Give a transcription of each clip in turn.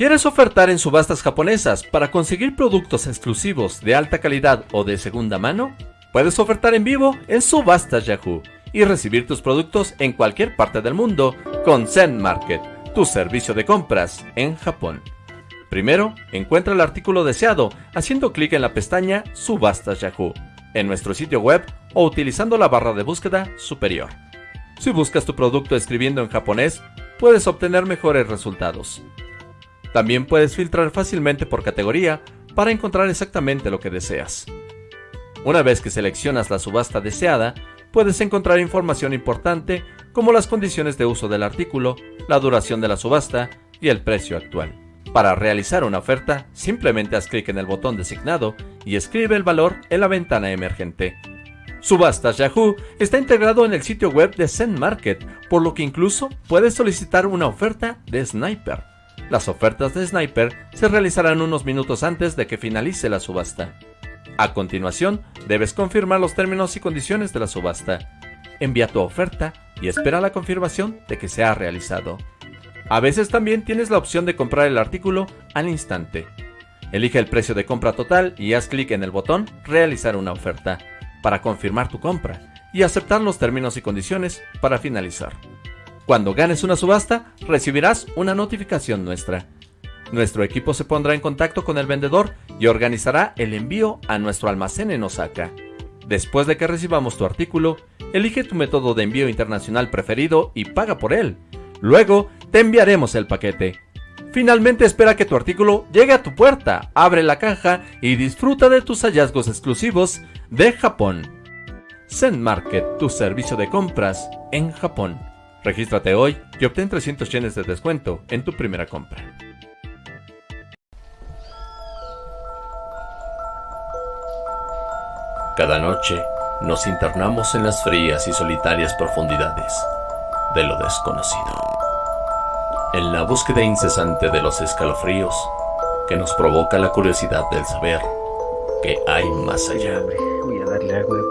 ¿Quieres ofertar en subastas japonesas para conseguir productos exclusivos de alta calidad o de segunda mano? Puedes ofertar en vivo en Subastas Yahoo y recibir tus productos en cualquier parte del mundo con Zen Market, tu servicio de compras en Japón. Primero, encuentra el artículo deseado haciendo clic en la pestaña Subastas Yahoo en nuestro sitio web o utilizando la barra de búsqueda superior. Si buscas tu producto escribiendo en japonés, puedes obtener mejores resultados. También puedes filtrar fácilmente por categoría para encontrar exactamente lo que deseas. Una vez que seleccionas la subasta deseada, puedes encontrar información importante como las condiciones de uso del artículo, la duración de la subasta y el precio actual. Para realizar una oferta, simplemente haz clic en el botón designado y escribe el valor en la ventana emergente. Subastas Yahoo está integrado en el sitio web de Zen Market, por lo que incluso puedes solicitar una oferta de Sniper. Las ofertas de Sniper se realizarán unos minutos antes de que finalice la subasta. A continuación, debes confirmar los términos y condiciones de la subasta. Envía tu oferta y espera la confirmación de que se ha realizado. A veces también tienes la opción de comprar el artículo al instante. Elige el precio de compra total y haz clic en el botón Realizar una oferta para confirmar tu compra y aceptar los términos y condiciones para finalizar. Cuando ganes una subasta, recibirás una notificación nuestra. Nuestro equipo se pondrá en contacto con el vendedor y organizará el envío a nuestro almacén en Osaka. Después de que recibamos tu artículo, elige tu método de envío internacional preferido y paga por él. Luego, te enviaremos el paquete. Finalmente espera que tu artículo llegue a tu puerta, abre la caja y disfruta de tus hallazgos exclusivos de Japón. Zen Market, tu servicio de compras en Japón. Regístrate hoy y obtén 300 yenes de descuento en tu primera compra. Cada noche nos internamos en las frías y solitarias profundidades de lo desconocido. En la búsqueda incesante de los escalofríos que nos provoca la curiosidad del saber que hay más allá. Voy a darle algo de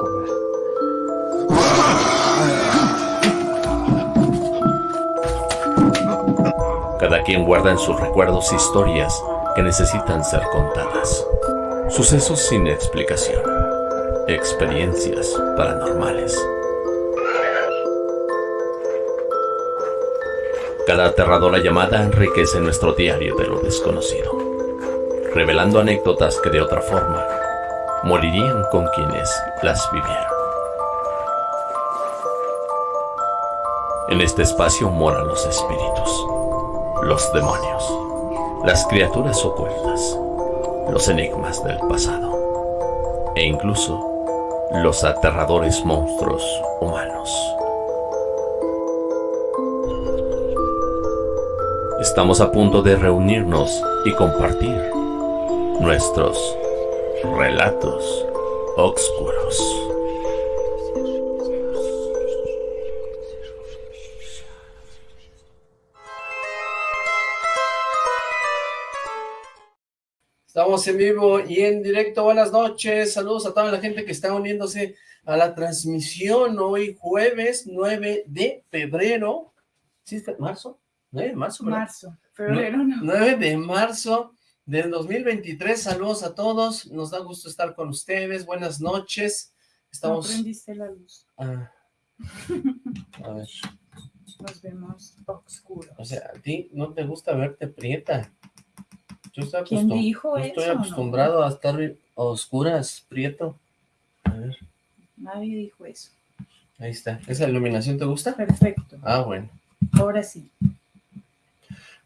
Cada quien guarda en sus recuerdos historias que necesitan ser contadas. Sucesos sin explicación. Experiencias paranormales. Cada aterradora llamada enriquece nuestro diario de lo desconocido, revelando anécdotas que de otra forma morirían con quienes las vivieron. En este espacio moran los espíritus los demonios, las criaturas ocultas, los enigmas del pasado e incluso los aterradores monstruos humanos. Estamos a punto de reunirnos y compartir nuestros relatos oscuros. Estamos en vivo y en directo. Buenas noches. Saludos a toda la gente que está uniéndose a la transmisión hoy jueves 9 de febrero. ¿Sí marzo? 9 de marzo. Marzo, febrero no. 9 de marzo del 2023. Saludos a todos. Nos da gusto estar con ustedes. Buenas noches. Estamos... No prendiste la luz. Ah. A ver. Nos vemos oscuros. O sea, a ti no te gusta verte prieta. Yo estoy, ¿Quién dijo yo estoy eso, no? acostumbrado a estar a oscuras, prieto. A ver, Nadie dijo eso. ahí está. ¿Esa iluminación te gusta? Perfecto. Ah, bueno. Ahora sí.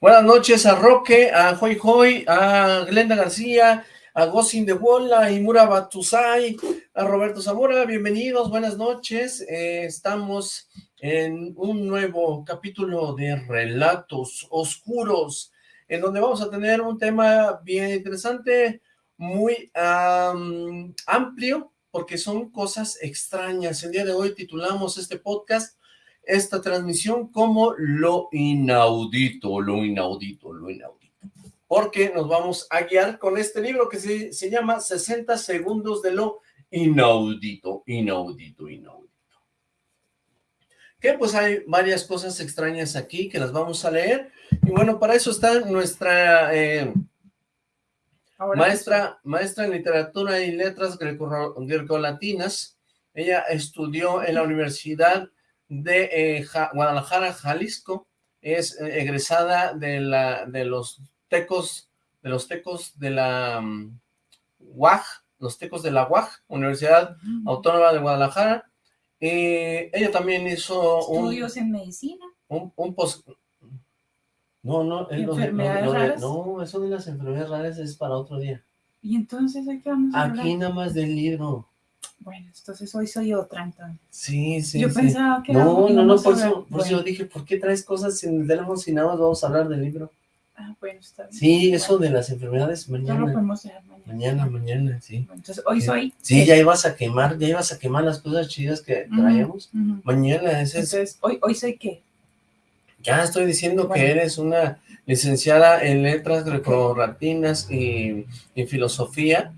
Buenas noches a Roque, a Joy Joy, a Glenda García, a Gozin de Bola, a Imura Batusai, a Roberto Zamora, bienvenidos, buenas noches. Eh, estamos en un nuevo capítulo de Relatos Oscuros, en donde vamos a tener un tema bien interesante, muy am, amplio, porque son cosas extrañas. El día de hoy titulamos este podcast, esta transmisión, como lo inaudito, lo inaudito, lo inaudito. Porque nos vamos a guiar con este libro que se, se llama 60 segundos de lo inaudito, inaudito, inaudito. Que pues hay varias cosas extrañas aquí que las vamos a leer. Y bueno, para eso está nuestra eh, maestra, maestra en literatura y letras grecolatinas. Ella estudió en la Universidad de eh, Guadalajara, Jalisco. Es eh, egresada de, la, de los tecos, de los tecos de la um, los tecos de la UAG, Universidad Autónoma de Guadalajara. Eh, ella también hizo estudios en medicina. Un, un post... No, no, ¿Enfermedades raras? no, eso de las enfermedades raras es para otro día. ¿Y entonces aquí vamos a Aquí nada más del libro. Bueno, entonces hoy soy otra, entonces. Sí, sí, Yo pensaba que No, no, no, por eso, por eso yo dije, ¿por qué traes cosas en el teléfono si nada más vamos a hablar del libro? Ah, bueno, está bien. Sí, eso de las enfermedades, mañana. No lo podemos dejar mañana. Mañana, mañana, sí. Entonces, hoy soy... Sí, ya ibas a quemar, ya ibas a quemar las cosas chidas que ujú. Mañana, ese es... Entonces, hoy, hoy soy qué? Ya estoy diciendo Bueno. que eres una licenciada en letras grecorratinas y, y filosofía,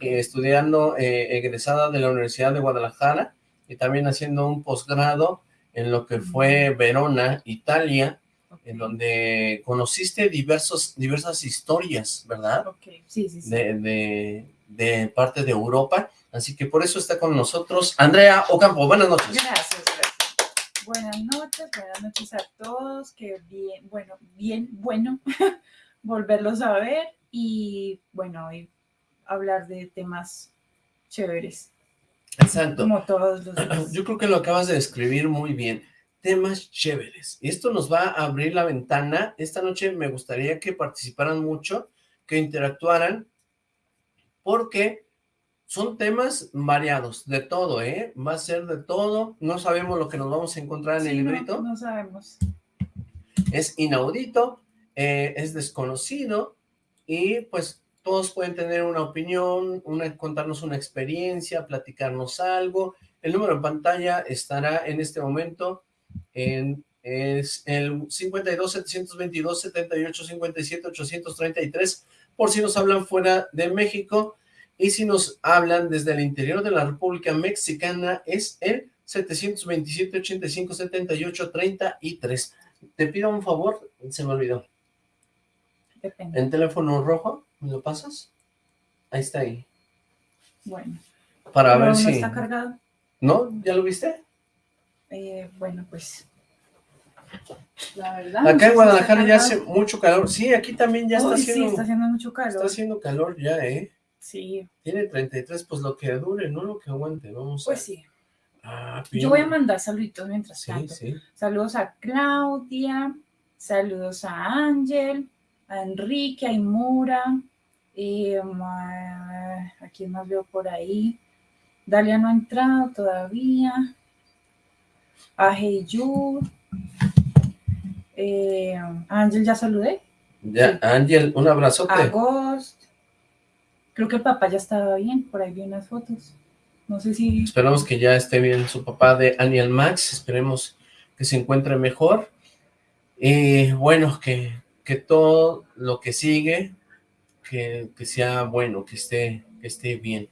eh, estudiando, eh, egresada de la Universidad de Guadalajara y también haciendo un posgrado en lo que fue Verona, Italia, En donde conociste diversos, diversas historias, ¿verdad? ok, sí, sí, sí. De, de, de parte de Europa, así que por eso está con nosotros Andrea Ocampo. Buenas noches. Gracias, gracias. Buenas noches, buenas noches a todos, que bien, bueno, bien, bueno, volverlos a ver y, bueno, hoy hablar de temas chéveres, Exacto. como todos los días. Yo creo que lo acabas de describir muy bien. Temas chéveres. Y esto nos va a abrir la ventana. Esta noche me gustaría que participaran mucho, que interactuaran, porque son temas variados, de todo, ¿eh? Va a ser de todo. No sabemos lo que nos vamos a encontrar en el no, librito. No, sabemos. Es inaudito, eh, es desconocido y pues todos pueden tener una opinión, una, contarnos una experiencia, platicarnos algo. El número en pantalla estará en este momento en es el 52 722 78 57 833 por si nos hablan fuera de México y si nos hablan desde el interior de la República Mexicana es el 727 85 78 33 te pido un favor, se me olvidó Depende. ¿En teléfono rojo? ¿Me lo pasas? Ahí está ahí. Bueno, Para ¿pero ver no si... está cargado? ¿No? ¿Ya lo viste? Eh, bueno, pues, la verdad. Acá en Guadalajara ya hace mucho calor. Sí, aquí también ya está Uy, haciendo... sí, está haciendo mucho calor. está haciendo calor ya, ¿eh? Sí, Tiene 33, pues lo que dure, no lo que aguante. Vamos pues a... sí. Ah, Yo voy a mandar saluditos mientras Sí, tanto. sí. Saludos a Claudia, saludos a Ángel, a Enrique, a Imura, ma- a quién más veo por ahí. Dalia no ha entrado todavía. A Heyu. Eh, Ángel ya saludé. Ya, Ángel, un abrazote. A Ghost. Creo que el papá ya estaba bien, por ahí vi unas fotos. No sé si Esperamos que ya esté bien su papá de Aniel Max, esperemos que se encuentre mejor. Y bueno, que, que todo lo que sigue, que, que sea bueno, que esté, que esté bien.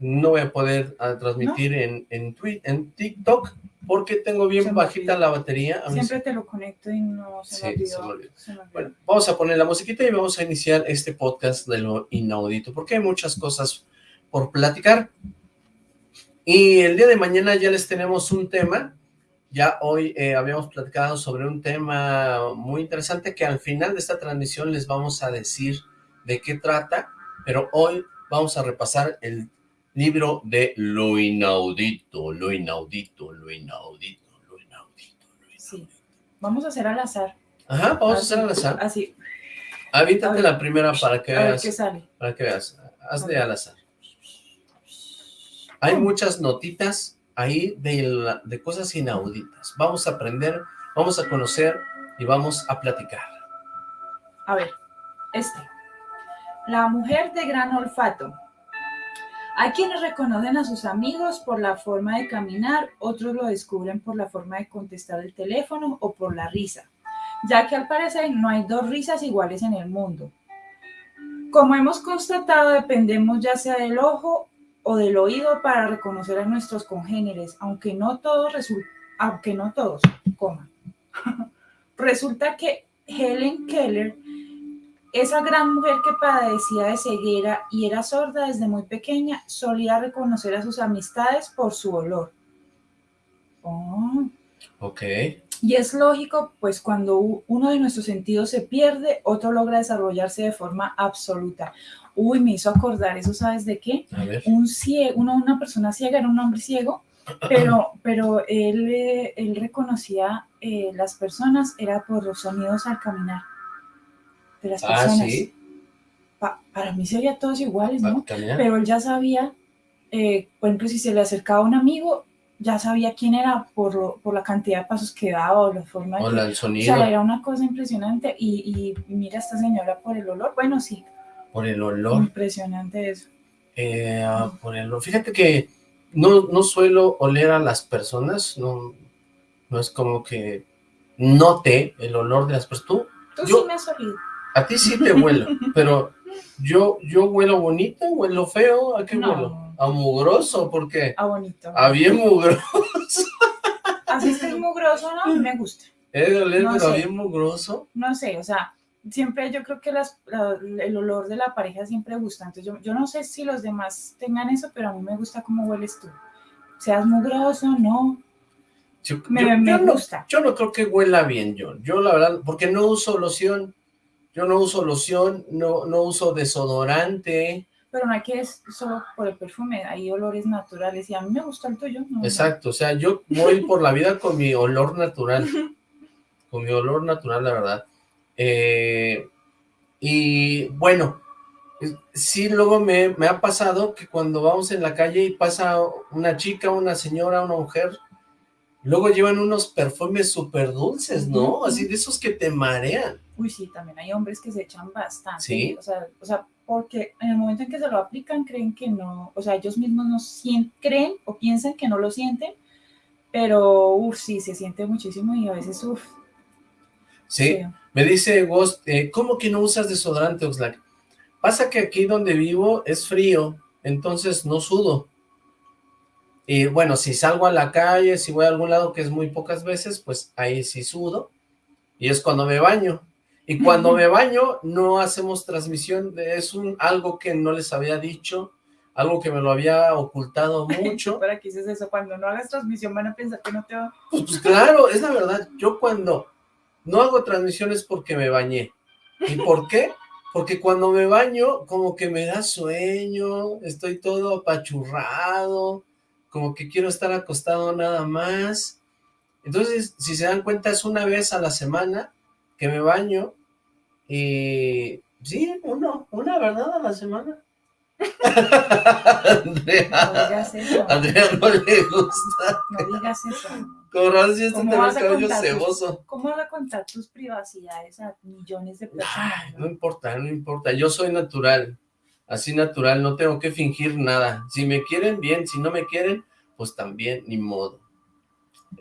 No voy a poder ah, transmitir en, en, Twi- en TikTok porque tengo bien Se me bajita la batería. A siempre te lo conecto y no se me Sí, olvidó. se me olvidó. se me olvidó. Bueno, vamos a poner la musiquita y vamos a iniciar este podcast de lo inaudito, porque hay muchas cosas por platicar. Y el día de mañana ya les tenemos un tema. Ya hoy eh, habíamos platicado sobre un tema muy interesante que al final de esta transmisión les vamos a decir de qué trata, pero hoy vamos a repasar el libro de lo inaudito, lo inaudito, lo inaudito, lo inaudito, lo inaudito. Sí. Vamos a hacer al azar. Ajá, vamos a hacer al azar. Así, Aviéntate A ver. la primera para que a ver veas, qué sale. para que veas. Hazle al azar. Hay muchas notitas ahí de, la- de cosas inauditas. Vamos a aprender, vamos a conocer y vamos a platicar. A ver, este. La mujer de gran olfato. Hay quienes reconocen a sus amigos por la forma de caminar, otros lo descubren por la forma de contestar el teléfono o por la risa, ya que al parecer no hay dos risas iguales en el mundo. Como hemos constatado, dependemos ya sea del ojo o del oído para reconocer a nuestros congéneres, aunque no todos aunque no todos, coma. Resulta que Helen Keller, esa gran mujer que padecía de ceguera y era sorda desde muy pequeña, solía reconocer a sus amistades por su olor. Oh. Ok. Y es lógico, pues cuando uno de nuestros sentidos se pierde, otro logra desarrollarse de forma absoluta. Uy, me hizo acordar, ¿eso sabes de qué? A ver. Un ciego, una, una persona ciega, era un hombre ciego, pero, pero él, eh, él reconocía eh, las personas, era por los sonidos al caminar de las Ah, personas. sí. Pa- para mí serían todos iguales, ¿no? Pero él ya sabía, eh, por ejemplo, si se le acercaba un amigo, ya sabía quién era por, lo- por la cantidad de pasos que daba o la forma de Hola, el o sonido, sea, era una cosa impresionante y, y mira esta señora por el olor. Bueno, sí, por el olor. impresionante eso. Eh, ah, por el olor. Fíjate que no, no suelo oler a las personas, no, no es como que note el olor de las personas. Tú, Tú Yo- sí me has olido. A ti sí te huelo, pero yo, yo huelo bonito, huelo feo, ¿a qué No. huelo? A mugroso, porque Ah, bonito. a bien mugroso. Así es que es mugroso, ¿no? Me gusta. He de oler, No pero a sé. bien mugroso. No sé, o sea, siempre yo creo que las, la- el olor de la pareja siempre gusta. Entonces, yo, yo no sé si los demás tengan eso, pero a mí me gusta cómo hueles tú. Seas mugroso, no. Yo, Me, yo- me yo no, gusta. yo no creo que huela bien yo. Yo la verdad, porque no uso loción. Yo no uso loción, no, no uso desodorante. Pero no hay que es solo por el perfume, hay olores naturales y a mí me gusta el tuyo. no. Exacto, o sea, yo voy por la vida con mi olor natural, con mi olor natural, la verdad. Eh, y bueno, sí, luego me, me ha pasado que cuando vamos en la calle y pasa una chica, una señora, una mujer, luego llevan unos perfumes súper dulces, ¿no? Así de esos que te marean. Uy, sí, también hay hombres que se echan bastante. ¿Sí? O sea, o sea, porque en el momento en que se lo aplican creen que no, o sea, ellos mismos no sien- creen o piensan que no lo sienten, pero uff, sí, se siente muchísimo y a veces uff. Sí, me dice Ghost, eh, ¿cómo que no usas desodorante, Oxlack? Pasa que aquí donde vivo es frío, entonces no sudo. Y bueno, si salgo a la calle, si voy a algún lado que es muy pocas veces, pues ahí sí sudo. Y es cuando me baño. Y cuando me baño, no hacemos transmisión, es un algo que no les había dicho, algo que me lo había ocultado mucho. ¿Para qué dices eso? Cuando no hagas transmisión van a pensar que no te va. Pues, pues, claro, es la verdad. Yo cuando no hago transmisiones porque me bañé. ¿Y por qué? Porque cuando me baño, como que me da sueño, estoy todo apachurrado, como que quiero estar acostado nada más. Entonces, si se dan cuenta, es una vez a la semana que me baño y sí, uno, una verdad a la semana. No Andrea, digas eso. Andrea no le gusta. No digas eso. Razón si este ¿Cómo te el vas a cabello contar tus- ceboso. ¿Cómo vas a contar tus privacidades a millones de personas? Ay, no importa, no importa. Yo soy natural. Así natural, no tengo que fingir nada. Si me quieren, bien. Si no me quieren, pues también, ni modo.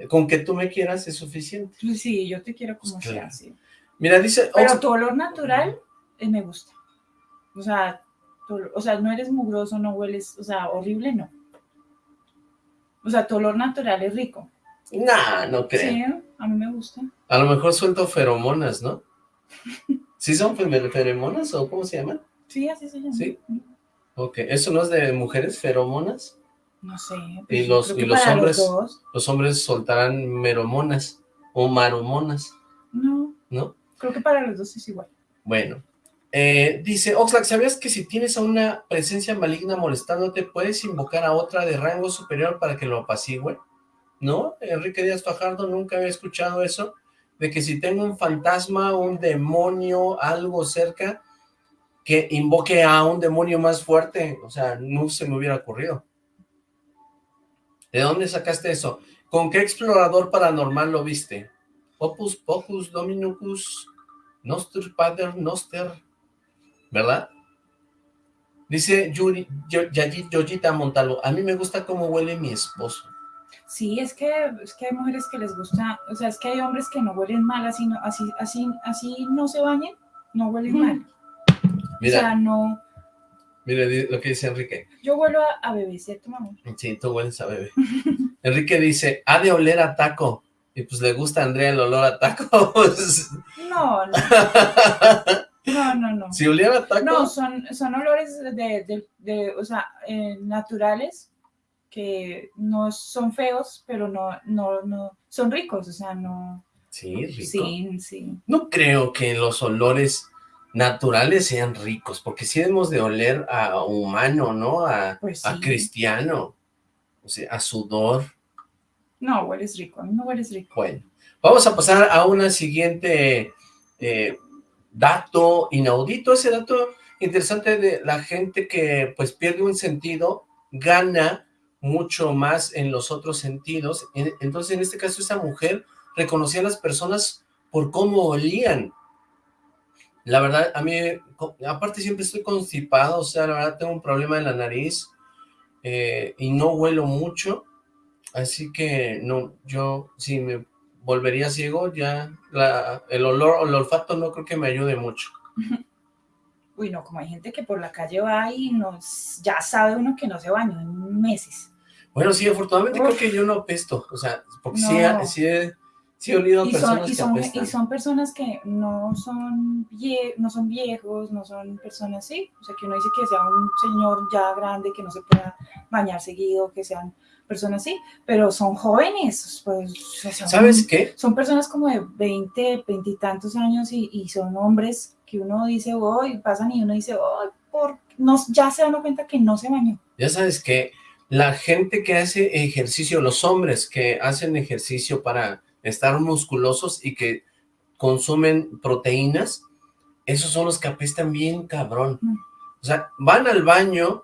Con que tú me quieras es suficiente. Pues Sí, yo te quiero como Pues claro. sea, sí. Mira, dice... Pero tu olor natural eh, me gusta. O sea, tu o sea, no eres mugroso, no hueles, o sea, horrible, no. O sea, tu olor natural es rico. Nah, no creo. Sí, a mí me gusta. A lo mejor suelto feromonas, ¿no? ¿Sí son fe- feromonas o cómo se llaman? Sí, así se llama. Sí. Ok, ¿eso no es de mujeres, feromonas? No sé. Y pues, los- creo y los hombres- Los hombres soltarán meromonas o maromonas, no, ¿no? Creo que para los dos es igual. Bueno, eh, dice Oxlack, ¿sabías que si tienes a una presencia maligna molestándote, puedes invocar a otra de rango superior para que lo apacigüe? ¿No? Enrique Díaz Fajardo, nunca había escuchado eso, de que si tengo un fantasma, un demonio, algo cerca, que invoque a un demonio más fuerte, o sea, no se me hubiera ocurrido. ¿De dónde sacaste eso? ¿Con qué explorador paranormal lo viste? Opus, Pocus, Dominicus, Noster, Pater, Noster, ¿verdad? Dice Yuri, Yoyita Montalvo, a mí me gusta cómo huele mi esposo. Sí, es que, es que hay mujeres que les gusta, o sea, es que hay hombres que no huelen mal, así no, así, así, así no se bañen, no huelen mal. Mira, O sea, no, mira lo que dice Enrique. yo vuelo a, a bebé, ¿cierto, mamá? Sí, tú hueles a bebé. Enrique dice, ha de oler a taco. Y pues le gusta a Andrea el olor a taco. no, no. No, no, no. Si oliera a taco. No, son, son olores de, de, o sea, eh, naturales que no son feos, pero no, no, no, son ricos, o sea, no. Sí, rico. Sí, sí. No creo que los olores naturales sean ricos, porque sí debemos de oler a humano, ¿no? A, pues a cristiano, o sea, a sudor. No, hueles rico, a mí no hueles rico. Bueno, vamos a pasar a una siguiente eh, dato inaudito, ese dato interesante de la gente que pues pierde un sentido, gana mucho más en los otros sentidos. Entonces, en este caso, esa mujer reconocía a las personas por cómo olían. La verdad, a mí, aparte siempre estoy constipado, o sea, la verdad tengo un problema en la nariz eh, y no huelo mucho, así que no, yo si me volvería ciego, ya la, el olor o el olfato no creo que me ayude mucho. Uy, no, como hay gente que por la calle va y no, ya sabe uno que no se bañó en meses. Bueno, sí, afortunadamente creo que yo no apesto, o sea, porque sí, sí, sí, he olido a personas y son, que apestan. Y son personas que no son, vie no son viejos, no son personas así, o sea, que uno dice que sea un señor ya grande, que no se pueda bañar seguido, que sean personas así, pero son jóvenes, pues, ¿sabes qué? Son personas como de 20, 20 y tantos años y, y son hombres que uno dice, oh, y pasan y uno dice, oh, por... No, ya se dan cuenta que no se bañó. Ya sabes que la gente que hace ejercicio, los hombres que hacen ejercicio para estar musculosos y que consumen proteínas, esos son los que apestan bien cabrón. Mm. O sea, van al baño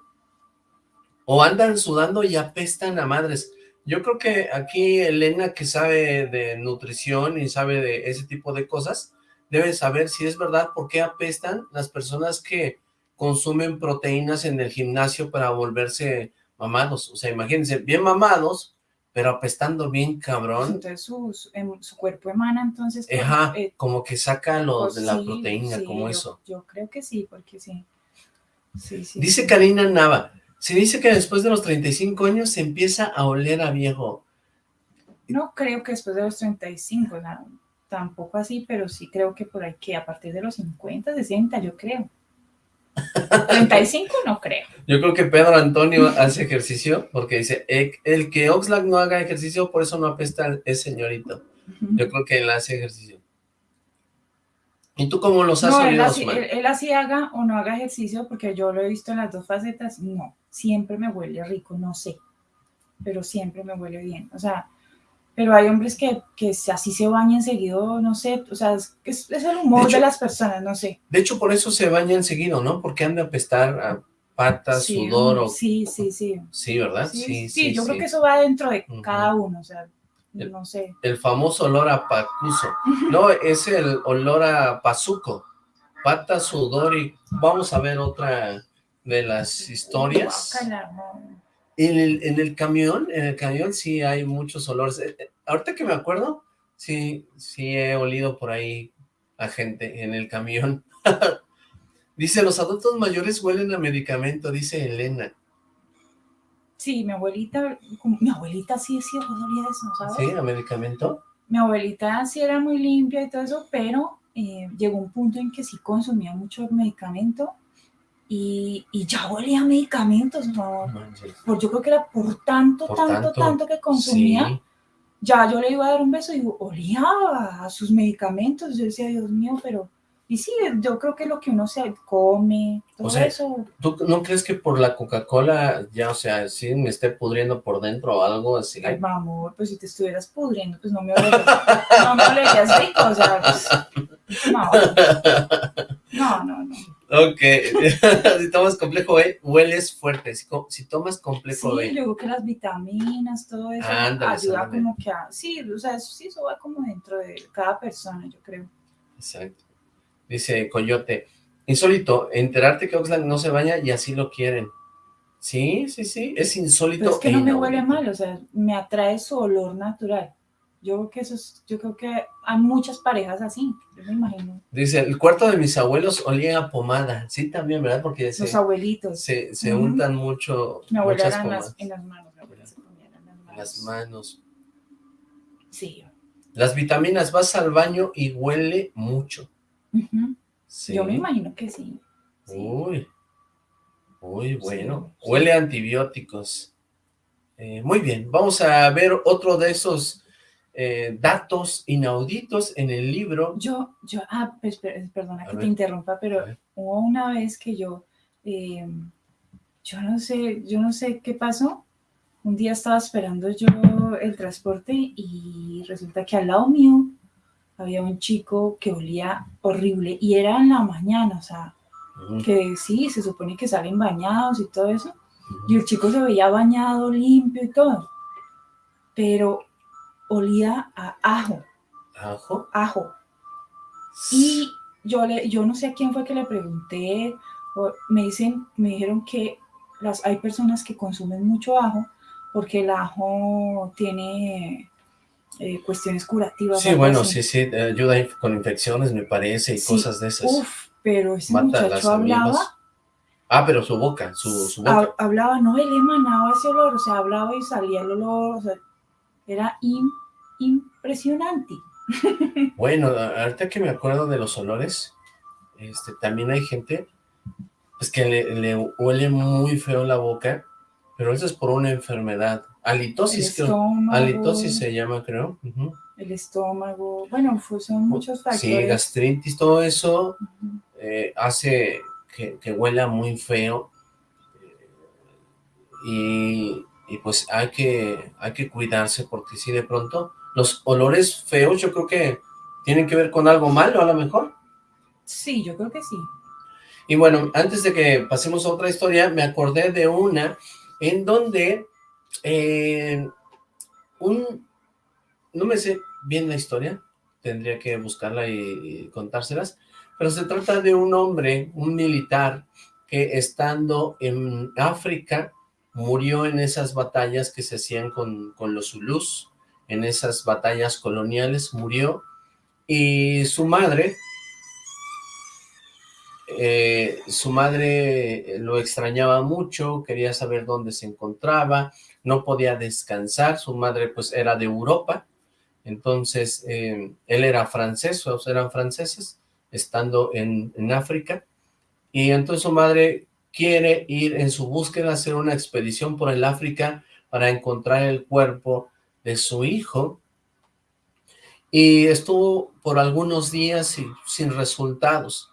o andan sudando y apestan a madres. Yo creo que aquí Elena, que sabe de nutrición y sabe de ese tipo de cosas, debe saber si es verdad por qué apestan las personas que consumen proteínas en el gimnasio para volverse mamados, o sea, imagínense, bien mamados, pero apestando bien cabrón. Entonces su, em, su, cuerpo emana entonces... Ajá, eh, como que saca lo pues de la proteína, como eso. Yo creo que sí, porque sí. sí, sí dice Karina Nava, se dice que después de los 35 años se empieza a oler a viejo. No creo que después de los 35, tampoco así, pero sí creo que por ahí que a partir de los 50, 60, yo creo. 35 no creo. Yo creo que Pedro Antonio hace ejercicio porque dice, el, que Oxlack no haga ejercicio, por eso no apesta es señorito. Yo creo que él hace ejercicio. ¿Y tú cómo los has no, él así, él, así haga o no haga ejercicio, porque yo lo he visto en las dos facetas, no, siempre me huele rico, no sé, pero siempre me huele bien. O sea, pero hay hombres que, que así se bañan seguido, no sé, o sea, es, es el humor de, las personas, no sé. De hecho, por eso se bañan seguido, ¿no? Porque han de apestar a patas, sudor o... Sí, sí, sí. Sí, ¿verdad? Sí, sí, yo creo que eso va dentro de cada uno, o sea, no sé. El famoso olor a pacuso. No, es el olor a pazuco. Pata, sudor y... Vamos a ver otra de las historias. En el, en el camión, en el camión sí hay muchos olores. Eh, eh, ahorita que me acuerdo, sí, sí he olido por ahí a gente en el camión. dice, los adultos mayores huelen a medicamento, dice Elena. Sí, mi abuelita, mi abuelita sí, sí olía eso, ¿sabes? Sí, a medicamento. Mi abuelita sí era muy limpia y todo eso, pero eh, llegó un punto en que sí consumía mucho medicamento y, y ya olía medicamentos, ¿no? Pues yo creo que era por tanto, tanto, tanto, que consumía. Ya yo le iba a dar un beso y olía a sus medicamentos. Yo decía, Dios mío, pero... Y sí, yo creo que lo que uno se come, todo eso. ¿Tú no crees que por la Coca-Cola ya, o sea, sí me esté pudriendo por dentro o algo así? Ay, amor, pues si te estuvieras pudriendo, pues no me olerías, no me olerías rico, o sea, pues, no. No, no, no. Ok, si tomas complejo B, hueles fuerte. Si, tomas complejo B. Sí, creo que las vitaminas, todo eso ayuda como que a... Sí, o sea, eso, sí, eso va como dentro de cada persona, yo creo. Exacto. Dice Coyote, insólito, enterarte que Oxlack no se baña y así lo quieren. Sí, sí, sí, es insólito. Pero es que e no me huele mal, o sea, me atrae su olor natural. Yo creo que eso es, yo creo que hay muchas parejas así, yo me imagino. Dice, el cuarto de mis abuelos olía a pomada. Sí, también, ¿verdad? Porque Los abuelitos. Se, se untan mucho, Mi abuela era en las, en las, manos, mi abuela se ponía en las manos. Las manos. Sí. Las vitaminas, vas al baño y huele mucho. Yo me imagino que sí. Uy. Uy, bueno. Huele a antibióticos. Eh, muy bien, vamos a ver otro de esos eh, datos inauditos en el libro. Yo, yo, ah, pues, perdona que te interrumpa, pero hubo una vez que yo, eh, yo no sé, yo no sé qué pasó. Un día estaba esperando yo el transporte y resulta que al lado mío había un chico que olía horrible y era en la mañana, o sea, que sí, se supone que salen bañados y todo eso. Y el chico se veía bañado, limpio y todo. Pero olía a ajo. ¿Ajo? Ajo. Y yo, le, yo no sé a quién fue que le pregunté, me, dicen, me dijeron que las, hay personas que consumen mucho ajo porque el ajo tiene eh, cuestiones curativas. Sí, bueno, sí, sí, ayuda con infecciones, me parece, y cosas de esas. Uf, pero ese muchacho hablaba... Ah, pero su boca, su, su boca. Hablaba, no, él emanaba ese olor, o sea, hablaba y salía el olor, o sea, era impresionante. Bueno, ahorita que me acuerdo de los olores, este, también hay gente pues que le, huele muy feo la boca, pero eso es por una enfermedad. Halitosis, creo. Halitosis se llama, creo. El estómago, bueno, pues son muchos factores. Sí, gastritis, todo eso eh, hace que, que, huela muy feo. y, y, pues hay que, hay que cuidarse porque si de pronto los olores feos yo creo que tienen que ver con algo malo a lo mejor. Sí, yo creo que sí. Y bueno, antes de que pasemos a otra historia, me acordé de una en donde eh, un, no me sé bien la historia, tendría que buscarla y, contárselas, pero se trata de un hombre, un militar, que estando en África, murió en esas batallas que se hacían con, con los Zulús, en esas batallas coloniales, murió, y su madre, eh, su madre lo extrañaba mucho, quería saber dónde se encontraba, no podía descansar, su madre pues era de Europa, entonces eh, él era francés, o eran franceses, estando en, en África, y entonces su madre quiere ir en su búsqueda hacer una expedición por el África para encontrar el cuerpo de su hijo, y estuvo por algunos días sin resultados.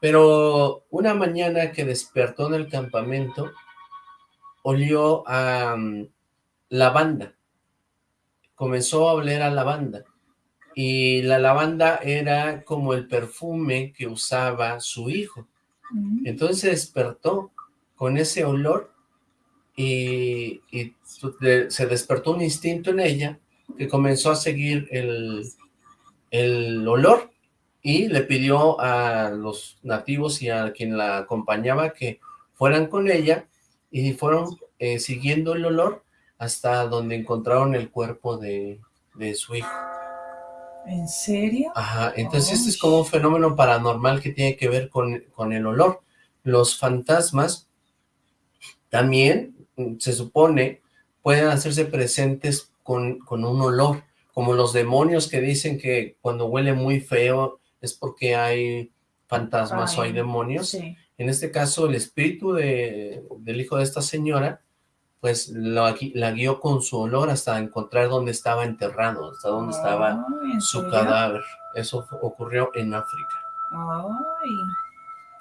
Pero una mañana que despertó en el campamento, olió a mm, lavanda. Comenzó a oler a lavanda. Y la lavanda era como el perfume que usaba su hijo. Mm. Entonces despertó con ese olor y, se despertó un instinto en ella que comenzó a seguir el, el olor y le pidió a los nativos y a quien la acompañaba que fueran con ella y fueron eh, siguiendo el olor hasta donde encontraron el cuerpo de, su hijo. ¿En serio? Ajá, entonces este es como un fenómeno paranormal que tiene que ver con, con el olor. Los fantasmas también, mm, se supone, pueden hacerse presentes con, con un olor, como los demonios que dicen que cuando huele muy feo es porque hay fantasmas o hay demonios. En este caso, el espíritu de, del hijo de esta señora, pues la, la, guió con su olor hasta encontrar dónde estaba enterrado, hasta dónde estaba su cadáver. Eso ocurrió en África. Ay,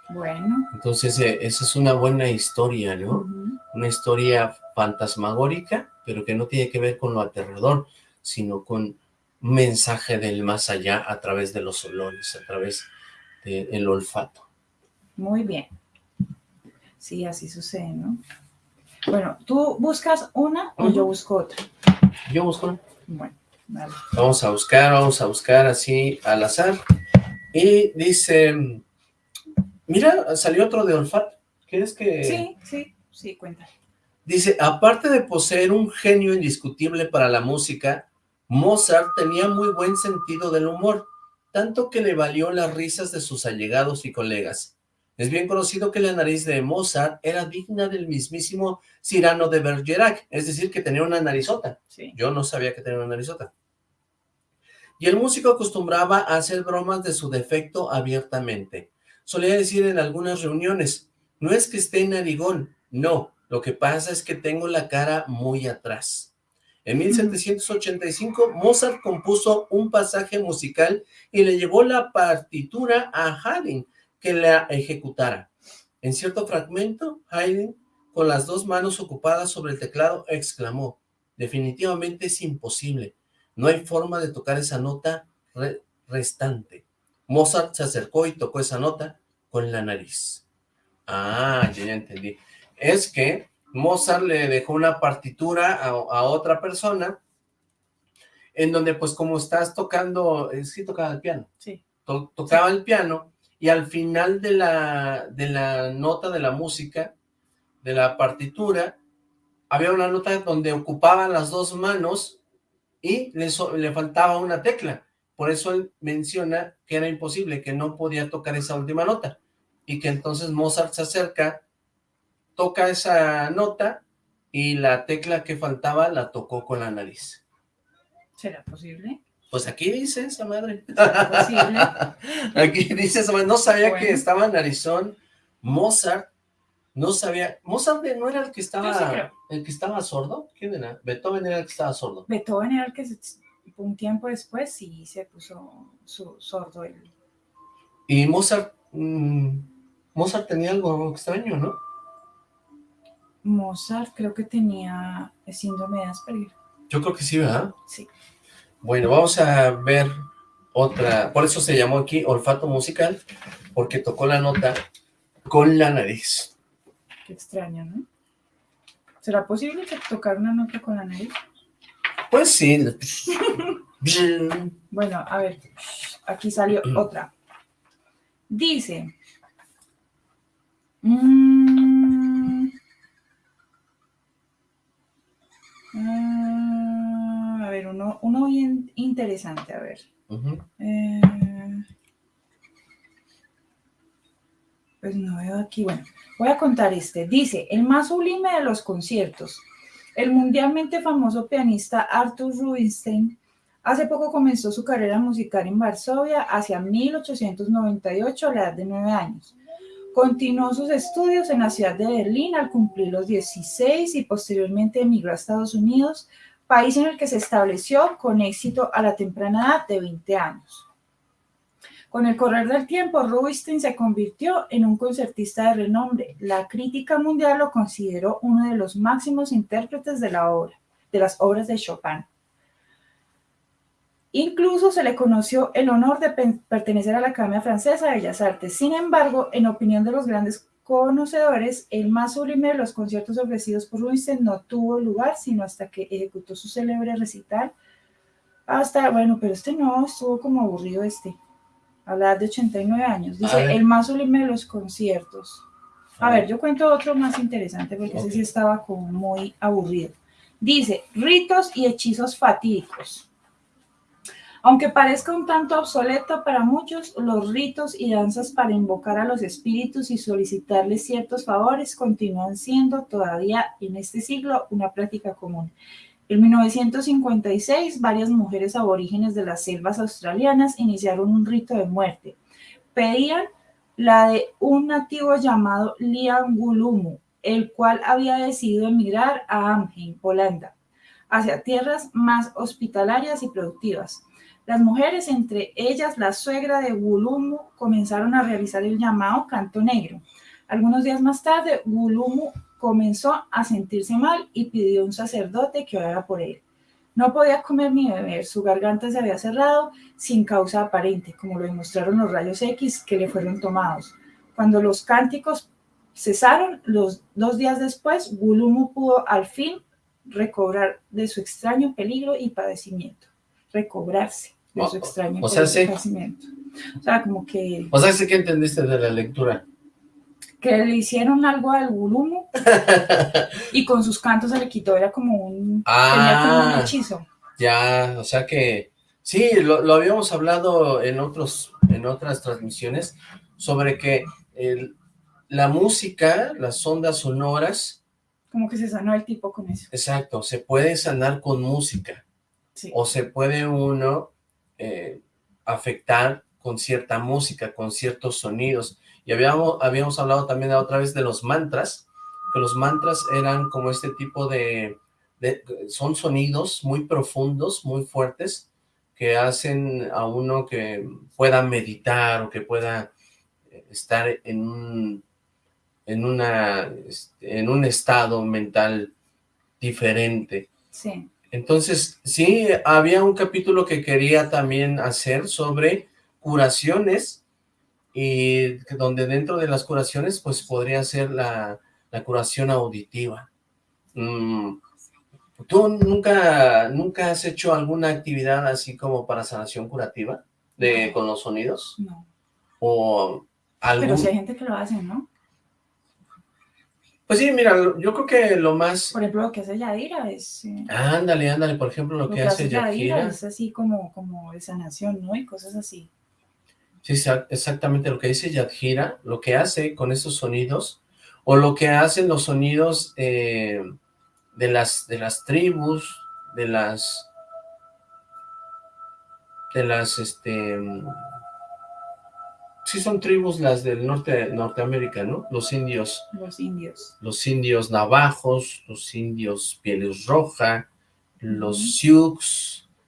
bueno. Entonces, eh, esa es una buena historia, ¿no? Una historia fantasmagórica, pero que no tiene que ver con lo aterrador, sino con mensaje del más allá a través de los olores, a través del olfato. Muy bien. Sí, así sucede, ¿no? Bueno, ¿tú buscas una o yo busco otra? Yo busco una. Bueno, vale. Vamos a buscar, vamos a buscar así al azar. Y dice, mira, salió otro de olfato. ¿Quieres que...? Sí, sí, sí, cuenta. Dice, aparte de poseer un genio indiscutible para la música, Mozart tenía muy buen sentido del humor, tanto que le valió las risas de sus allegados y colegas. Es bien conocido que la nariz de Mozart era digna del mismísimo Cyrano de Bergerac, es decir, que tenía una narizota. Yo no sabía que tenía una narizota. Y el músico acostumbraba a hacer bromas de su defecto abiertamente. Solía decir en algunas reuniones, no es que esté narigón, no, lo que pasa es que tengo la cara muy atrás. En 1785, Mozart compuso un pasaje musical y le llevó la partitura a Haydn, que la ejecutara. En cierto fragmento, Haydn, con las dos manos ocupadas sobre el teclado, exclamó, definitivamente es imposible, no hay forma de tocar esa nota restante. Mozart se acercó y tocó esa nota con la nariz. Ah, ya entendí. Es que Mozart le dejó una partitura a, otra persona en donde pues como estás tocando, eh, sí tocaba el piano. Sí. tocaba el piano y al final de la, de la nota de la música, de la partitura, había una nota donde ocupaban las dos manos y le, le faltaba una tecla. Por eso él menciona que era imposible, que no podía tocar esa última nota. Y que entonces Mozart se acerca, toca esa nota y la tecla que faltaba la tocó con la nariz. ¿Será posible? Pues aquí dice esa madre. aquí dice esa madre. No sabía que estaba narizón. Mozart, no sabía. Mozart no era el que estaba, el que estaba sordo. ¿Quién era? Beethoven era el que estaba sordo. Beethoven era el que un tiempo después sí se puso su, sordo Y Mozart, mm, Mozart tenía algo extraño, ¿no? Mozart creo que tenía síndrome de Asperger. Yo creo que sí, ¿verdad? Sí. Bueno, vamos a ver otra, por eso se llamó aquí olfato musical, porque tocó la nota con la nariz. Qué extraño, ¿no? ¿Será posible tocar una nota con la nariz? Pues sí. bueno, a ver, aquí salió otra. Dice... Mm, mm, a ver, uno, uno bien interesante, a ver. Eh, pues no veo aquí, bueno, voy a contar este. Dice, el más sublime de los conciertos. El mundialmente famoso pianista Arthur Rubinstein hace poco comenzó su carrera musical en Varsovia hacia 1898 a la edad de nueve años. Continuó sus estudios en la ciudad de Berlín al cumplir los 16 y posteriormente emigró a Estados Unidos país en el que se estableció con éxito a la temprana edad de 20 años. Con el correr del tiempo, Rubinstein se convirtió en un concertista de renombre. La crítica mundial lo consideró uno de los máximos intérpretes de, la obra, de las obras de Chopin. Incluso se le conoció el honor de pertenecer a la Academia Francesa de Bellas Artes. Sin embargo, en opinión de los grandes conocedores, el más sublime de los conciertos ofrecidos por Rubinstein no tuvo lugar sino hasta que ejecutó su célebre recital. Hasta, bueno, pero este no, estuvo como aburrido este, a la edad de 89 años. Dice, el más sublime de los conciertos. A, ver, yo cuento otro más interesante porque ese sí estaba como muy aburrido. Dice, ritos y hechizos fatídicos. Aunque parezca un tanto obsoleto para muchos, los ritos y danzas para invocar a los espíritus y solicitarles ciertos favores continúan siendo todavía en este siglo una práctica común. En 1956, varias mujeres aborígenes de las selvas australianas iniciaron un rito de muerte. Pedían la de un nativo llamado Lian Gulumu, el cual había decidido emigrar a Amheim, Holanda, hacia tierras más hospitalarias y productivas. Las mujeres, entre ellas la suegra de Gulumu, comenzaron a realizar el llamado canto negro. Algunos días más tarde, Gulumu comenzó a sentirse mal y pidió a un sacerdote que orara por él. No podía comer ni beber, su garganta se había cerrado sin causa aparente, como lo demostraron los rayos X que le fueron tomados. Cuando los cánticos cesaron, los dos días después, Gulumu pudo al fin recobrar de su extraño peligro y padecimiento, recobrarse de su extraño o sea, sí. O sea, como que... O sea, sí que entendiste de la lectura. Que le hicieron algo al gulumu y con sus cantos se le quitó, era como un... tenía como un ah, hechizo. Ya, o sea que... Sí, lo, lo, habíamos hablado en otros en otras transmisiones sobre que el, la música, las ondas sonoras... Como que se sanó el tipo con eso. Exacto, se puede sanar con música. O se puede uno eh, afectar con cierta música, con ciertos sonidos. Y habíamos, habíamos hablado también otra vez de los mantras, que los mantras eran como este tipo de, de, son sonidos muy profundos, muy fuertes, que hacen a uno que pueda meditar o que pueda eh, estar en un, en una, este, en un estado mental diferente. Sí. Entonces, sí, había un capítulo que quería también hacer sobre curaciones y donde dentro de las curaciones pues podría ser la, curación auditiva. Mm, ¿Tú nunca, nunca has hecho alguna actividad así como para sanación curativa de con los sonidos? No. O algún... Pero si hay gente que lo hace, ¿no? Pues sí, mira, yo creo que lo más... Por ejemplo, lo que hace Yadira es... Eh, ándale, ándale, por ejemplo, lo, que, hace Yadira. es así como, como de sanación, ¿no? Y cosas así. Sí, exactamente lo que dice Yadira, lo que hace con esos sonidos, o lo que hacen los sonidos eh, de, las, de las tribus, de las... de las, este sí son tribus las del norte de Norteamérica, ¿no? Los indios. Los indios. Los indios navajos, los indios pieles roja, los Sioux,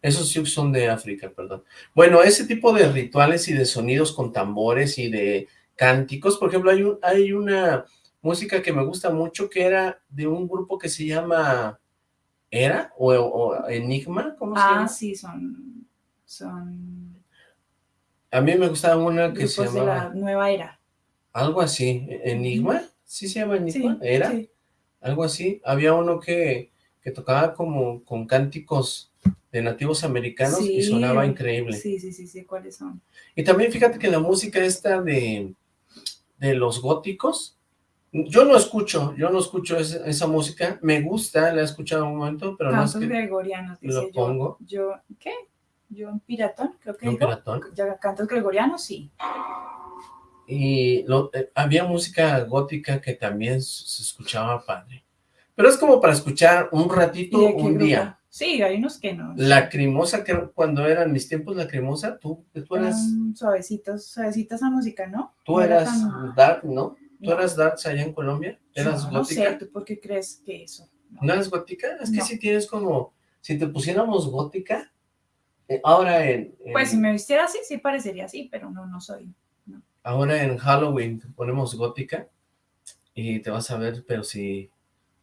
esos son de África, perdón. Bueno, ese tipo de rituales y de sonidos con tambores y de cánticos, por ejemplo, hay, un, hay una música que me gusta mucho que era de un grupo que se llama ¿Era? ¿O, Enigma? ¿Cómo se ah, llama? Ah, sí, son, son a mí me gustaba una que se llamaba... de la nueva era. Algo así. ¿Enigma? ¿Sí se llama Enigma? ¿Era? Algo así. Había uno que, que tocaba como con cánticos de nativos americanos y sonaba increíble. Sí, sí, sí, sí, ¿cuáles son? Y también fíjate que la música esta de, de los góticos, yo no escucho, yo no escucho esa, música, me gusta, la he escuchado un momento, pero no es que gregorianos, lo pongo. Yo, ¿qué? Yo en Piratón, creo que ¿En Piratón? Ya cantos gregorianos, sí. Y eh, había música gótica que también se escuchaba padre. Pero es como para escuchar un ratito, un día. Sí, hay unos que no. Lacrimosa, que cuando eran mis tiempos lacrimosa, tú, tú eras... suavecitos, suavecita esa música, ¿no? Tú eras dark, ¿no? ¿Tú eras dark allá en Colombia? ¿Eras gótica? No sé, ¿tú por qué crees que eso? ¿No, eras gótica? Es que si tienes como... Si te pusiéramos gótica, eh, ahora en, Pues si me vistiera así, sí parecería así, pero no, no soy. Ahora en Halloween ponemos gótica y te vas a ver, pero si,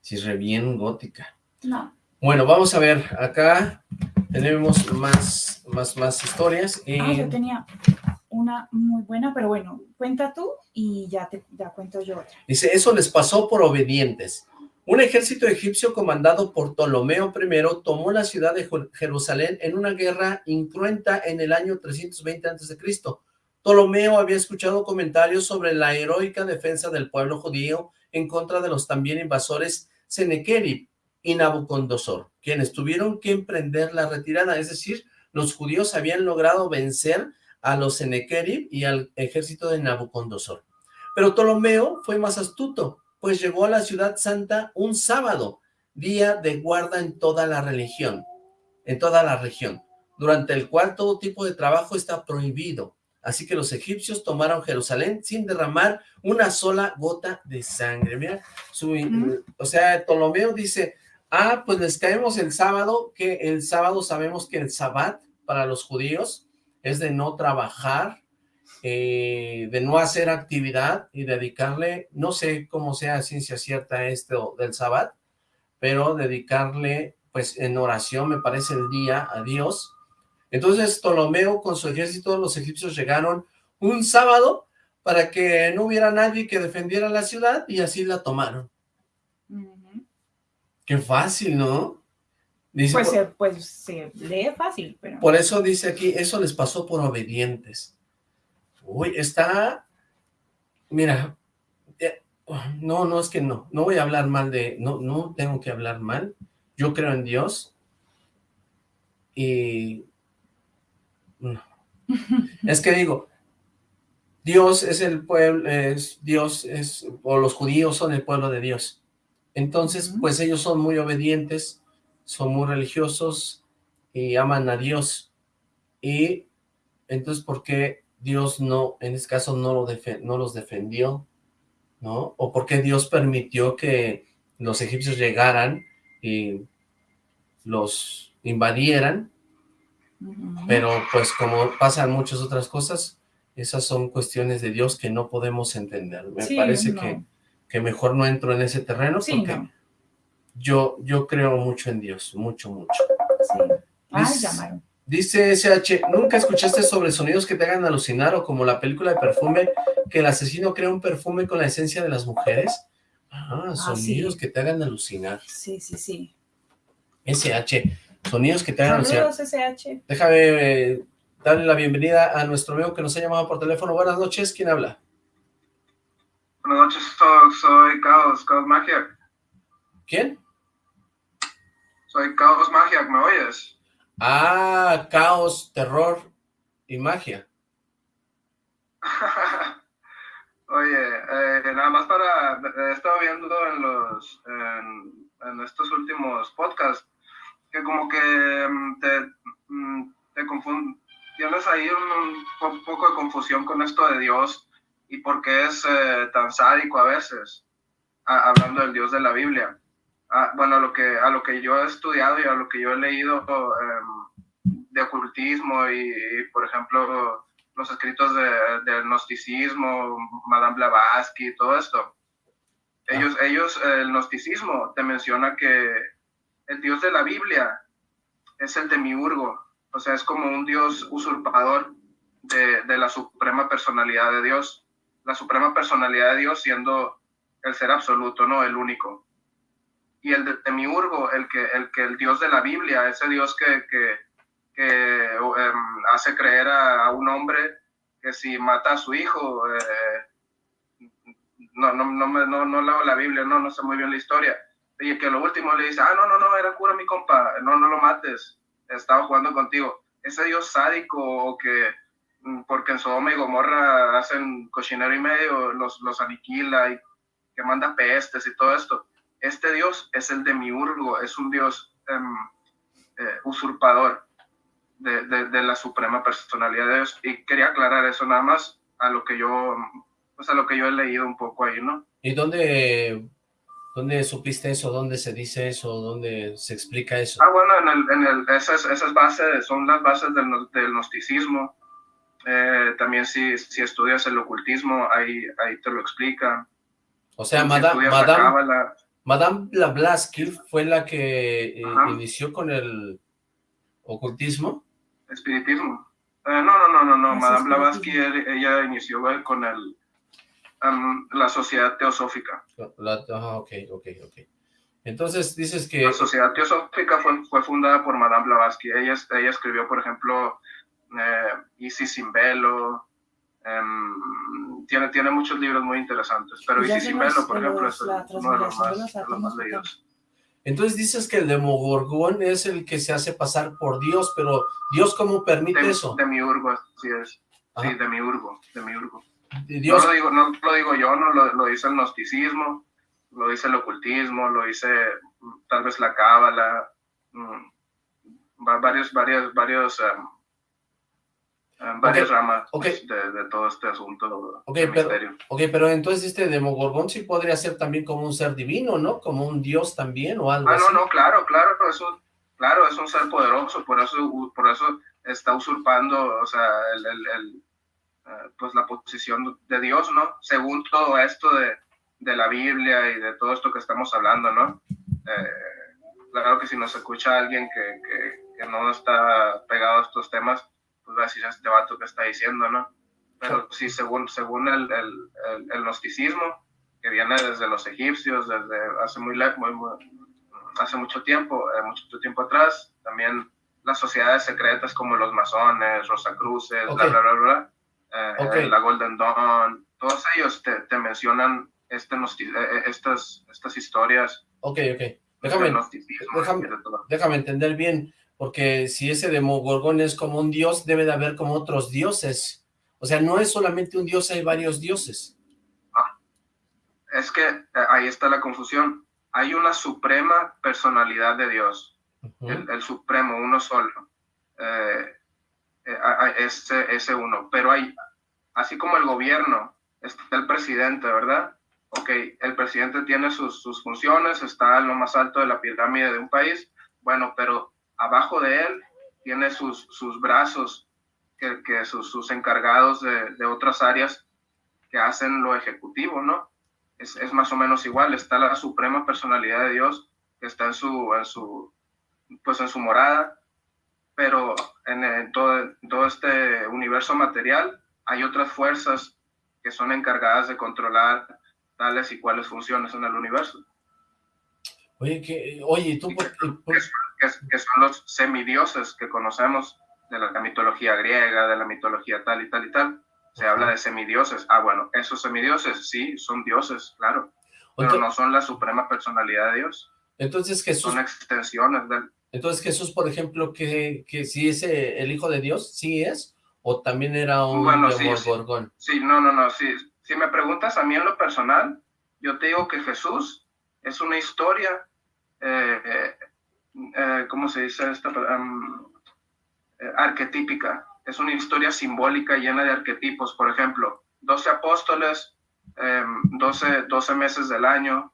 si re bien gótica. No. Bueno, vamos a ver, acá tenemos más, más, más historias. Y... Ah, yo tenía una muy buena, pero bueno, cuenta tú y ya te ya cuento yo otra. Dice, eso les pasó por obedientes. Un ejército egipcio comandado por Ptolomeo I tomó la ciudad de Jerusalén en una guerra incruenta en el año 320 a.C. Ptolomeo había escuchado comentarios sobre la heroica defensa del pueblo judío en contra de los también invasores Sennacherib y Nabucodonosor, quienes tuvieron que emprender la retirada, es decir, los judíos habían logrado vencer a los Sennacherib y al ejército de Nabucodonosor. Pero Ptolomeo fue más astuto, pues llegó a la ciudad santa un sábado, día de guarda en toda la religión, en toda la región, durante el cual todo tipo de trabajo está prohibido. Así que los egipcios tomaron Jerusalén sin derramar una sola gota de sangre. Mira, su, o sea, Ptolomeo dice, ah, pues les caemos el sábado, que el sábado sabemos que el sabbat para los judíos es de no trabajar, eh, de no hacer actividad y dedicarle, no sé cómo sea ciencia cierta esto del sabbat, pero dedicarle pues en oración me parece el día a Dios. Entonces Ptolomeo con su ejército, los egipcios llegaron un sábado para que no hubiera nadie que defendiera la ciudad y así la tomaron. Qué fácil, ¿no? Dice, pues, se, pues se lee fácil, pero... Por eso dice aquí, eso les pasó por obedientes. Uy, está... Mira, eh, no, no, es que no. No voy a hablar mal de... No, no tengo que hablar mal. Yo creo en Dios. Y... No. Es que digo, Dios es el pueblo, es Dios es, o los judíos son el pueblo de Dios. Entonces, pues ellos son muy obedientes, son muy religiosos y aman a Dios. Y entonces, ¿por qué Dios no, en este caso, no, lo no los defendió? ¿No? ¿O por qué Dios permitió que los egipcios llegaran y los invadieran? Pero pues como pasan muchas otras cosas, esas son cuestiones de Dios que no podemos entender. Me parece que, que, mejor no entro en ese terreno porque yo, yo creo mucho en Dios, mucho, mucho. llamaron. Dice SH, ¿nunca escuchaste sobre sonidos que te hagan alucinar o como la película de perfume que el asesino crea un perfume con la esencia de las mujeres? Ah, ah sonidos que te hagan alucinar. Sí, sí, sí. SH, sonidos que te hagan alucinar. Saludos, SH. Déjame eh, darle la bienvenida a nuestro amigo que nos ha llamado por teléfono. Buenas noches, ¿quién habla? Buenas noches, soy, soy Caos, Caos Magia. ¿Quién? Soy Caos Magia, ¿me oyes? Ah, caos, terror y magia. Oye, eh, nada más para, he estado viendo en los, en, estos últimos podcasts, que como que mm, te, mm, te tienes ahí un, poco de confusión con esto de Dios y por qué es eh, tan sádico a veces, hablando del Dios de la Biblia bueno, a lo, que, a lo que yo he estudiado y a lo que yo he leído em, de ocultismo y, por ejemplo, los escritos del de gnosticismo, Madame Blavatsky, todo esto. Ellos, ellos, el gnosticismo te menciona que el Dios de la Biblia es el demiurgo, o sea, es como un Dios usurpador de, de la suprema personalidad de Dios. La suprema personalidad de Dios siendo el ser absoluto, ¿no? El único y el de Temiurgo, el que, el que el Dios de la Biblia, ese Dios que, que, em, hace creer a, un hombre que si mata a su hijo, eh, no, no, no, no, no leo la Biblia, no, no sé muy bien la historia, y que lo último le dice, ah, no, no, no, era cura mi compa, no, no lo mates, estaba jugando contigo. Ese Dios sádico que, mm, porque en Sodoma y Gomorra hacen cochinero y medio, los, los aniquila y que manda pestes y todo esto este Dios es el demiurgo, es un Dios em, eh, usurpador de, la suprema personalidad de Dios. Y quería aclarar eso nada más a lo que yo, pues a lo que yo he leído un poco ahí, ¿no? ¿Y dónde, dónde supiste eso? ¿Dónde se dice eso? ¿Dónde se explica eso? Ah, bueno, en, el, esas, esas bases son las bases del, del gnosticismo. Eh, también si, si estudias el ocultismo, ahí, ahí te lo explican. O sea, Madame, Madame Blavatsky fue la que eh, inició con el ocultismo. Espiritismo. Eh, no, no, no, no, no. Madame Blavatsky, ella inició con el, la sociedad teosófica. La, ok, ok, ok. Entonces dices que... La sociedad teosófica fue, fue fundada por Madame Blavatsky. Ella, ella escribió, por ejemplo, eh, Isis sin velo, Em, tiene, tiene muchos libros muy interesantes, pero Isis por ejemplo, es uno de los más, leídos. Entonces dices que el Demogorgón es el que se hace pasar por Dios, pero ¿Dios cómo permite de, eso? Demiurgo, sí es. Sí, Demiurgo, Demiurgo. Dios... No, lo digo, no lo digo yo, no lo, lo, dice el gnosticismo, lo dice el ocultismo, lo dice mm, tal vez la cábala, mm, varios, varios, varios em, varias ramas pues, de, todo este asunto okay, pero, Ok, pero entonces este Demogorgón sí podría ser también como un ser divino, ¿no? Como un dios también o algo ah, no, no, claro, claro, eso, claro, es un ser poderoso, por eso, por eso está usurpando, o sea, el, el, eh, pues la posición de Dios, ¿no? Según todo esto de, de, la Biblia y de todo esto que estamos hablando, ¿no? Eh, claro que si nos escucha alguien que, que, que no está pegado a estos temas, pues decir este vato que está diciendo, ¿no? Pero sí, según, según el, el, el, gnosticismo, que viene desde los egipcios, desde hace muy, muy, hace mucho tiempo, eh, mucho tiempo atrás, también las sociedades secretas como los masones, Rosacruces, bla, bla, bla, bla, eh, la Golden Dawn, todos ellos te, te mencionan este, eh, estas, estas historias. Ok, ok. Déjame, déjame, déjame entender bien porque si ese Demogorgón es como un dios, debe de haber como otros dioses. O sea, no es solamente un dios, hay varios dioses. Es que eh, ahí está la confusión. Hay una suprema personalidad de Dios, el, supremo, uno solo. Eh, eh, ese, ese uno. Pero hay, así como el gobierno, está el presidente, ¿verdad? Ok, el presidente tiene sus, sus funciones, está en lo más alto de la pirámide de un país, bueno, pero abajo de él tiene sus, sus brazos, que, que sus, sus, encargados de, de, otras áreas que hacen lo ejecutivo, ¿no? Es, es, más o menos igual, está la suprema personalidad de Dios que está en su, en su, pues en su morada, pero en, todo, todo, este universo material hay otras fuerzas que son encargadas de controlar tales y cuales funciones en el universo. Oye, que, oye, tú... Por, Que, son los semidioses que conocemos de la mitología griega, de la mitología tal y tal y tal. Se habla de semidioses. Ah, bueno, esos semidioses sí, son dioses, claro. Pero no son la suprema personalidad de Dios. Entonces Jesús... Son extensiones del... Entonces Jesús, por ejemplo, que, que sí es eh, el hijo de Dios, ¿sí es? ¿O también era un bueno, sí, sí, no, no, no, sí. Si me preguntas a mí en lo personal, yo te digo que Jesús es una historia eh, eh, eh, ¿cómo se dice esta? Um, arquetípica. Es una historia simbólica llena de arquetipos. Por ejemplo, 12 apóstoles, 12, 12 meses del año,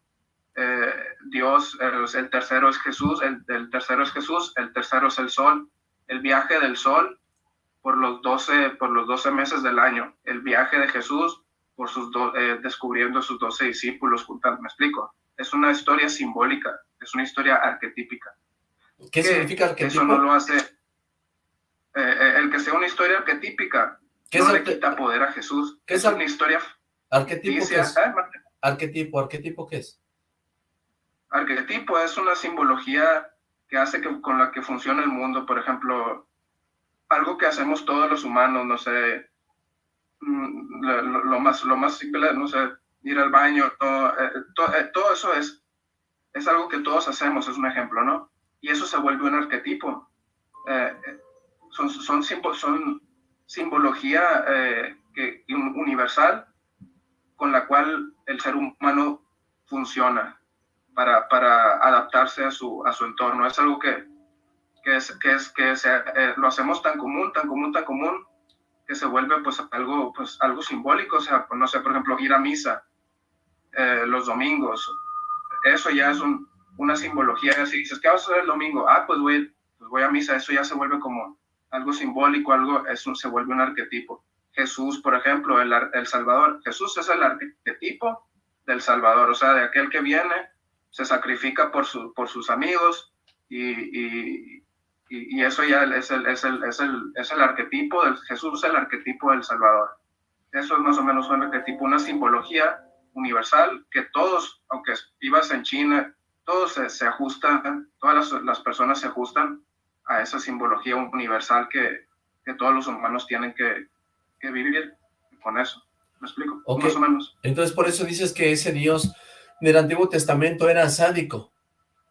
Dios, el, tercero es Jesús, el, tercero es Jesús, el tercero es el sol, el viaje del sol por los 12, por los 12 meses del año, el viaje de Jesús por sus descubriendo sus 12 discípulos, ¿me explico? Es una historia simbólica, es una historia arquetípica. ¿Qué significa arquetípico? Eso no lo hace... Eh, eh, el que sea una historia arquetípica ¿Qué no le quita poder a Jesús. ¿Qué es, una historia... ¿Arquetipo es? ¿Arquetipo? ¿Arquetipo qué es? Arquetipo es una simbología que hace que, con la que funciona el mundo. Por ejemplo, algo que hacemos todos los humanos, no sé, mm, lo, más, lo más simple, no sé, ir al baño, todo, eh, todo eso es es algo que todos hacemos, es un ejemplo, ¿no? Y eso se vuelve un arquetipo. Eh, son, son, son simbología eh, que, universal con la cual el ser humano funciona para, para adaptarse a su, a su entorno. Es algo que, que, es, que, es, que eh, lo hacemos tan común, tan común, tan común, que se vuelve pues algo, pues, algo simbólico. O sea, pues, no sé, por ejemplo, ir a misa los domingos eso ya es una simbología. Si dices, ¿qué vas a hacer el domingo? Ah, pues voy, pues voy a misa. Eso ya se vuelve como algo simbólico, algo, eso se vuelve un arquetipo. Jesús, por ejemplo, el, el Salvador. Jesús es el arquetipo del Salvador, o sea, de aquel que viene, se sacrifica por, su, por sus amigos y, y, y, eso ya es el, es, el, es, el, es el arquetipo del Jesús, el arquetipo del Salvador. Eso es más o menos un arquetipo, una simbología universal que todos, aunque vivas en China, todos se, ajustan, todas las, personas se ajustan a esa simbología universal que, que todos los humanos tienen que, que, vivir con eso. ¿Me explico? Más o menos. Entonces por eso dices que ese Dios del Antiguo Testamento era sádico,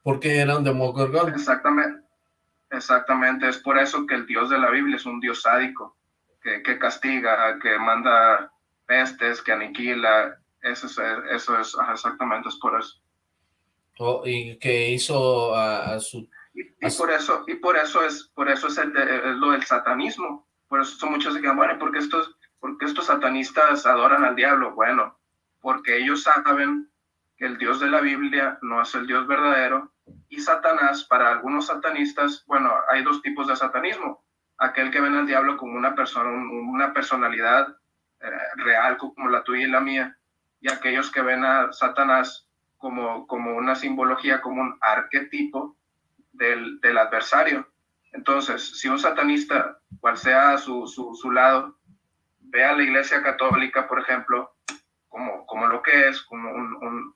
porque era un demogorgón. Exactamente. Exactamente, es por eso que el Dios de la Biblia es un Dios sádico, que, que castiga, que manda pestes, que aniquila, eso es, eso es exactamente, es por eso. Oh, y que hizo a, su... Y, por eso, y por eso es, por eso es, el lo del satanismo. Por eso son muchos que dicen, bueno, ¿por qué estos, porque estos satanistas adoran al diablo? Bueno, porque ellos saben que el Dios de la Biblia no es el Dios verdadero y Satanás, para algunos satanistas, bueno, hay dos tipos de satanismo. Aquel que ven al diablo como una persona, una personalidad eh, real como la tuya y la mía, y aquellos que ven a Satanás como, como una simbología, como un arquetipo del, del adversario. Entonces, si un satanista, cual sea su, su, su, lado, ve a la iglesia católica, por ejemplo, como, como lo que es, como un,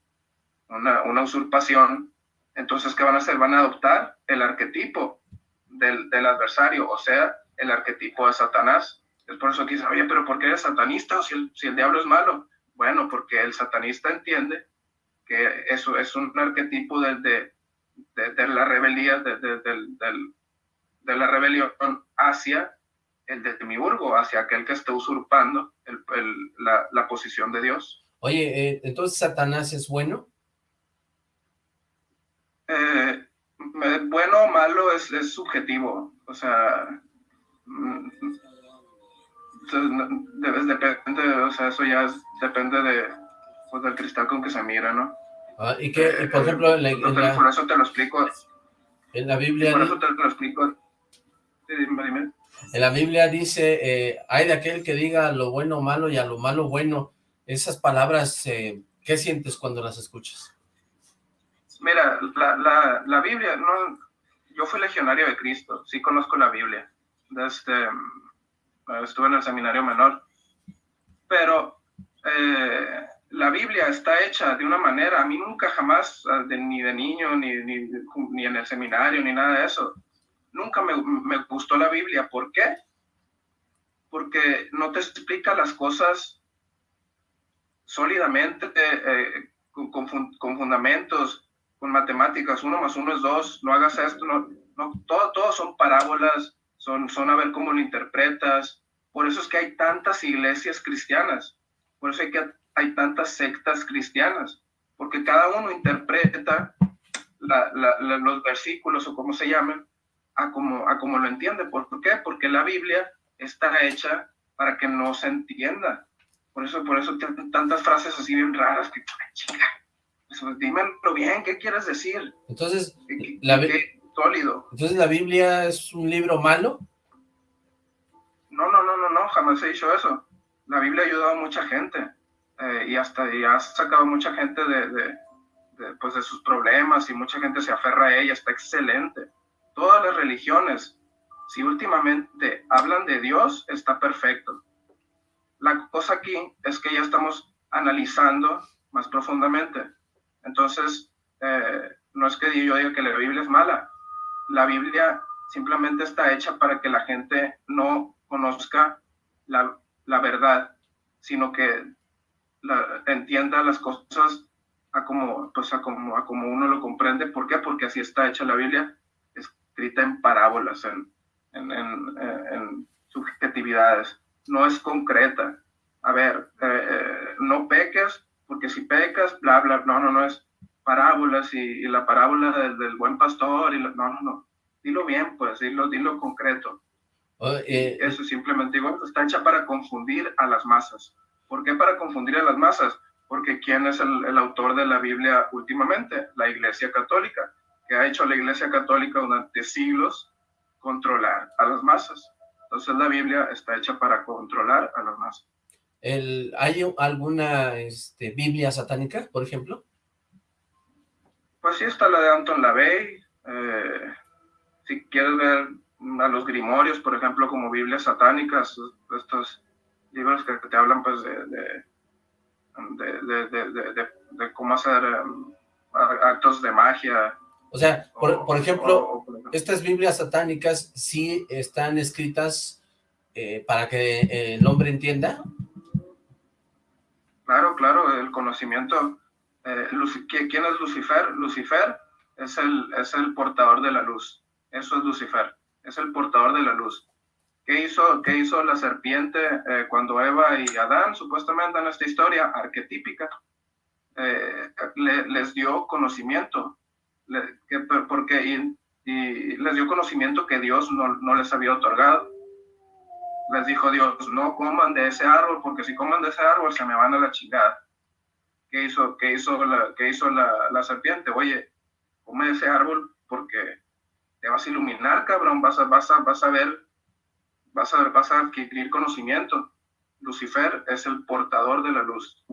una, una, usurpación, entonces, ¿qué van a hacer? Van a adoptar el arquetipo del, del, adversario, o sea, el arquetipo de Satanás. Es por eso que dicen, oye, pero ¿por qué eres satanista si el, si el diablo es malo? Bueno, porque el satanista entiende que eso es un arquetipo de, de, de, la rebelión, de, de, la rebelión hacia el de demiurgo, hacia aquel que está usurpando la, posición de Dios. Oye, eh, ¿entonces Satanás es bueno? Eh, bueno o malo es, subjetivo, o sea, mm, depende, o sea, eso ya depende de, pues, del cristal con que se mira, ¿no? Ah, y que, por ejemplo, en la, por eso te lo explico. En la Biblia... Por eso te lo explico. dime, En la Biblia dice, eh, hay de aquel que diga lo bueno malo y a lo malo bueno. Esas palabras, eh, ¿qué sientes cuando las escuchas? Mira, la, la, la, Biblia, no, yo fui legionario de Cristo, sí conozco la Biblia. Desde, mm, estuve en el seminario menor. Pero eh, la Biblia está hecha de una manera, a mí nunca jamás, ah, ni de niño, ni, ni, ni, en el seminario, ni nada de eso, nunca me, me gustó la Biblia. ¿Por qué? Porque no te explica las cosas sólidamente, eh, con, con, fundamentos, con matemáticas, uno más uno es dos, no hagas esto, no, no todo, todo son parábolas, son, son a ver cómo lo interpretas. Por eso es que hay tantas iglesias cristianas, por eso hay que hay tantas sectas cristianas, porque cada uno interpreta los versículos o como se llaman a como, a como lo entiende. ¿Por qué? Porque la Biblia está hecha para que no se entienda. Por eso, por eso tantas frases así bien raras que, chica, dímelo bien, ¿qué quieres decir? Entonces, la, sólido. Entonces, ¿la Biblia es un libro malo? No, no, no, no, no, jamás he dicho eso. La Biblia ha ayudado a mucha gente. Eh, y hasta ya ha sacado mucha gente de, de, pues de sus problemas y mucha gente se aferra a ella, está excelente. Todas las religiones, si últimamente hablan de Dios, está perfecto. La cosa aquí es que ya estamos analizando más profundamente. Entonces, eh, no es que yo diga que la Biblia es mala. La Biblia simplemente está hecha para que la gente no conozca la, la verdad, sino que entienda las cosas a como, pues a como, a como uno lo comprende. ¿Por qué? Porque así está hecha la Biblia, escrita en parábolas, en, en, en, subjetividades. No es concreta. A ver, eh, eh, no peques, porque si pecas, bla, bla, no, no, no es parábolas y, la parábola del, buen pastor, y no, no, no. Dilo bien, pues, dilo, dilo concreto. Oh, eh, Eso simplemente digo, está hecha para confundir a las masas. ¿Por qué para confundir a las masas? Porque ¿quién es el, autor de la Biblia últimamente? La Iglesia Católica, que ha hecho la Iglesia Católica durante siglos controlar a las masas. Entonces la Biblia está hecha para controlar a las masas. El, ¿Hay alguna este, Biblia satánica, por ejemplo? Pues sí, está la de Anton LaVey. Eh, si quieres ver a los grimorios, por ejemplo, como Biblias satánicas, estos libros que te hablan pues de, de, de, cómo hacer um, actos de magia. O sea, por, ejemplo, estas Biblias satánicas sí están escritas eh, para que el hombre entienda. Claro, claro, el conocimiento. Eh, ¿Quién es Lucifer? Lucifer es el, es el portador de la luz. Eso es Lucifer, es el portador de la luz. ¿Qué hizo, qué hizo la serpiente eh, cuando Eva y Adán, supuestamente en esta historia arquetípica, eh, les dio conocimiento? que, porque y, les dio conocimiento que Dios no, no, les había otorgado. Les dijo Dios, no coman de ese árbol, porque si coman de ese árbol se me van a la chingada. ¿Qué hizo, qué hizo, la, qué hizo la, la serpiente? Oye, come ese árbol porque te vas a iluminar, cabrón, vas a, vas a, vas a ver vas a, vas a adquirir conocimiento. Lucifer es el portador de la luz.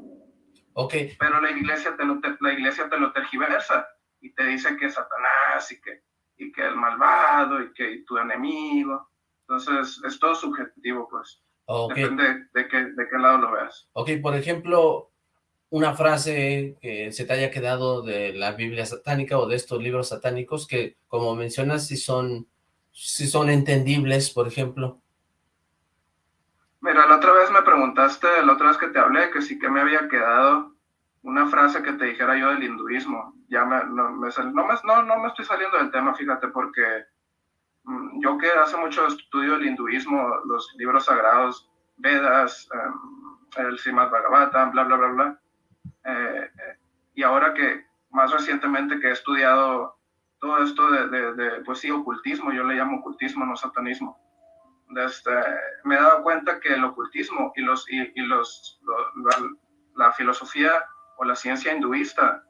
Ok. Pero la iglesia te lo, la iglesia te lo tergiversa y te dice que es Satanás y que, y que el malvado y que tu enemigo. Entonces, es todo subjetivo, pues. Depende de qué, de qué lado lo veas. Ok, por ejemplo, una frase que se te haya quedado de la Biblia satánica o de estos libros satánicos que, como mencionas, si son, si son entendibles, por ejemplo. Mira, la otra vez me preguntaste, la otra vez que te hablé, que sí que me había quedado una frase que te dijera yo del hinduismo. Ya me, no, me, no, me, no, no me estoy saliendo del tema, fíjate, porque mm, yo que hace mucho estudio del hinduismo, los libros sagrados, Vedas, em, el Srimad Bhagavatam, bla, bla, bla, bla, eh, y ahora que más recientemente que he estudiado todo esto de, de, pues sí, ocultismo, yo le llamo ocultismo, no satanismo, este, me he dado cuenta que el ocultismo y, los, y, los, la, filosofía o la ciencia hinduista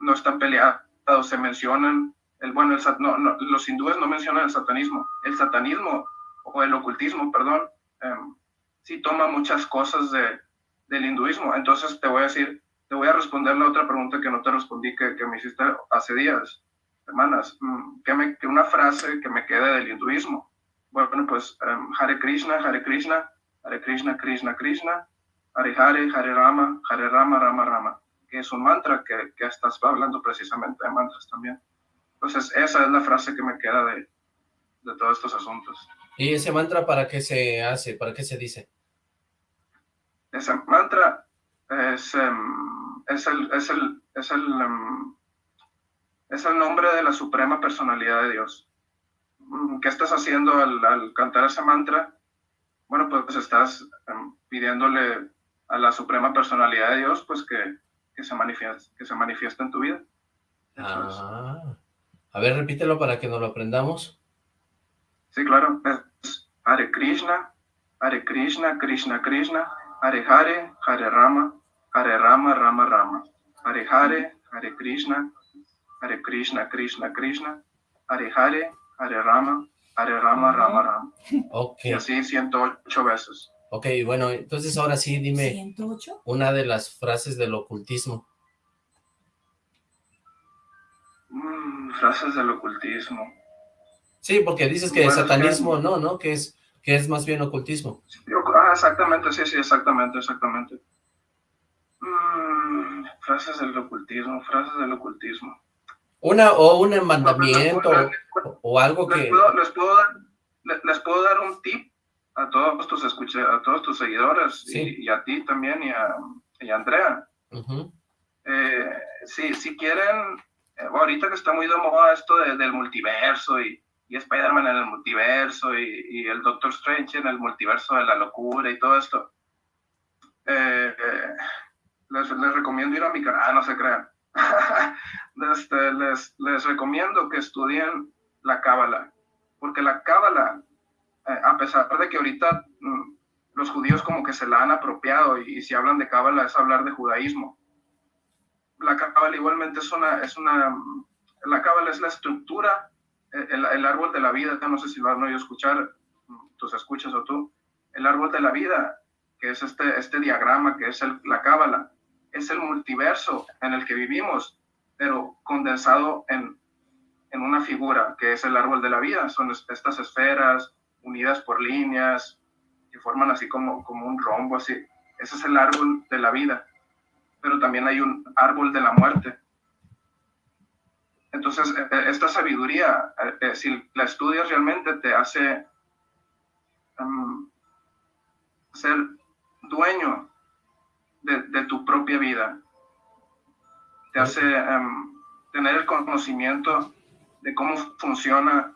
no están peleados, se mencionan, el, bueno, el, no, los hindúes no mencionan el satanismo, el satanismo o el ocultismo, perdón, em, sí toma muchas cosas de, del hinduismo. Entonces te voy a decir, te voy a responder la otra pregunta que no te respondí, que, que me hiciste hace días, semanas, mm, que, me, que una frase que me quede del hinduismo. Bueno, pues um, Hare Krishna, Hare Krishna, Hare Krishna, Krishna, Krishna, Hare Hare, Hare Rama, Hare Rama, Rama, Rama, que es un mantra que, que estás hablando precisamente de mantras también. Entonces, esa es la frase que me queda de, de todos estos asuntos. ¿Y ese mantra para qué se hace? ¿Para qué se dice? Ese mantra es, em, es, el, es, el, es, el, em, es el nombre de la suprema personalidad de Dios. Mm, ¿Qué estás haciendo al, cantar ese mantra? Bueno, pues estás em, pidiéndole a la suprema personalidad de Dios, pues que, que se, manifieste, que se manifieste en tu vida. Ah. A ver, repítelo para que nos lo aprendamos. Sí, claro. Es Hare Krishna, Hare Krishna, Krishna Krishna, Hare Hare, Hare Rama, Hare Rama, Rama Rama, Hare Hare, Hare Krishna, Hare Krishna, Krishna Krishna, Hare Hare, Hare Rama, Hare Rama, Rama Rama. Ok. Y así 108 veces. Ok, bueno, entonces ahora sí dime ¿108? una de las frases del ocultismo. Mm, frases del ocultismo. Sí, porque dices que el satanismo no, ¿no? Que es, que es más bien ocultismo. ah, exactamente, sí, sí, exactamente, exactamente. Mm, frases del ocultismo, frases del ocultismo. Una o un mandamiento o, algo que... les, puedo dar, les, puedo dar, un tip a todos tus a todos tus seguidores y, a ti también y a, y Andrea. Eh, si, quieren, eh, ahorita que está muy de moda esto del multiverso y, y Spider-Man en el multiverso y, el Doctor Strange en el multiverso de la locura y todo esto, eh, les, les, recomiendo ir a mi canal, no se crean. Este, les, les, recomiendo que estudien la Cábala, porque la Cábala, eh, a pesar de que ahorita mm, los judíos como que se la han apropiado y, si hablan de Cábala es hablar de judaísmo, la Cábala igualmente es una, es una, la Cábala es la estructura, eh, el, el, árbol de la vida, no sé si lo han oído escuchar, mm, tus escuchas o tú, el árbol de la vida, que es este, este diagrama, que es el, la Cábala, es el multiverso en el que vivimos, pero condensado en, en una figura que es el árbol de la vida. Son estas esferas unidas por líneas que forman así como, como un rombo, así. Ese es el árbol de la vida. Pero también hay un árbol de la muerte. Entonces, e, e, esta sabiduría, e, si la estudias realmente, te hace um, ser dueño de, tu propia vida. Te hace em, tener el conocimiento de cómo funciona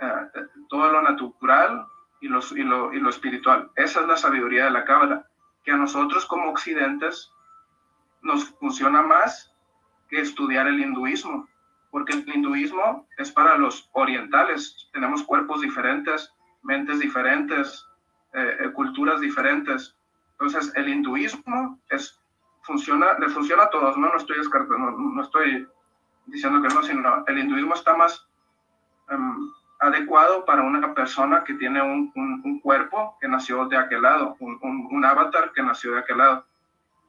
eh, todo lo natural y, los, y, lo, y lo espiritual. Esa es la sabiduría de la Cábala, que a nosotros como occidentes nos funciona más que estudiar el hinduismo, porque el hinduismo es para los orientales, tenemos cuerpos diferentes, mentes diferentes, eh, eh, culturas diferentes, entonces, el hinduismo es, funciona, le funciona a todos, ¿no? No estoy descartando, no, estoy diciendo que no, sino el hinduismo está más em, adecuado para una persona que tiene un, un, cuerpo que nació de aquel lado, un, un, avatar que nació de aquel lado.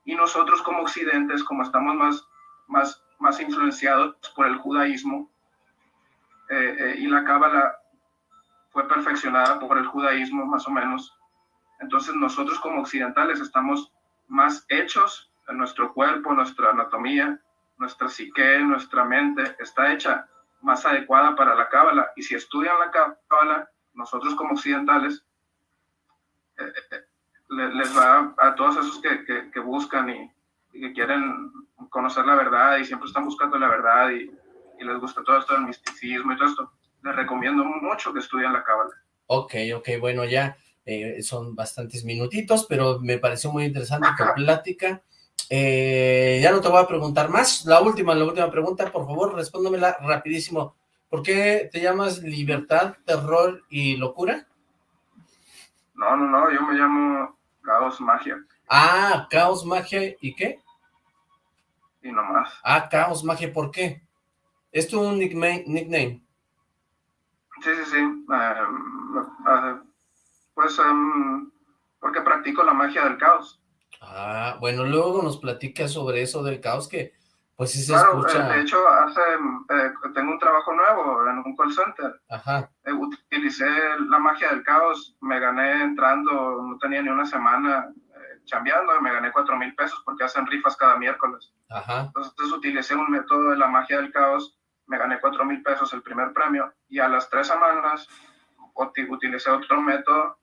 Y nosotros como occidentes, como estamos más, más, más influenciados por el judaísmo, eh, eh, y la cábala fue perfeccionada por el judaísmo más o menos, entonces nosotros como occidentales estamos más hechos en nuestro cuerpo, nuestra anatomía, nuestra psique, nuestra mente está hecha más adecuada para la cábala. Y si estudian la cábala, nosotros como occidentales, eh, eh, eh, les va a, todos esos que, que, buscan y, que quieren conocer la verdad y siempre están buscando la verdad y, y les gusta todo esto del misticismo y todo esto, les recomiendo mucho que estudien la cábala. Ok, ok, bueno, ya eh, son bastantes minutitos, pero me pareció muy interesante tu plática. Eh, ya no te voy a preguntar más. La última, la última pregunta, por favor, respóndemela rapidísimo. ¿Por qué te llamas Libertad, Terror y Locura? No, no, no, yo me llamo Caos Magia. Ah, Caos Magia, ¿y qué? Y no más. Ah, Caos Magia, ¿por qué? ¿Es tu nickname? nickname? Sí, sí, sí. Em, eh, pues em, porque practico la magia del caos. Ah, bueno, luego nos platicas sobre eso del caos que pues sí se claro, escucha. Eh, de hecho, hace, eh, tengo un trabajo nuevo en un call center. Ajá. utilicé la magia del caos, me gané entrando, no tenía ni una semana chambeando y me gané cuatro mil pesos porque hacen rifas cada miércoles. Ajá. Entonces utilicé un método de la magia del caos me gané cuatro mil pesos el primer premio y a las tres semanas utilicé otro método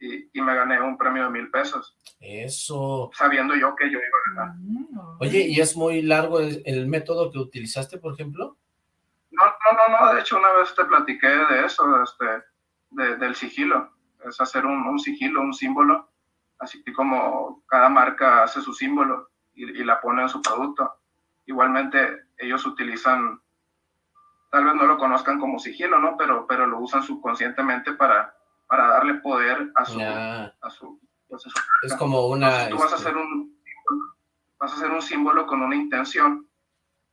y, me gané un premio de mil pesos. Eso. Sabiendo yo que yo iba a ganar. Mm. Oye, ¿y es muy largo el, método que utilizaste, por ejemplo? No, no, no, no, de hecho una vez te platiqué de eso, este, del sigilo. Es hacer un, un, sigilo, un símbolo, así como cada marca hace su símbolo y, y la pone en su producto. Igualmente ellos utilizan tal vez no lo conozcan como sigilo, ¿no? Pero, pero lo usan subconscientemente para, para darle poder a su... A su, pues, es como una... tú vas a, este hacer un, vas a hacer un símbolo con una intención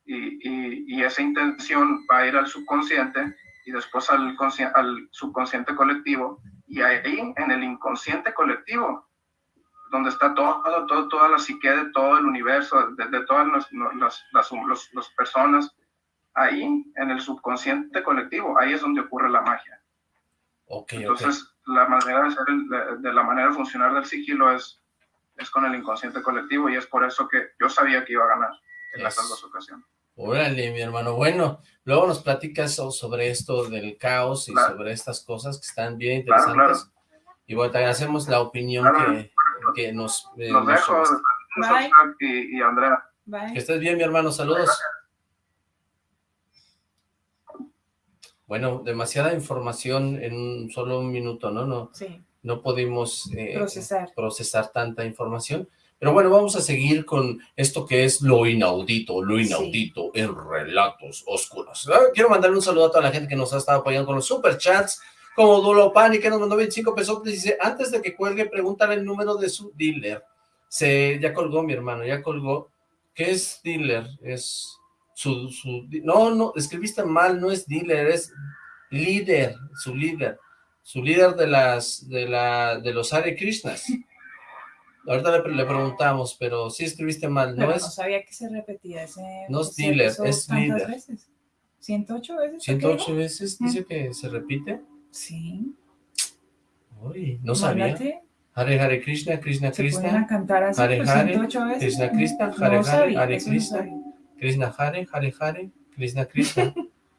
y, y, esa intención va a ir al subconsciente y después al, al subconsciente colectivo y ahí en el inconsciente colectivo donde está todo, todo, toda la psique de todo el universo, de, todas las, las, las, las personas, ahí, en el subconsciente colectivo, ahí es donde ocurre la magia. Entonces, la manera de, ser de, la manera de funcionar del sigilo es, es con el inconsciente colectivo y es por eso que yo sabía que iba a ganar en las dos ocasiones. Órale, mi hermano. Bueno, luego nos platicas sobre esto del caos y sobre estas cosas que están bien interesantes. Y bueno, te agradecemos la opinión que, que, nos... Eh, dejo, Y, y, Andrea. Que estés bien, mi hermano. Saludos. Bueno, demasiada información en un, solo un minuto, ¿no? No, sí. no pudimos eh, procesar. procesar tanta información. Pero bueno, vamos a seguir con esto que es lo inaudito, lo inaudito en Relatos Oscuros. Ah, quiero mandarle un saludo a toda la gente que nos ha estado apoyando con los superchats, como Dulopani, que nos mandó 25 pesos, dice, antes de que cuelgue, pregúntale el número de su dealer. Se, ya colgó mi hermano, ya colgó. ¿Qué es dealer? Es su, su, no, no, escribiste mal, no es dealer, es líder, su líder, su líder de las, de la, de los Hare Krishnas. Ahorita le, preguntamos, pero sí escribiste mal, ¿no es? no sabía que se repetía ese... No es dealer, es líder. Veces. ¿108 veces? ¿108 veces dice que se repite? Sí. Uy, no sabía. Hare Hare Krishna, Krishna Krishna. Se pueden cantar así Hare Hare, 108 veces. Krishna Krishna, Hare Hare, Hare Krishna. Krishna Hare, Hare Hare, Krishna Krishna,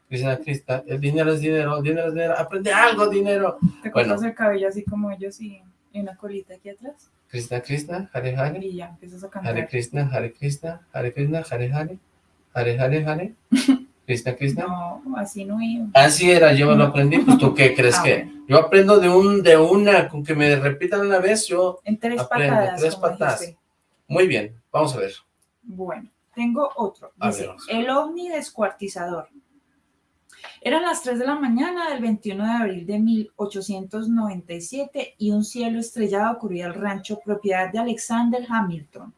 Krishna Krishna, el dinero es dinero, el dinero es dinero, aprende algo, dinero. ¿Te bueno. el cabello así como ellos y, una colita aquí atrás? Krishna Krishna, Hare Hare. Y ya, empiezas a cantar. Hare Krishna, Hare Krishna, Hare Krishna, Hare Hare, Hare Hare, Hare. Krishna Krishna. No, así no iba. Así era, yo lo aprendí, pues tú qué crees ah, que... Yo aprendo de un de una, con que me repitan una vez, yo En tres aprendo, patadas. tres patadas. Muy bien, vamos a ver. Bueno. Tengo otro. Dice, el ovni descuartizador. Eran las 3 de la mañana del 21 de abril de 1897 y un cielo estrellado cubría el rancho propiedad de Alexander Hamilton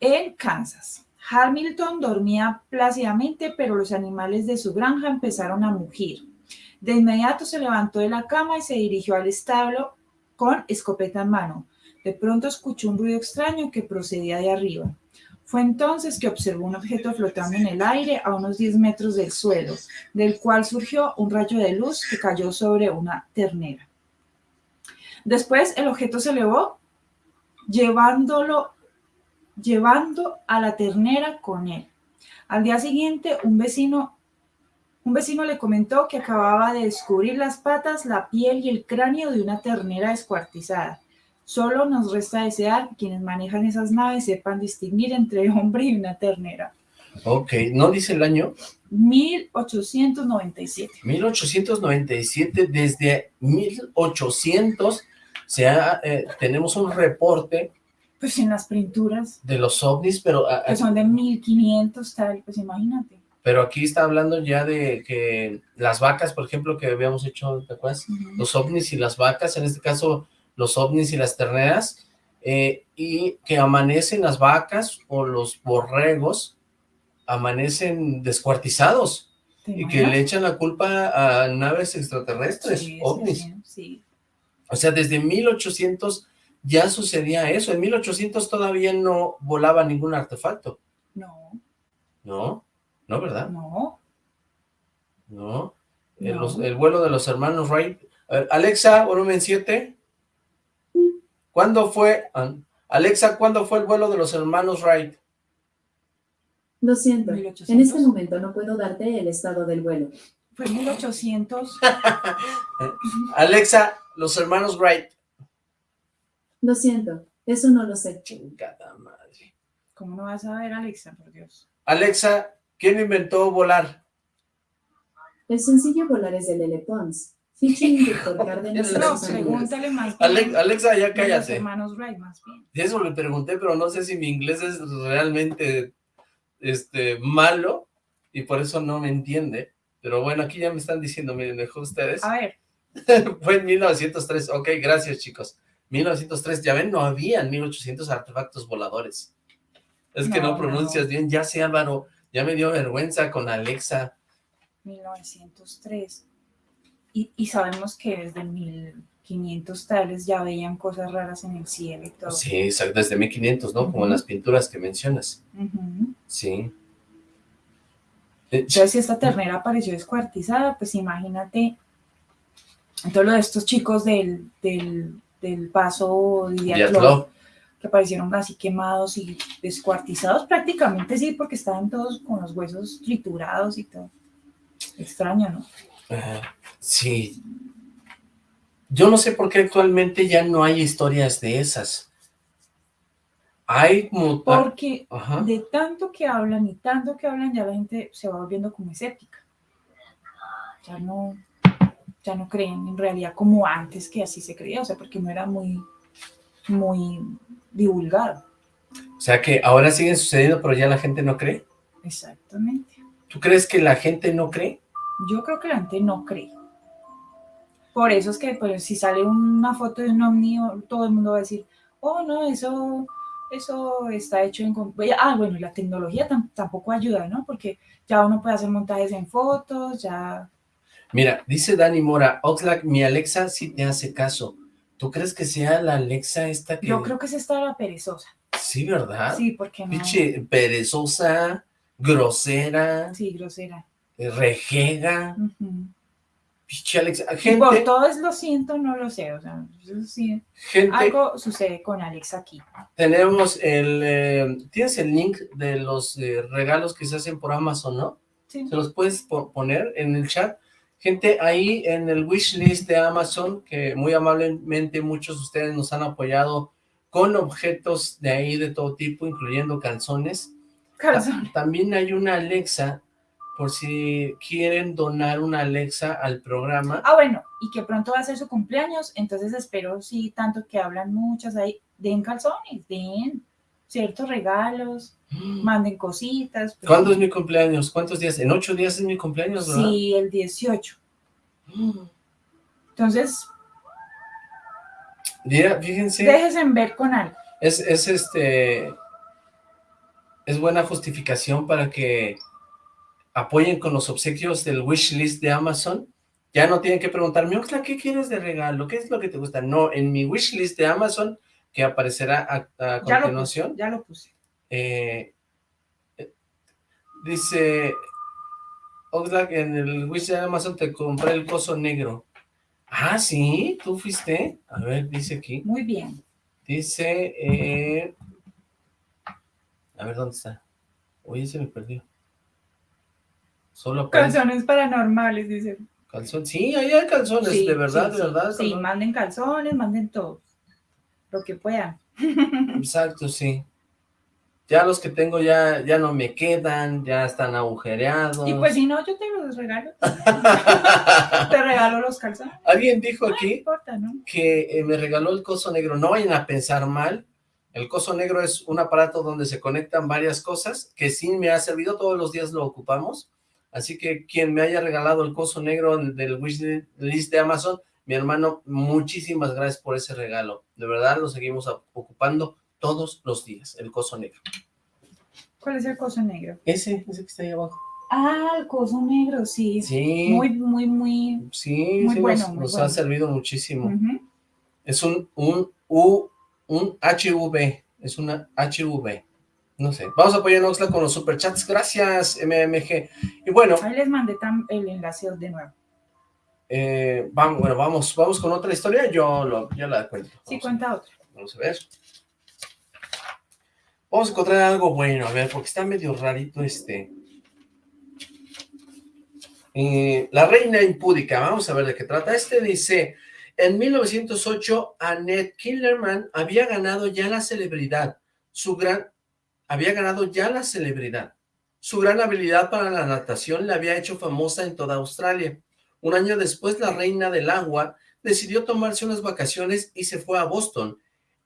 en Kansas. Hamilton dormía plácidamente, pero los animales de su granja empezaron a mugir. De inmediato se levantó de la cama y se dirigió al establo con escopeta en mano. De pronto escuchó un ruido extraño que procedía de arriba. Fue entonces que observó un objeto flotando en el aire a unos 10 metros del suelo, del cual surgió un rayo de luz que cayó sobre una ternera. Después el objeto se elevó, llevándolo, llevando a la ternera con él. Al día siguiente, un vecino, un vecino le comentó que acababa de descubrir las patas, la piel y el cráneo de una ternera descuartizada. Solo nos resta desear que quienes manejan esas naves sepan distinguir entre hombre y una ternera. Ok, ¿no dice el año? 1897. 1897, desde 1800 se ha, eh, tenemos un reporte Pues en las pinturas, de los ovnis, pero, a- que son de 1500 tal, pues imagínate. pero aquí está hablando ya de que las vacas, por ejemplo, que habíamos hecho, ¿te acuerdas? Los ovnis y las vacas, en este caso los ovnis y las terneras, eh, y que amanecen las vacas o los borregos, amanecen descuartizados ¿Te y que le echan la culpa a naves extraterrestres, Sí, ovnis. sí, sí. O sea, desde 1800 ya sucedía eso. En 1800 todavía no volaba ningún artefacto. No, ¿No? ¿No, verdad? no. No. El, No. los- el vuelo de los hermanos Wright. Alexa, volumen 7. ¿Cuándo fue? Alexa, ¿cuándo fue el vuelo de los hermanos Wright? Lo siento, 1800. en este momento no puedo darte el estado del vuelo. Fue en 1800. Alexa, los hermanos Wright. Lo siento, eso no lo sé. Chingada madre. ¿Cómo no vas a ver, Alexa, por Dios? Alexa, ¿quién inventó volar? El sencillo volar es de Lele Pons, Cárdenas y No, pregúntale más bien. Ale- Alexa, ya Los cállate. hermanos Wright, más bien. De eso le pregunté, pero no sé si mi inglés es realmente este, malo y por eso no me entiende. Pero bueno, aquí ya me están diciendo, miren, mejor ustedes. A ver, Fue en 1903. Ok, gracias, chicos. 1903, ya ven, no había en 1800 artefactos voladores. Es que No, no, no, pronuncias no. bien. Ya sé, Álvaro, ya me dio vergüenza con Alexa. 1903. Y, y sabemos que desde 1500 tales ya veían cosas raras en el cielo y todo. Sí, exacto, desde 1500, ¿no? Como en las pinturas que mencionas. Sí. Eh, Entonces, si esta ternera apareció descuartizada, pues imagínate todo lo de estos chicos del, del, del paso Diatlov, Diatlov. que aparecieron así quemados y descuartizados, prácticamente sí, porque estaban todos con los huesos triturados y todo. Extraño, ¿no? Ajá, Sí. Yo no sé por qué actualmente ya no hay historias de esas. Hay. Porque Ajá. de tanto que hablan y tanto que hablan, ya la gente se va volviendo como escéptica. Ya no, ya no creen en realidad como antes que así se creía, o sea, porque no era muy, muy divulgado. O sea que ahora siguen sucediendo, pero ya la gente no cree. Exactamente. ¿Tú crees que la gente no cree? Yo creo que la gente no cree. Por eso es que pues, si sale una foto de un ovni, todo el mundo va a decir, oh, no, eso, eso está hecho en... com-". Ah, bueno, la tecnología tam- tampoco ayuda, ¿no? Porque ya uno puede hacer montajes en fotos, ya... Mira, dice Dani Mora, Oxlack, mi Alexa sí te hace caso. ¿Tú crees que sea la Alexa esta que...? Yo creo que es esta la perezosa. Sí, ¿verdad? Sí, porque no... Pinche perezosa, grosera, Sí, grosera. Rejega, pinche Alexa. Y por Gente, todo es lo siento, no lo sé. O sea, sí, gente, algo sucede con Alexa aquí. tenemos el... eh, ¿Tienes el link de los eh, regalos que se hacen por Amazon, no? Sí. ¿Se los puedes po- poner en el chat? Gente, ahí en el wishlist de Amazon, que muy amablemente muchos de ustedes nos han apoyado con objetos de ahí de todo tipo, incluyendo calzones. Calzón. También hay una Alexa, por si quieren donar una Alexa al programa. Ah, bueno, y que pronto va a ser su cumpleaños, entonces espero, sí, tanto que hablan muchas ahí, den calzones, den ciertos regalos, manden cositas. pues, ¿Cuándo es mi cumpleaños? ¿Cuántos días? En ocho días es mi cumpleaños, ¿verdad? Sí, el 18. Entonces, Mira, fíjense. déjense ver con algo. Es, es este es buena justificación para que apoyen con los obsequios del wishlist de Amazon. Ya no tienen que preguntarme, Oxla, ¿qué quieres de regalo? ¿Qué es lo que te gusta? No, en mi wishlist de Amazon, que aparecerá a, a Ya lo puse, continuación, ya lo puse. eh, dice Oxlack, en el wish de Amazon te compré el coso negro. Ah, ¿sí? ¿Tú fuiste? A ver, dice aquí. Muy bien. Dice, eh, a ver, ¿dónde está? Oye, se me perdió. Solo Calzones paranormales, dice. calzón. Sí, ahí hay calzones, Sí, de verdad, sí, de verdad. Sí, manden calzones, manden todo. Lo que puedan. Exacto, sí. Ya los que tengo ya, ya no me quedan, ya están agujereados. Y pues si no, yo te los regalo. te regalo los calzones. Alguien dijo No aquí importa, ¿no? que eh, me regaló el coso negro. No vayan a pensar mal. El coso negro es un aparato donde se conectan varias cosas que sí me ha servido. Todos los días lo ocupamos. Así que quien me haya regalado el coso negro del wishlist de Amazon, mi hermano, muchísimas gracias por ese regalo. De verdad, lo seguimos ocupando todos los días, el coso negro. ¿Cuál es el coso negro? Ese, ese que está ahí abajo. Ah, el coso negro, sí. Sí, Muy, muy, muy... sí, muy sí, bueno, nos, muy nos ha servido muchísimo. Es un, un, U, un HV, es una HV. No sé, vamos a apoyar a Oxlack con los superchats. Gracias, MMG. Y bueno, Ahí les mandé el enlace de nuevo. eh, vamos, bueno, vamos, vamos con otra historia. Yo, lo, yo la cuento. Sí, Vamos cuenta otra. Vamos a ver. Vamos a encontrar algo bueno, a ver, porque está medio rarito este. Eh, la reina impúdica, vamos a ver de qué trata. Este dice, en 1908, Annette Killerman había ganado ya la celebridad. Su gran, había ganado ya la celebridad. Su gran habilidad para la natación la había hecho famosa en toda Australia. Un año después, la reina del agua decidió tomarse unas vacaciones y se fue a Boston,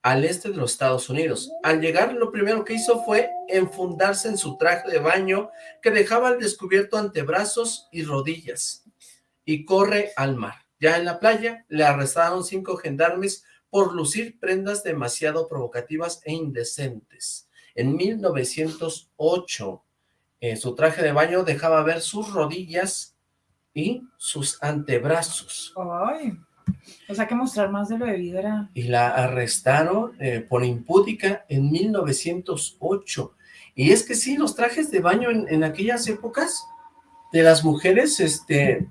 al este de los Estados Unidos. Al llegar, lo primero que hizo fue enfundarse en su traje de baño que dejaba al descubierto antebrazos y rodillas y corre al mar. Ya en la playa, le arrestaron cinco gendarmes por lucir prendas demasiado provocativas e indecentes. En 1908, eh, su traje de baño dejaba ver sus rodillas y sus antebrazos. Ay. O sea que mostrar más de lo debido era... y la arrestaron eh, por impúdica en 1908. Y es que sí, los trajes de baño en, en aquellas épocas de las mujeres, este,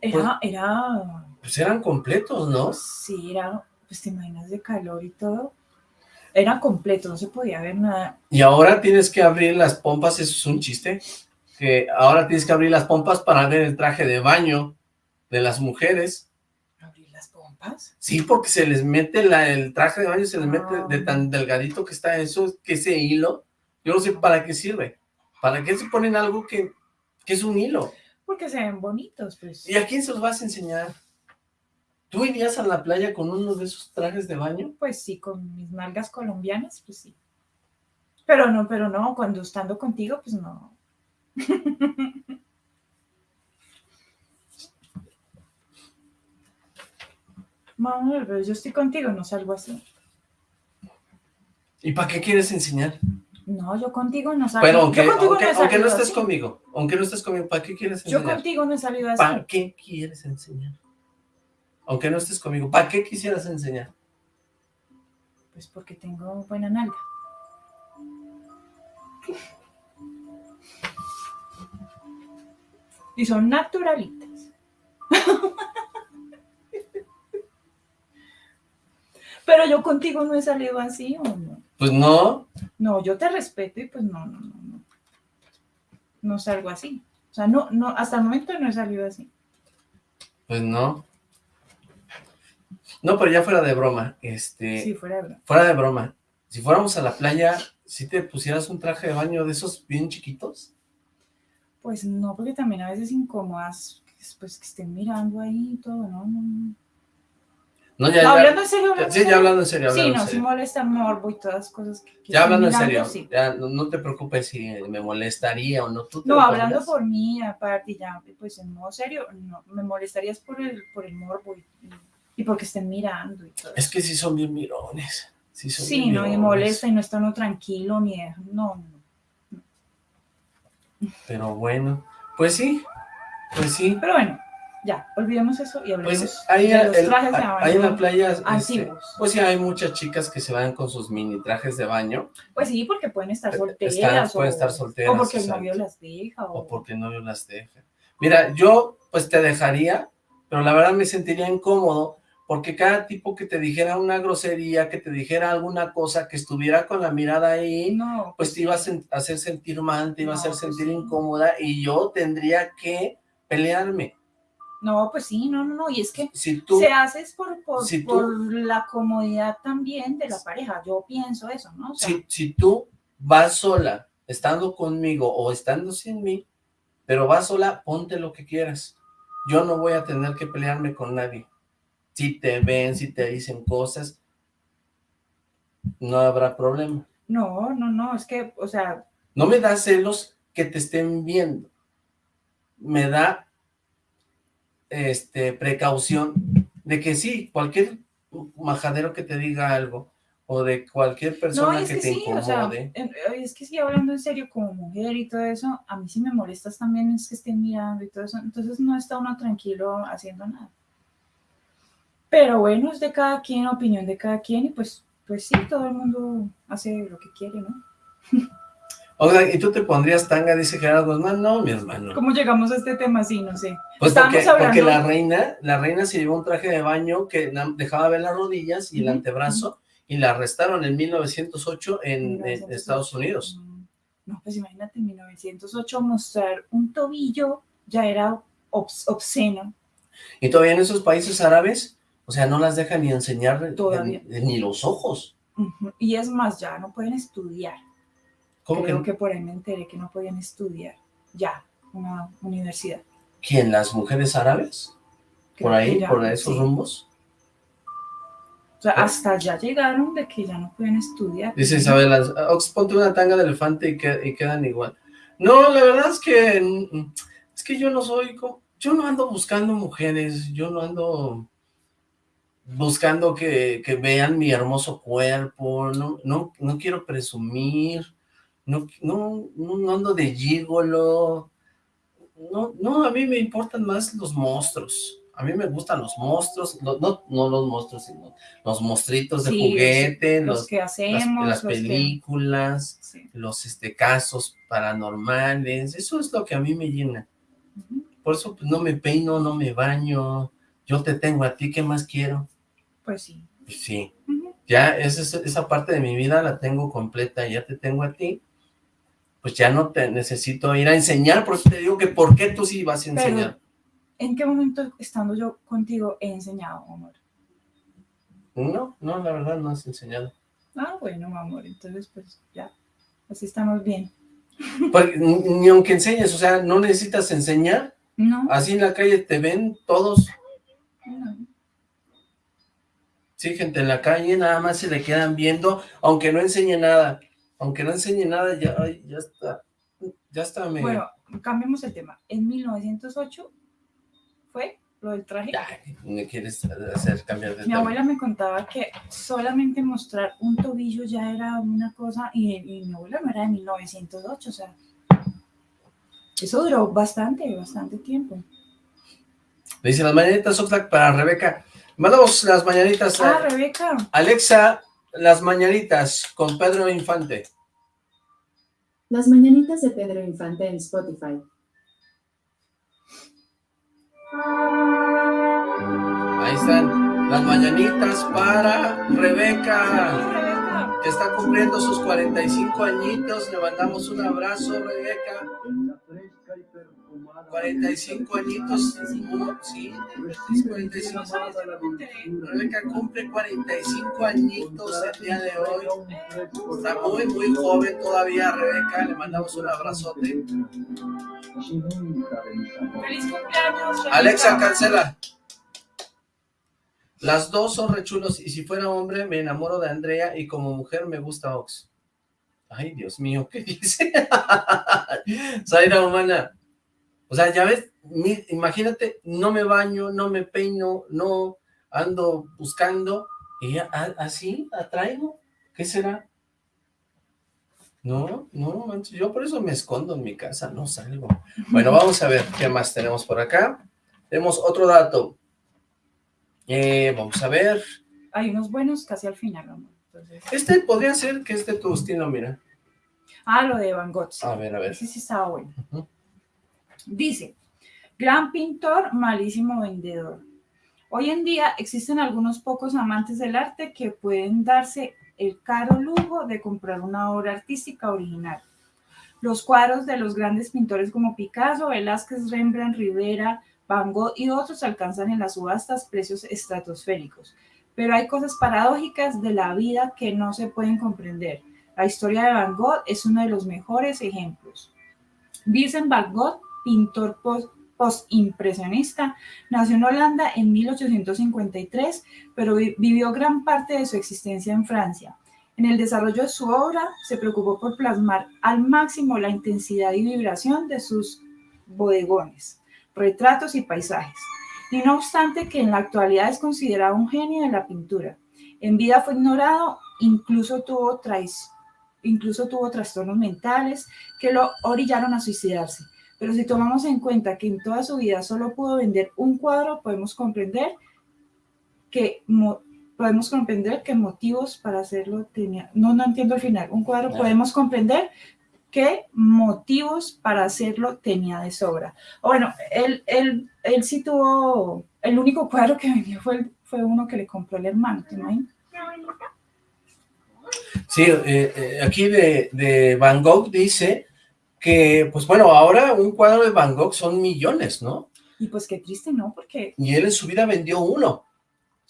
Era, era... pues eran completos, ¿no? Sí, era... Pues te imaginas de calor y todo. Era completo, no se podía ver nada. Y ahora tienes que abrir las pompas, eso es un chiste, que ahora tienes que abrir las pompas para ver el traje de baño de las mujeres. ¿Abrir las pompas? Sí, porque se les mete la, el traje de baño, se les mete Ah. de tan delgadito que está eso, que ese hilo, yo no sé para qué sirve. ¿Para qué se ponen algo que, que es un hilo? Porque se ven bonitos, pues. ¿Y a quién se los vas a enseñar? ¿Tú irías a la playa con uno de esos trajes de baño? Pues sí, con mis nalgas colombianas, pues sí. Pero no, pero no, cuando estando contigo, pues no. Manuel, pero yo estoy contigo, no salgo así. ¿Y para qué quieres enseñar? No, yo contigo no salgo. Pero aunque, yo contigo aunque, no he aunque no salido estés así. conmigo, aunque no estés conmigo, ¿para qué quieres Yo enseñar? contigo no he salido así. ¿Para qué quieres enseñar? Aunque no estés conmigo, ¿para qué quisieras enseñar? Pues porque tengo buena nalga. Y son naturalitas. Pero yo contigo no he salido así o no. Pues no, No, yo te respeto y pues no, no, no, no. No salgo así. O sea, no, no, hasta el momento no he salido así. pues no. No, pero ya fuera de broma, este, Si fuera de broma. fuera de broma, si fuéramos a la playa, si te pusieras un traje de baño de esos bien chiquitos, Pues no, porque también a veces incomodas, pues que estén mirando ahí y todo, ¿no? no, ya, No, hablando en serio, hablando sí, ya hablando en serio, Sí, no, en sí molesta el morbo y todas las cosas que, que Ya hablando en serio, sí. ya no, no te preocupes si me molestaría o no. ¿tú te No, hablando por mí, aparte, ya, pues en modo serio, no, me molestarías por el, por el morbo y, y porque estén mirando y todo. Es que sí son bien mirones. Sí, son Sí, bien no, y mirones. molesta y no está uno tranquilo ni no, no. Pero bueno, pues sí, pues sí. Pero bueno, ya, olvidemos eso y hablemos Pues ahí, de los el- trajes de ahí en la baño playa, este, pues sí, hay muchas chicas que se van con sus mini trajes de baño. Pues sí, porque pueden estar solteras. Están- o, pueden estar solteras, O porque el novio las deja. O, o porque el novio las deja. Mira, yo pues te dejaría, pero la verdad me sentiría incómodo porque cada tipo que te dijera una grosería, que te dijera alguna cosa, que estuviera con la mirada ahí, No, pues te iba a sen- hacer sentir mal, te iba a hacer pues sentir sí. incómoda y yo tendría que pelearme. no, pues sí, no, no, no. Y es que Si tú, se hace es por, por, si tú- por la comodidad también de la pareja. Yo pienso eso, ¿no? O sea, si, si tú vas sola, estando conmigo o estando sin mí, pero vas sola, ponte lo que quieras. Yo no voy a tener que pelearme con nadie. Si te ven, si te dicen cosas, no habrá problema. No, no, no, es que, o sea... No me da celos que te estén viendo. Me da este precaución de que sí, cualquier majadero que te diga algo, o de cualquier persona que, te incomode. es que sí, hablando en serio como mujer y todo eso, a mí sí me molestas también es que estén mirando y todo eso, entonces no está uno tranquilo haciendo nada. Pero bueno, es de cada quien, opinión de cada quien, y pues, pues sí, todo el mundo hace lo que quiere, ¿no? Oiga, ¿y tú te pondrías tanga? Dice Gerardo Guzmán. No, mi hermano. ¿Cómo llegamos a este tema así? No sé. Pues porque, porque, la reina, la reina se llevó un traje de baño que dejaba ver las rodillas y el antebrazo, y la arrestaron en 1908 en, Estados Unidos. No, pues imagínate, en 1908 mostrar un tobillo ya era obsceno. Y todavía en esos países árabes, o sea, no las dejan ni enseñar ni los ojos. Y es más, ya no pueden estudiar. ¿Cómo Creo que? por ahí me enteré que no podían estudiar ya una universidad. ¿Quién? ¿Las mujeres árabes? ¿Por ahí? ¿Por esos rumbos? O sea, hasta ya llegaron de que ya no pueden estudiar. Dice Isabel, Ox, ponte una tanga de elefante y, y, quedan igual. No, la verdad es que, mm, es que yo no soy, yo no ando buscando mujeres, yo no ando buscando que, que vean mi hermoso cuerpo, no, no, no quiero presumir, no, no, no ando de gigolo, no, no, a mí me importan más los monstruos, a mí me gustan los monstruos, no, no, los monstruos, sino los monstruitos de juguete, los, que hacemos, las, películas, los este, casos paranormales, eso es lo que a mí me llena. Por eso pues, no me peino, no me baño, yo te tengo a ti, ¿qué más quiero? Pues sí. Sí, ya esa, esa parte de mi vida la tengo completa, ya te tengo a ti, pues ya no te necesito ir a enseñar, porque te digo que ¿por qué tú sí vas a enseñar? ¿En qué momento estando yo contigo he enseñado, amor? No, no, la verdad no has enseñado. Ah, bueno, amor, entonces pues ya, así estamos bien. Pues, ni aunque enseñes, o sea, no necesitas enseñar. No. Así en la calle te ven todos. Sí, gente en la calle nada más se le quedan viendo, aunque no enseñe nada. Aunque no enseñe nada, ya, ya está. Ya está medio. Bueno, cambiemos el tema. En 1908 fue lo del traje. ¿Me quieres hacer cambiar de Mi abuela me contaba que solamente mostrar un tobillo ya era una cosa, y, mi abuela no era de 1908, o sea, eso duró bastante, bastante tiempo. Me dice las mañanitas Oxlack para Rebeca. Mandamos las mañanitas. Ah, Rebeca. Alexa, las mañanitas con Pedro Infante. Las mañanitas de Pedro Infante en Spotify. Ahí están las mañanitas para Rebeca, que está cumpliendo sus 45 añitos. Le mandamos un abrazo, Rebeca. 45 añitos, sí, 45 Rebeca cumple 45 añitos el día de hoy. Está muy, muy joven todavía, Rebeca. Le mandamos un abrazote. ¡Feliz cumpleaños, Alexa, cancela. Las dos son rechulos y si fuera hombre me enamoro de Andrea y como mujer me gusta Ox. Ay, Dios mío, ¿qué dice? Zaira Humana, o sea, ya ves, imagínate, no me baño, no me peino, no ando buscando, y así atraigo. ¿Qué será? No, no, yo por eso me escondo en mi casa, no salgo. Bueno, vamos a ver qué más tenemos por acá. Tenemos otro dato. Eh, vamos a ver. Hay unos buenos casi al final, amor. Este podría ser que este tu estilo, mira. Ah, lo de Van Gogh. A ver, a ver. Sí, sí estaba bueno. Dice, gran pintor, malísimo vendedor. Hoy en día existen algunos pocos amantes del arte que pueden darse el caro lujo de comprar una obra artística original. Los cuadros de los grandes pintores como Picasso, Velázquez, Rembrandt, Rivera, Van Gogh y otros alcanzan en las subastas precios estratosféricos. Pero hay cosas paradójicas de la vida que no se pueden comprender. La historia de Van Gogh es uno de los mejores ejemplos. Vincent Van Gogh, pintor postimpresionista, nació en Holanda en 1853, pero vivió gran parte de su existencia en Francia. En el desarrollo de su obra se preocupó por plasmar al máximo la intensidad y vibración de sus bodegones, retratos y paisajes. Y no obstante que en la actualidad es considerado un genio de la pintura. En vida fue ignorado, incluso tuvo, incluso tuvo trastornos mentales que lo orillaron a suicidarse. Pero si tomamos en cuenta que en toda su vida solo pudo vender un cuadro, podemos comprender que podemos comprender qué motivos para hacerlo tenía. No, no entiendo el final. Un cuadro podemos comprender qué motivos para hacerlo tenía de sobra. Bueno, él, él, él sí tuvo, el único cuadro que vendió fue, fue uno que le compró el hermano, ¿te imaginas? Sí, eh, eh, aquí de, de, Van Gogh dice que, pues bueno, ahora un cuadro de Van Gogh son millones, ¿no? Y pues qué triste, ¿no? Porque... Y él en su vida vendió uno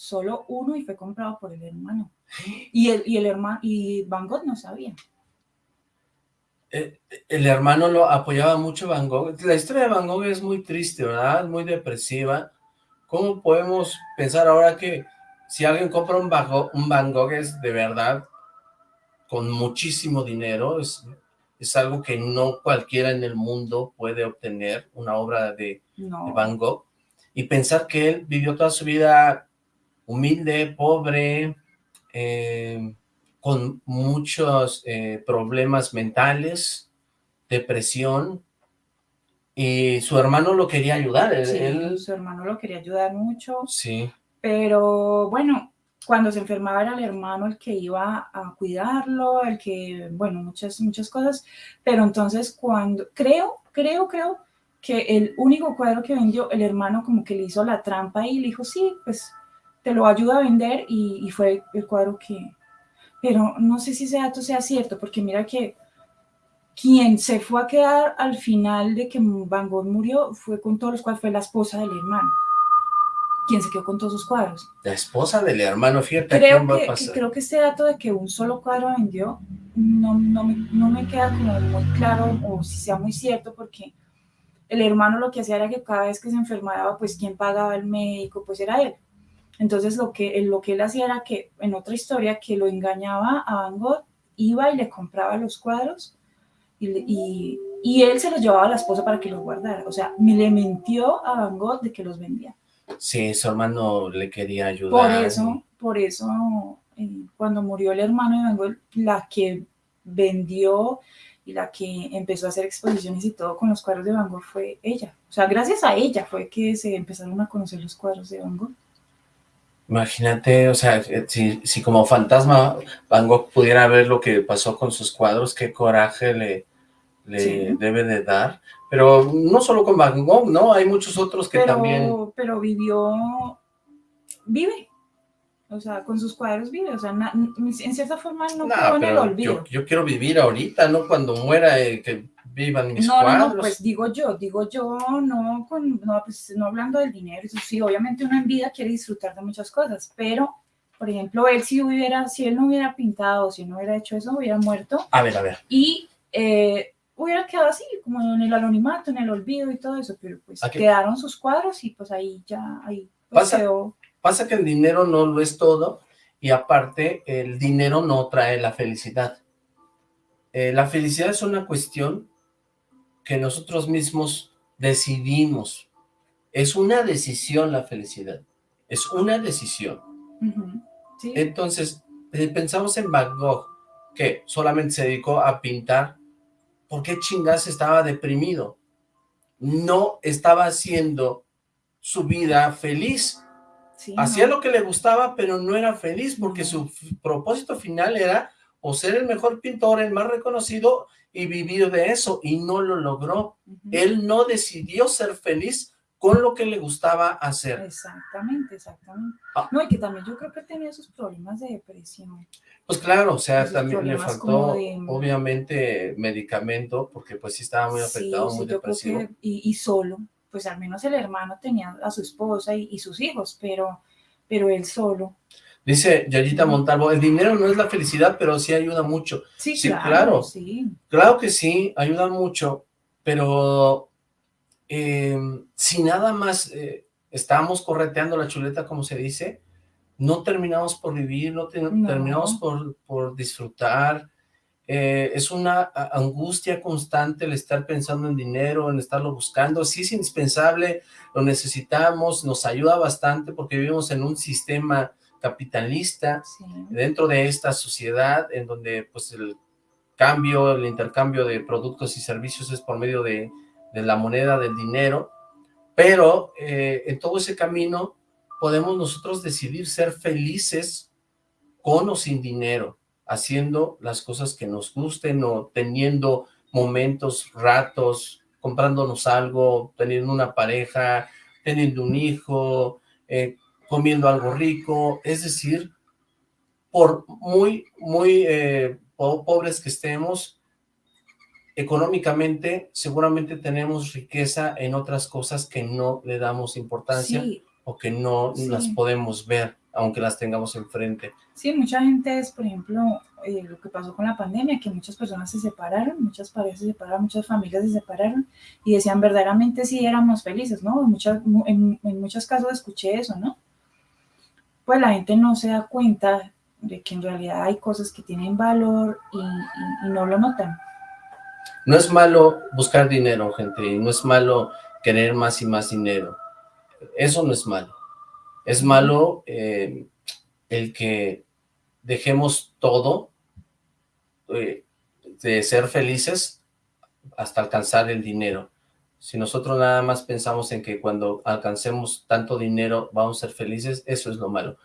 solo uno y fue comprado por el hermano. Y el, y el hermano, y Van Gogh no sabía. El, el, hermano lo apoyaba mucho Van Gogh. La historia de Van Gogh es muy triste, ¿verdad? Muy depresiva. ¿Cómo podemos pensar ahora que si alguien compra un Van Gogh, un Van Gogh es de verdad con muchísimo dinero? Es, es algo que no cualquiera en el mundo puede obtener, una obra de, de Van Gogh. Y pensar que él vivió toda su vida humilde, pobre, eh, con muchos eh, problemas mentales, depresión, y su hermano lo quería ayudar. Él, su hermano lo quería ayudar mucho. Sí. Pero bueno, cuando se enfermaba era el hermano el que iba a cuidarlo, el que, bueno, muchas, muchas cosas. Pero entonces cuando, creo, creo, creo que el único cuadro que vendió, el hermano como que le hizo la trampa y le dijo, sí, pues te lo ayuda a vender y, fue el cuadro que... Pero no sé si ese dato sea cierto, porque mira que quien se fue a quedar al final de que Van Gogh murió fue con todos los cuadros, fue la esposa del hermano. Quien se quedó con todos sus cuadros. La esposa del hermano, fíjate. Creo, que, que, creo que este dato de que un solo cuadro vendió no, no, me, no me queda como muy claro o si sea muy cierto porque el hermano lo que hacía era que cada vez que se enfermaba, pues quien pagaba el médico, pues era él. Entonces lo que, lo que él hacía era que, en otra historia, que lo engañaba a Van Gogh, iba y le compraba los cuadros y, y, él se los llevaba a la esposa para que los guardara. O sea, me le mintió a Van Gogh de que los vendía. Sí, su hermano le quería ayudar. Por eso, por eso, eh, cuando murió el hermano de Van Gogh, la que vendió y la que empezó a hacer exposiciones y todo con los cuadros de Van Gogh fue ella. O sea, gracias a ella fue que se empezaron a conocer los cuadros de Van Gogh. Imagínate, o sea, eh, si, si, como fantasma Van Gogh pudiera ver lo que pasó con sus cuadros, qué coraje le, le debe de dar. Pero no solo con Van Gogh, ¿no? Hay muchos otros que también... Pero vivió, vive, o sea, con sus cuadros vive, o sea, en cierta forma no pone el olvido. Yo, yo, quiero vivir ahorita, ¿no? Cuando muera, eh, que vivan mis no, cuadros. No, pues digo yo, digo yo, no, con, no, pues, no hablando del dinero, eso sí, obviamente uno en vida quiere disfrutar de muchas cosas, pero, por ejemplo, él si hubiera, si él no hubiera pintado, si no hubiera hecho eso, hubiera muerto. A ver, a ver. Y eh, hubiera quedado así, como en el anonimato, en el olvido y todo eso, pero pues quedaron sus cuadros y pues ahí ya, ahí pasa, pasa que el dinero no lo es todo, y aparte, el dinero no trae la felicidad. Eh, la felicidad es una cuestión que nosotros mismos decidimos. Es una decisión la felicidad. Es una decisión. Entonces, eh, pensamos en Van Gogh, que solamente se dedicó a pintar. ¿Por qué chingas estaba deprimido? No estaba haciendo su vida feliz. Hacía lo que le gustaba, pero no era feliz porque su propósito final era o ser el mejor pintor, el más reconocido y vivir de eso, y no lo logró. Él no decidió ser feliz con lo que le gustaba hacer. Exactamente, exactamente. Ah. No, y que también yo creo que tenía sus problemas de depresión. Pues claro, o sea, también le faltó, obviamente, medicamento, porque pues sí estaba muy afectado, muy depresivo. y, solo, pues al menos el hermano tenía a su esposa y, sus hijos, pero, pero él solo. Dice Yayita Montalvo, el dinero no es la felicidad, pero sí ayuda mucho. Sí, Sí, claro, claro. sí. Claro que sí, ayuda mucho, pero eh, si nada más eh, estamos correteando la chuleta, como se dice, no terminamos por vivir, no, te- No. terminamos por, por disfrutar. Eh, es una angustia constante el estar pensando en dinero, en estarlo buscando. Sí es indispensable, lo necesitamos, nos ayuda bastante porque vivimos en un sistema capitalista sí. dentro de esta sociedad en donde pues el cambio, el intercambio de productos y servicios es por medio de, de la moneda, del dinero, pero eh, en todo ese camino podemos nosotros decidir ser felices con o sin dinero, haciendo las cosas que nos gusten o teniendo momentos, ratos, comprándonos algo, teniendo una pareja, teniendo un hijo, eh, comiendo algo rico, es decir, por muy, muy eh, po- pobres que estemos, económicamente seguramente tenemos riqueza en otras cosas que no le damos importancia Sí, o que no Sí. las podemos ver, aunque las tengamos enfrente. sí, mucha gente es, por ejemplo, eh, lo que pasó con la pandemia, que muchas personas se separaron, muchas parejas se separaron, muchas familias se separaron y decían verdaderamente sí éramos felices, ¿no? En, muchas, en, en muchos casos escuché eso, ¿no? Pues la gente no se da cuenta de que en realidad hay cosas que tienen valor y, y- y no lo notan. No es malo buscar dinero, gente, y no es malo querer más y más dinero. Eso no es malo. Es malo eh, el que dejemos todo eh, de ser felices hasta alcanzar el dinero. Si nosotros nada más pensamos en que cuando alcancemos tanto dinero vamos a ser felices, eso es lo malo.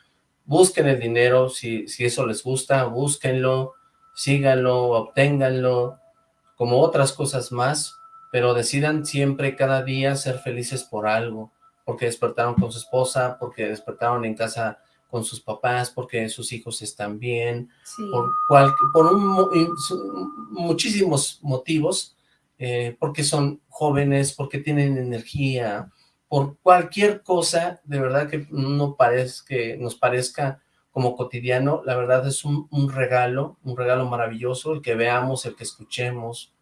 Busquen el dinero, si, si eso les gusta, búsquenlo, síganlo, obténganlo, como otras cosas más, pero decidan siempre, cada día, ser felices por algo, porque despertaron con su esposa, porque despertaron en casa con sus papás, porque sus hijos están bien, Sí, por, cual- por un muchísimos motivos, eh, porque son jóvenes, porque tienen energía, por cualquier cosa, de verdad que no parezca, nos parezca como cotidiano, la verdad es un, un regalo, un regalo maravilloso, el que veamos, el que escuchemos,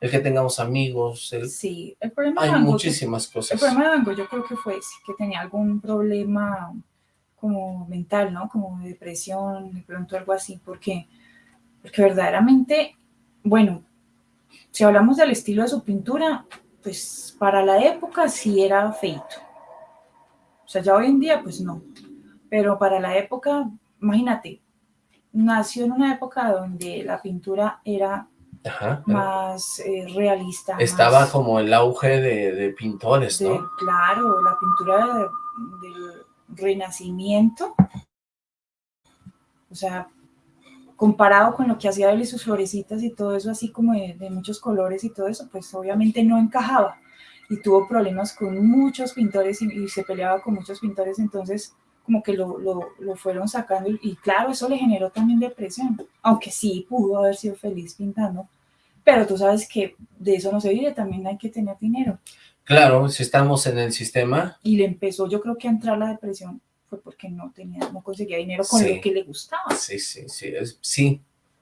el que tengamos amigos, el- sí. El problema hay muchísimas El cosas. problema de Van Gogh yo creo que fue ese, que tenía algún problema como mental, ¿no? Como de depresión, de pronto algo así, porque, porque verdaderamente, bueno, si hablamos del estilo de su pintura, pues para la época sí era feito. O sea, ya hoy en día, pues no. Pero para la época, imagínate, nació en una época donde la pintura era Ajá, más eh, realista. Estaba más- como el auge de, de pintores, de- ¿no? claro, la pintura de- del Renacimiento, o sea, comparado con lo que hacía él y sus florecitas y todo eso, así como de, de muchos colores y todo eso, pues obviamente no encajaba y tuvo problemas con muchos pintores y, y se peleaba con muchos pintores, entonces como que lo, lo- lo fueron sacando y, y claro, eso le generó también depresión, aunque sí pudo haber sido feliz pintando, pero tú sabes que de eso no se vive, también hay que tener dinero Claro, si estamos en el sistema, y le empezó yo creo que a entrar la depresión fue porque no tenía, no conseguía dinero con Sí. lo que le gustaba. sí, sí, sí, es- sí,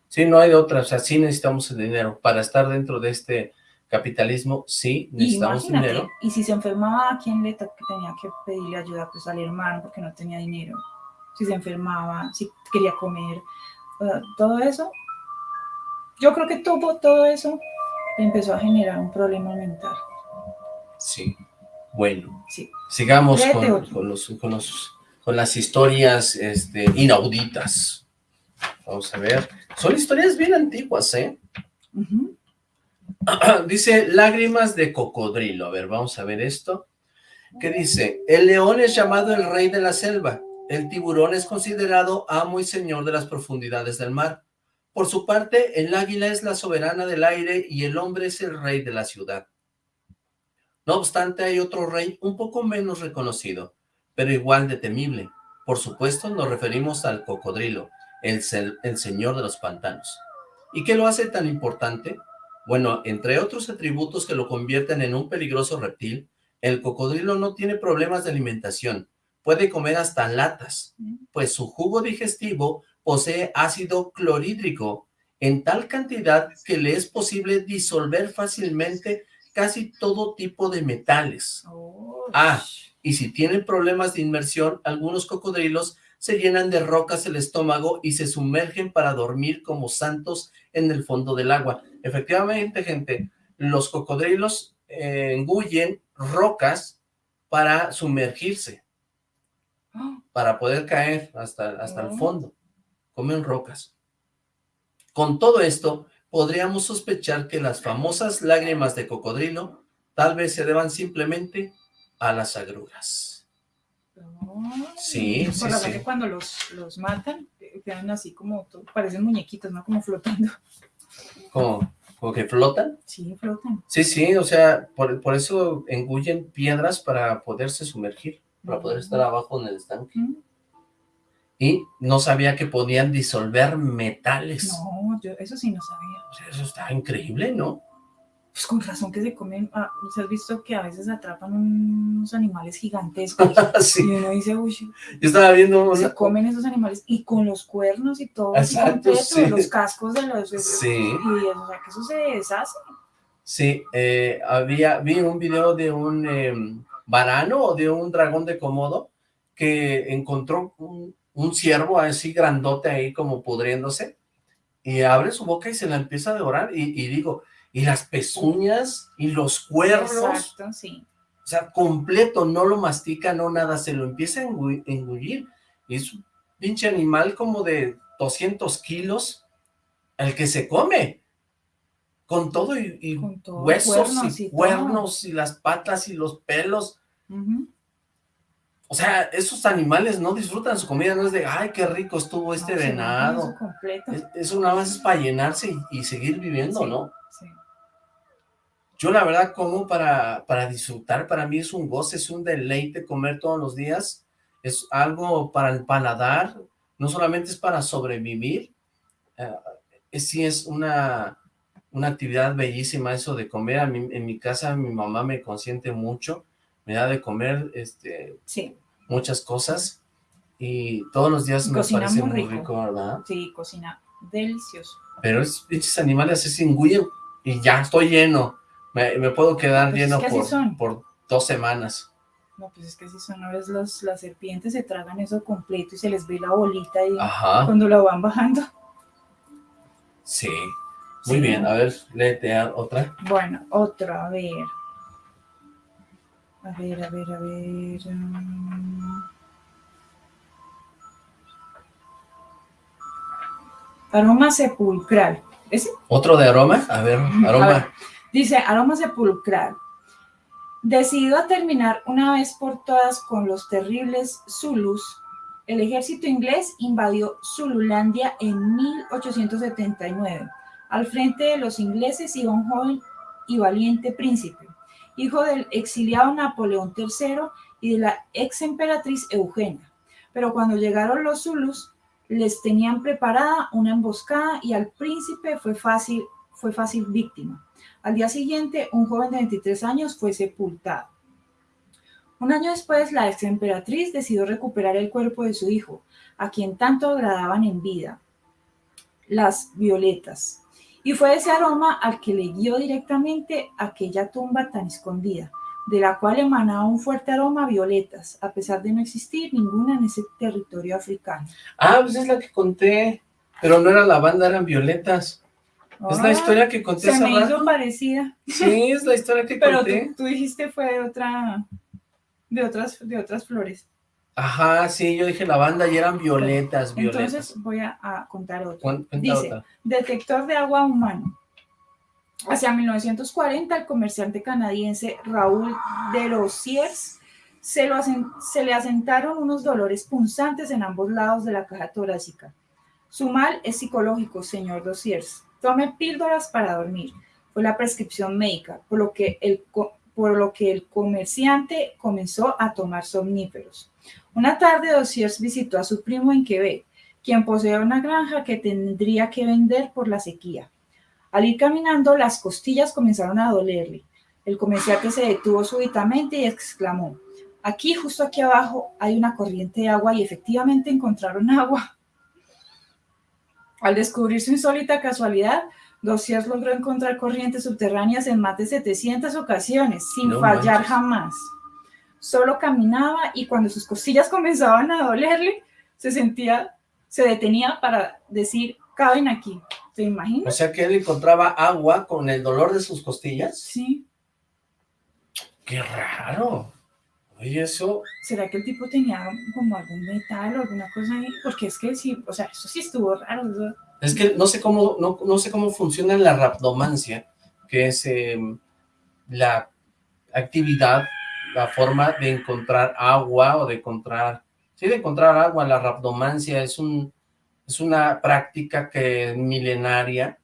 sí, no hay de otra, o sea, sí necesitamos el dinero, para estar dentro de este capitalismo, sí necesitamos dinero, y si se enfermaba, ¿a quién le tenía que pedirle ayuda? Pues al hermano porque no tenía dinero. Si se enfermaba, si quería comer, todo eso. Yo creo que todo, todo eso empezó a generar un problema mental. sí, bueno, Sí. sigamos con, los, con los, con las historias, este, inauditas, vamos a ver, son historias bien antiguas, ¿eh? Ujú. dice lágrimas de cocodrilo. A ver, vamos a ver esto. ¿Qué dice? El león es llamado el rey de la selva. El tiburón es considerado amo y señor de las profundidades del mar. Por su parte, el águila es la soberana del aire y el hombre es el rey de la ciudad. No obstante, hay otro rey un poco menos reconocido, pero igual de temible. Por supuesto, nos referimos al cocodrilo, el, señor de los pantanos. ¿Y qué lo hace tan importante? Bueno, entre otros atributos que lo convierten en un peligroso reptil, el cocodrilo no tiene problemas de alimentación, puede comer hasta latas, pues su jugo digestivo posee ácido clorhídrico en tal cantidad que le es posible disolver fácilmente casi todo tipo de metales. Oh, Ah, y si tienen problemas de inmersión, algunos cocodrilos se llenan de rocas el estómago y se sumergen para dormir como santos en el fondo del agua. Efectivamente, gente, los cocodrilos eh, engullen rocas para sumergirse, Ah, para poder caer hasta, hasta el Oh. fondo. Comen rocas. Con todo esto, podríamos sospechar que las famosas lágrimas de cocodrilo tal vez se deban simplemente a las agruras. Sí, Por sí, la sí. verdad que cuando los, los matan, eh, quedan así como, parecen muñequitos, ¿no? Como flotando. Como, como que flotan. Sí, flotan. Sí, sí, o sea, por, por eso engullen piedras para poderse sumergir, para poder estar abajo en el estanque. Mm, Y no sabía que podían disolver metales. No, yo eso sí no sabía. O sea, eso está increíble, ¿no? Pues con razón que se comen, ah, ¿se has visto que a veces atrapan unos animales gigantescos? sí, Y uno dice, uy, yo estaba viendo se una... comen esos animales y con los cuernos y todo Exacto, completo, sí. los cascos de los... Sí. Y o sea, que eso se deshace. Sí, eh, había, vi un video de un eh, varano o de un dragón de Komodo que encontró un, un ciervo así grandote ahí como pudriéndose y abre su boca y se la empieza a devorar y, y digo, y las pezuñas y los cuernos, Exacto, sí. o sea, completo, no lo mastica, no nada, se lo empieza a engu- engullir y es un pinche animal como de 200 kilos el que se come con todo y, y Con todo, huesos cuernos y, cuernos y las patas y los pelos. O sea, esos animales no disfrutan su comida, no es de, ay, qué rico estuvo este No, venado. Es- Eso nada más es para llenarse y, y seguir viviendo, Sí. ¿no? Yo la verdad como para, para disfrutar, para mí es un goce, es un deleite comer todos los días, es algo para el paladar, no solamente es para sobrevivir, eh, es- sí es una, una actividad bellísima eso de comer, a mí, en mi casa mi mamá me consiente mucho, me da de comer este, Sí, muchas cosas y todos los días me Cocina parece muy rico. rico, ¿verdad? sí, cocina delicioso. Pero esos pinches animales así se engullen y ya estoy lleno. Me, me puedo quedar Pues es lleno que así por, dos semanas. No, pues es que si son ves los, las serpientes se tragan eso completo y se les ve la bolita y Ajá, cuando la van bajando. sí. Muy Sí. bien, a ver, léete a- otra. Bueno, otra, a ver. A ver, a ver, a ver. mm. Aroma sepulcral. ¿Ese? ¿Otro de aroma? A ver, A aroma. ver. Dice aroma sepulcral. Decidido a terminar una vez por todas con los terribles Zulus, el ejército inglés invadió Zululandia en 1879. Al frente de los ingleses iba un joven y valiente príncipe, hijo del exiliado Napoleón III y de la ex emperatriz Eugenia. Pero cuando llegaron los Zulus, les tenían preparada una emboscada y al príncipe fue fácil, fue fácil víctima. Al día siguiente, un joven de 23 años fue sepultado. Un año después, la ex emperatriz decidió recuperar el cuerpo de su hijo, a quien tanto agradaban en vida, las violetas. Y fue ese aroma al que le guió directamente aquella tumba tan escondida, de la cual emanaba un fuerte aroma a violetas, a pesar de no existir ninguna en ese territorio africano. Ah, pues es la que conté, pero no era lavanda, eran violetas. Es la historia que conté Se me hizo parecida. Sí, es la historia que Pero conté. tú, tú dijiste fue de otra, de otras, de otras flores. Ajá, sí, yo dije lavanda y eran violetas, violetas. Entonces voy a, a contar otra. Cuenta dice, otra. Detector de agua humano. Hacia 1940, el comerciante canadiense Raúl de Rosiers se, lo asen- se le asentaron unos dolores punzantes en ambos lados de la caja torácica. Su mal es psicológico, señor Dossiers. Tome píldoras para dormir. Fue la prescripción médica, por lo que el, por lo que el comerciante comenzó a tomar somníferos. Una tarde, Dossiers visitó a su primo en Quebec, quien poseía una granja que tendría que vender por la sequía. Al ir caminando, las costillas comenzaron a dolerle. El comerciante se detuvo súbitamente y exclamó, aquí, justo aquí abajo, hay una corriente de agua y efectivamente encontraron agua. Al descubrir su insólita casualidad, Dossier logró encontrar corrientes subterráneas en más de 700 ocasiones, sin No fallar manches. jamás. Solo caminaba y cuando sus costillas comenzaban a dolerle, se sentía, se detenía para decir, caben aquí. ¿Te O imaginas? sea que él encontraba agua con el dolor de sus costillas. Sí. ¡Qué raro! Oye, eso... ¿Será que el tipo tenía como algún metal o alguna cosa ahí? Porque es que sí, o sea, eso sí estuvo raro. Es que no sé cómo, no, no sé cómo funciona la rapdomancia, que es eh, la actividad, la forma de encontrar agua o de encontrar, sí, de encontrar agua. La rapdomancia es un, es una práctica que es milenaria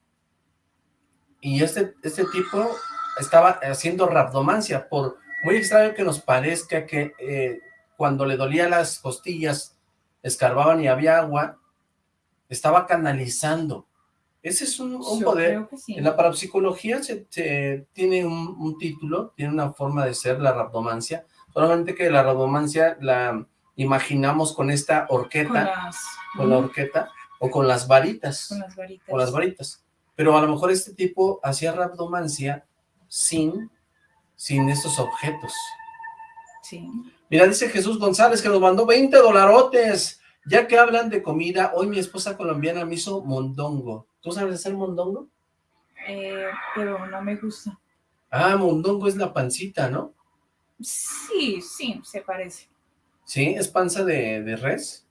y este, este tipo estaba haciendo rapdomancia, por muy extraño que nos parezca que eh, cuando le dolía las costillas, escarbaban y había agua, estaba canalizando. Ese es un, un poder. creo que sí. En la parapsicología se, se- tiene un, un título, tiene una forma de ser la rabdomancia, solamente que la rabdomancia la imaginamos con esta Con horqueta, las, con la horqueta, o con las varitas, con las varitas. con las varitas. Pero a lo mejor este tipo hacía rabdomancia sin, sin estos objetos. Sí. Mira, dice Jesús González que nos mandó 20 dolarotes. Ya que hablan de comida, hoy mi esposa colombiana me hizo mondongo. ¿Tú sabes hacer mondongo? Eh, pero no me gusta. Ah, mondongo es la pancita, ¿no? Sí, sí, se parece. Sí, es panza de, de res.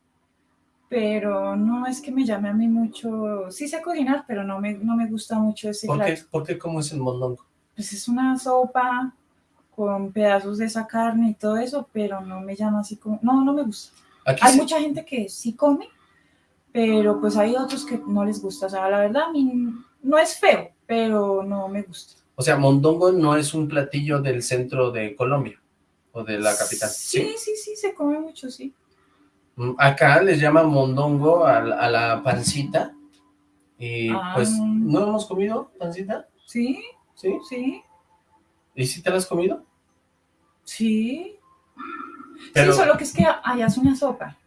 Pero no es que me llame a mí mucho. Sí sé cocinar, pero no me, no me gusta mucho ese ¿Por qué? ¿Por qué cómo es el mondongo? Pues es una sopa con pedazos de esa carne y todo eso, pero no me llama así como. No, no me gusta. Aquí Hay sí- mucha gente que sí come, pero pues hay otros que no les gusta. O sea, la verdad, a mí no es feo, pero no me gusta. o sea, mondongo no es un platillo del centro de Colombia o de la capital. Sí, sí, sí, se come mucho, sí. Mm, Acá les llaman mondongo a, la- a la pancita. Y Ah. pues, ¿no hemos comido pancita? Sí, ¿Sí? sí, ¿Y si te la has comido? sí. Pero, Sí, solo que es que allá es una sopa.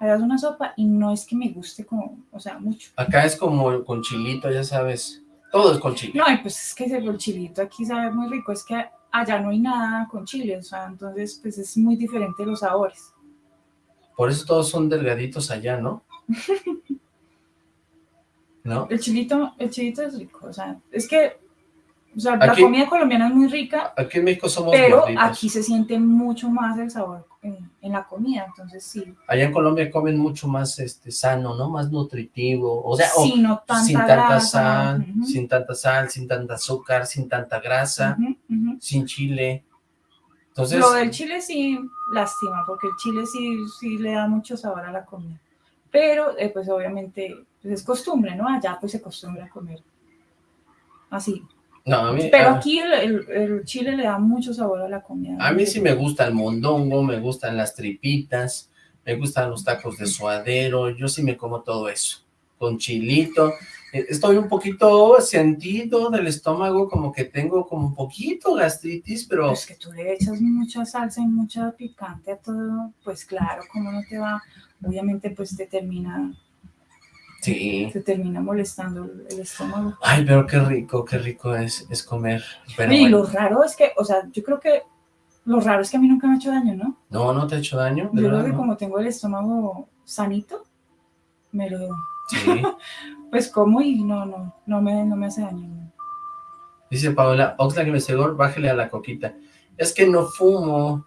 Allá es una sopa y no es que me guste como, o sea, mucho. acá es como con chilito, ya sabes. Todo es con chile. No, pues es que el chilito aquí sabe muy rico, es que allá no hay nada con chile, o sea, entonces pues es muy diferente los sabores. Por eso todos son delgaditos allá, ¿no? ¿No? El chilito, el chilito es rico, o sea, es que, o sea, la comida colombiana es muy rica, Aquí en México somos pero gorditos. aquí se siente mucho más el sabor en, en la comida, entonces sí, Allá en Colombia comen mucho más este sano, ¿no? Más nutritivo. O sea, o sí, no tanta sin tanta grasa, sal, sin tanta sal, sin tanta azúcar, sin tanta grasa, sin chile. Entonces, Lo del chile sí, lástima, porque el chile sí, sí le da mucho sabor a la comida. Pero, eh, pues obviamente, pues, es costumbre, ¿no? Allá pues se acostumbra a comer así. No, a mí, Pero aquí el, el- el chile le da mucho sabor a la comida. a mí sí me gusta el mondongo, me gustan las tripitas, me gustan los tacos de suadero, yo sí me como todo eso, con chilito. Eh, Estoy un poquito sentido del estómago, como que tengo como un poquito gastritis, pero Pues que tú le echas mucha salsa y mucha picante a todo, pues claro, ¿cómo no te va? Obviamente pues te termina, sí. te termina molestando el, estómago. Ay, pero qué rico, qué rico es, es comer. Pero y bueno. lo raro es que, o sea, yo creo que lo raro es que a mí nunca me ha hecho daño, ¿no? No, no te ha hecho daño. ¿De Yo creo que no? como tengo el estómago sanito, me lo, Sí. pues como y no, no, no me, no me hace daño. no. Dice Paola, Oxlack investigador, bájale a la coquita. Es que no fumo.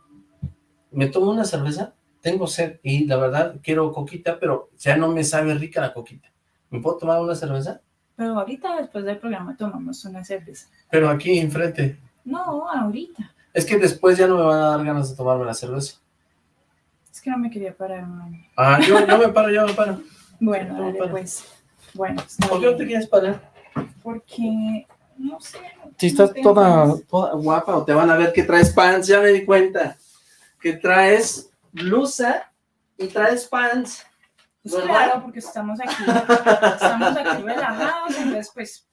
¿Me tomo una cerveza? Tengo sed y la verdad quiero coquita, pero ya no me sabe rica la coquita. ¿Me puedo tomar una cerveza? Pero ahorita después del programa tomamos una cerveza. Pero aquí enfrente. No, ahorita. Es que después ya no me van a dar ganas de tomarme la cerveza. Es que no me quería parar. Ah, yo, yo me paro, yo me paro. Bueno, ¿Cómo dale para? pues. Bueno, está ¿Por qué no te quieres parar? Porque, no sé. Si no estás toda, toda guapa o te van a ver que traes pants, ya me di cuenta. Que traes blusa y traes pants. Pues ¿verdad? claro, porque estamos aquí. Estamos aquí relajados, entonces pues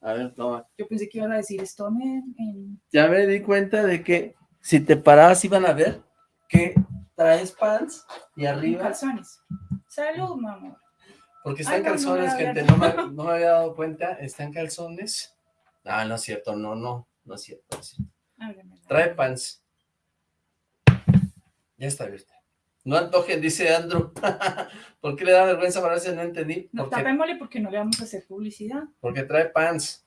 A ver, toma. yo pensé que iban a decir esto en, en- Ya me di cuenta de que si te paras iban a ver que traes pants y arriba... Calzones. Salud, mamá. Porque están Ay, no, no calzones, había gente, no me, no me había dado cuenta, están calzones. Ah, no es cierto, no, no, no es cierto, no es cierto. Trae pants. Ya está abierta. No antojen, dice Andrew. ¿Por qué le da vergüenza pararse? No entendí. No, Porque, tapémosle porque no le vamos a hacer publicidad. porque trae pants.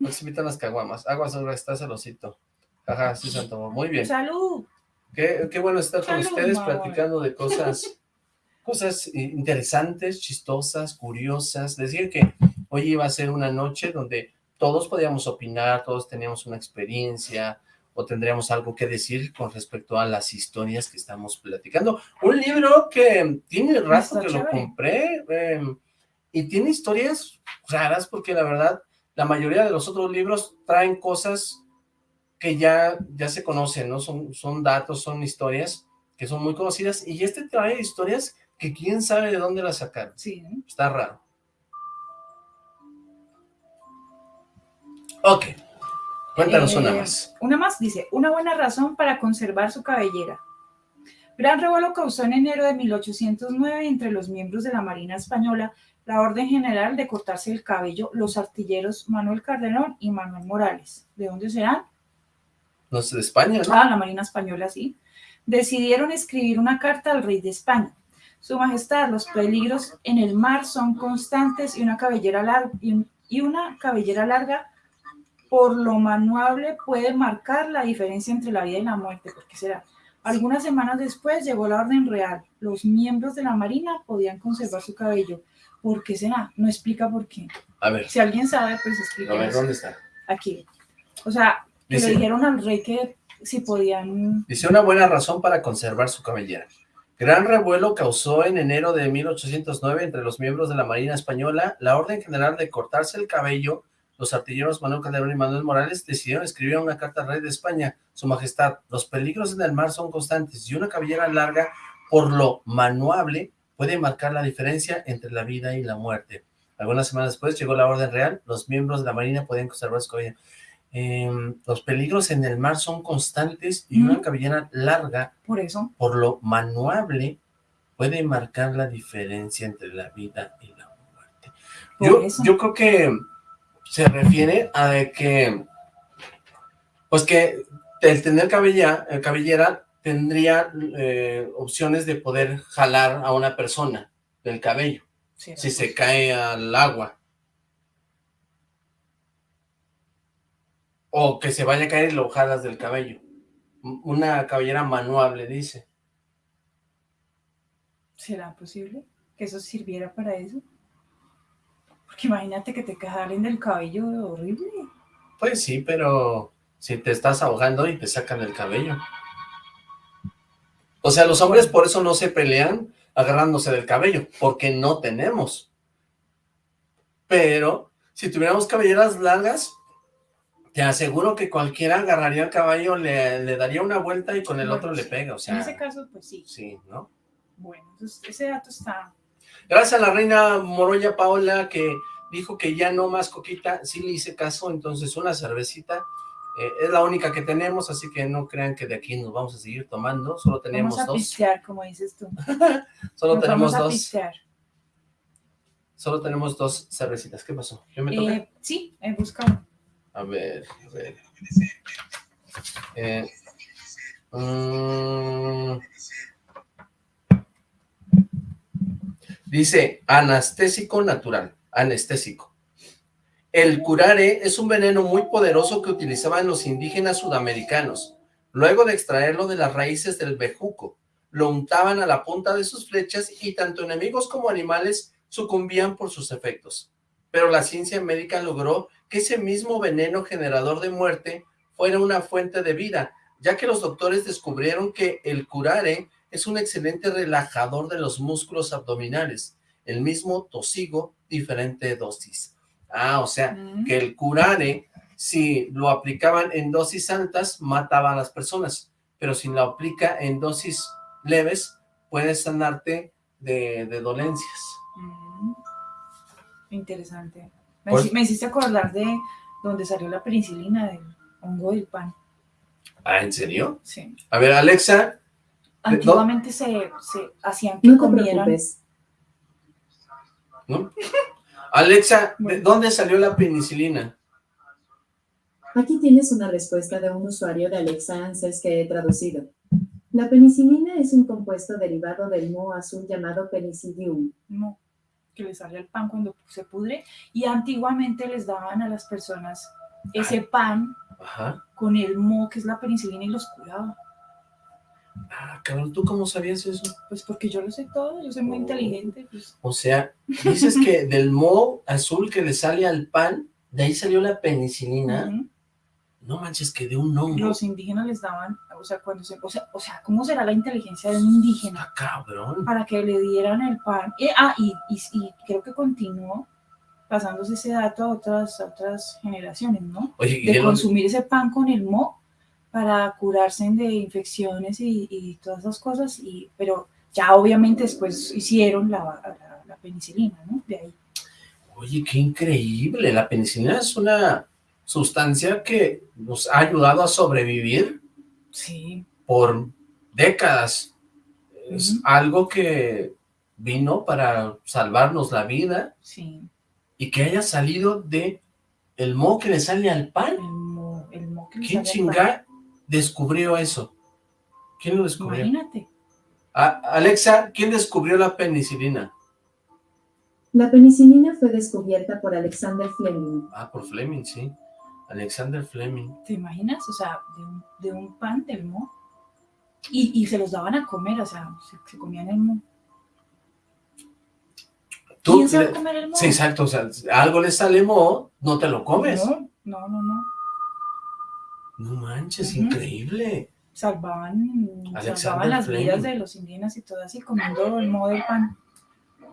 No se invitan las caguamas. Agua sobre está celosito. Ajá, sí, Santo. Muy bien. Salud. Qué, qué bueno estar con Salud, ustedes mamá. platicando de cosas, cosas interesantes, chistosas, curiosas. Decir que hoy iba a ser una noche donde todos podíamos opinar, todos teníamos una experiencia o tendríamos algo que decir con respecto a las historias que estamos platicando. Un libro que tiene rato que lo chévere. compré eh, y tiene historias raras porque la verdad la mayoría de los otros libros traen cosas que ya, ya se conocen, ¿no? Son, son datos, son historias que son muy conocidas, y este trae historias que quién sabe de dónde las sacaron. Sí. ¿no? Está raro. Ok. Cuéntanos una Eh, más. Una más, dice, una buena razón para conservar su cabellera. Gran revuelo causó en enero de 1809 entre los miembros de la Marina Española la orden general de cortarse el cabello los artilleros Manuel Calderón y Manuel Morales. ¿De dónde serán? No sé, de España, ¿no? Ah, la Marina Española, sí. Decidieron escribir una carta al rey de España. Su Majestad, los peligros en el mar son constantes y una cabellera larga, y una cabellera larga por lo manuable puede marcar la diferencia entre la vida y la muerte. ¿Por qué será? Algunas semanas después llegó la orden real. Los miembros de la Marina podían conservar su cabello. ¿Por qué será? No explica por qué. A ver, Si alguien sabe, pues a ver, ¿dónde está? aquí. O sea, que le dijeron al rey que si podían Dice una buena razón para conservar su cabellera. Gran revuelo causó en enero de 1809 entre los miembros de la Marina Española la orden general de cortarse el cabello. Los artilleros Manuel Calderón y Manuel Morales decidieron escribir una carta al rey de España. Su majestad, los peligros en el mar son constantes y una cabellera larga, por lo manuable, puede marcar la diferencia entre la vida y la muerte. Algunas semanas después llegó la orden real. Los miembros de la Marina podían conservar su cabello. Em, los peligros en el mar son constantes y una cabellera larga por eso. por lo manuable, puede marcar la diferencia entre la vida y la muerte. Yo, yo creo que se refiere a de que, pues que el tener cabella, eh, cabellera tendría eh, opciones de poder jalar a una persona del cabello, Sí, si se cae al agua. O que se vaya a caer y lo jalas del cabello. Una cabellera manuable, dice. ¿Será posible que eso sirviera para eso? Porque imagínate que te jalen del cabello horrible. Pues sí, pero si te estás ahogando y te sacan el cabello. O sea, los hombres por eso no se pelean agarrándose del cabello, porque no tenemos. Pero si tuviéramos cabelleras largas, te aseguro que cualquiera agarraría el caballo, le, le daría una vuelta y con el Bueno, otro le pega, o en sea, ese caso, pues sí. sí, ¿no? Bueno, entonces ese dato está. Gracias a la reina Moroya Paola que dijo que ya no más coquita, sí le hice caso, entonces una cervecita eh, es la única que tenemos, así que no crean que de aquí nos vamos a seguir tomando, solo teníamos Vamos a dos, pistear, como dices tú. solo Nos tenemos vamos a dos, pistear. solo tenemos dos cervecitas, ¿qué pasó? ¿Yo me toca? Eh, sí, he buscado. A ver, a ver. Eh, mm, dice, anestésico natural, anestésico. El curare es un veneno muy poderoso que utilizaban los indígenas sudamericanos. Luego de extraerlo de las raíces del bejuco, lo untaban a la punta de sus flechas y tanto enemigos como animales sucumbían por sus efectos. Pero la ciencia médica logró que ese mismo veneno generador de muerte fuera una fuente de vida, ya que los doctores descubrieron que el curare es un excelente relajador de los músculos abdominales, el mismo tosigo, diferente dosis. Ah, o sea, Mm. que el curare, si lo aplicaban en dosis altas, mataba a las personas, pero si lo aplica en dosis leves, puede sanarte de, de dolencias. Mm. Interesante. Me, Pues- me hiciste acordar de donde salió la penicilina del hongo del pan. ¿Ah, en serio? Sí. A ver, Alexa, Antiguamente se, se hacían que No. Alexa, ¿de dónde salió la penicilina? Aquí tienes una respuesta de un usuario de Alexa Answers que he traducido. La penicilina es un compuesto derivado del moho azul llamado penicillium. No, que le sale el pan cuando se pudre. Y antiguamente les daban a las personas ese pan Ajá. con el moho, que es la penicilina, y los curaba. Ah, cabrón, ¿tú cómo sabías eso? Pues porque yo lo sé todo, yo soy muy Oh. inteligente. Pues, O sea, dices que del moho azul que le sale al pan, de ahí salió la penicilina. No manches, que de un hongo. Los indígenas les daban, o sea, cuando se, o sea, o sea, ¿cómo será la inteligencia de un indígena Ah, cabrón. para que le dieran el pan? Eh, ah, y, y, y creo que continuó pasándose ese dato a otras, a otras generaciones, ¿no? Oye, de consumir ese pan con el mo para curarse de infecciones y, y todas esas cosas, y, pero ya obviamente después hicieron la, la, la penicilina, ¿no? De ahí. Oye, qué increíble. La penicilina es una sustancia que nos ha ayudado a sobrevivir Sí, por décadas. Es algo que vino para salvarnos la vida sí. y que haya salido de el moho que le sale al pan. El mo, el mo que le ¿Quién sale al pan. chinga descubrió eso? ¿Quién lo descubrió? Imagínate. A- Alexa, ¿quién descubrió la penicilina? La penicilina fue descubierta por Alexander Fleming. Ah, por Fleming, sí. Alexander Fleming. ¿Te imaginas? O sea, de un, de un pan del mo. Y, y se los daban a comer, o sea, se, se comían el mo. Tú ¿Quién sabe le- comer el mo? Sí, exacto. O sea, algo le sale moho, no te lo comes. No, no, no, no. No manches, increíble. Salvaban, salvaban las Fleming. vidas de los indígenas y todo así, comiendo el mo del pan.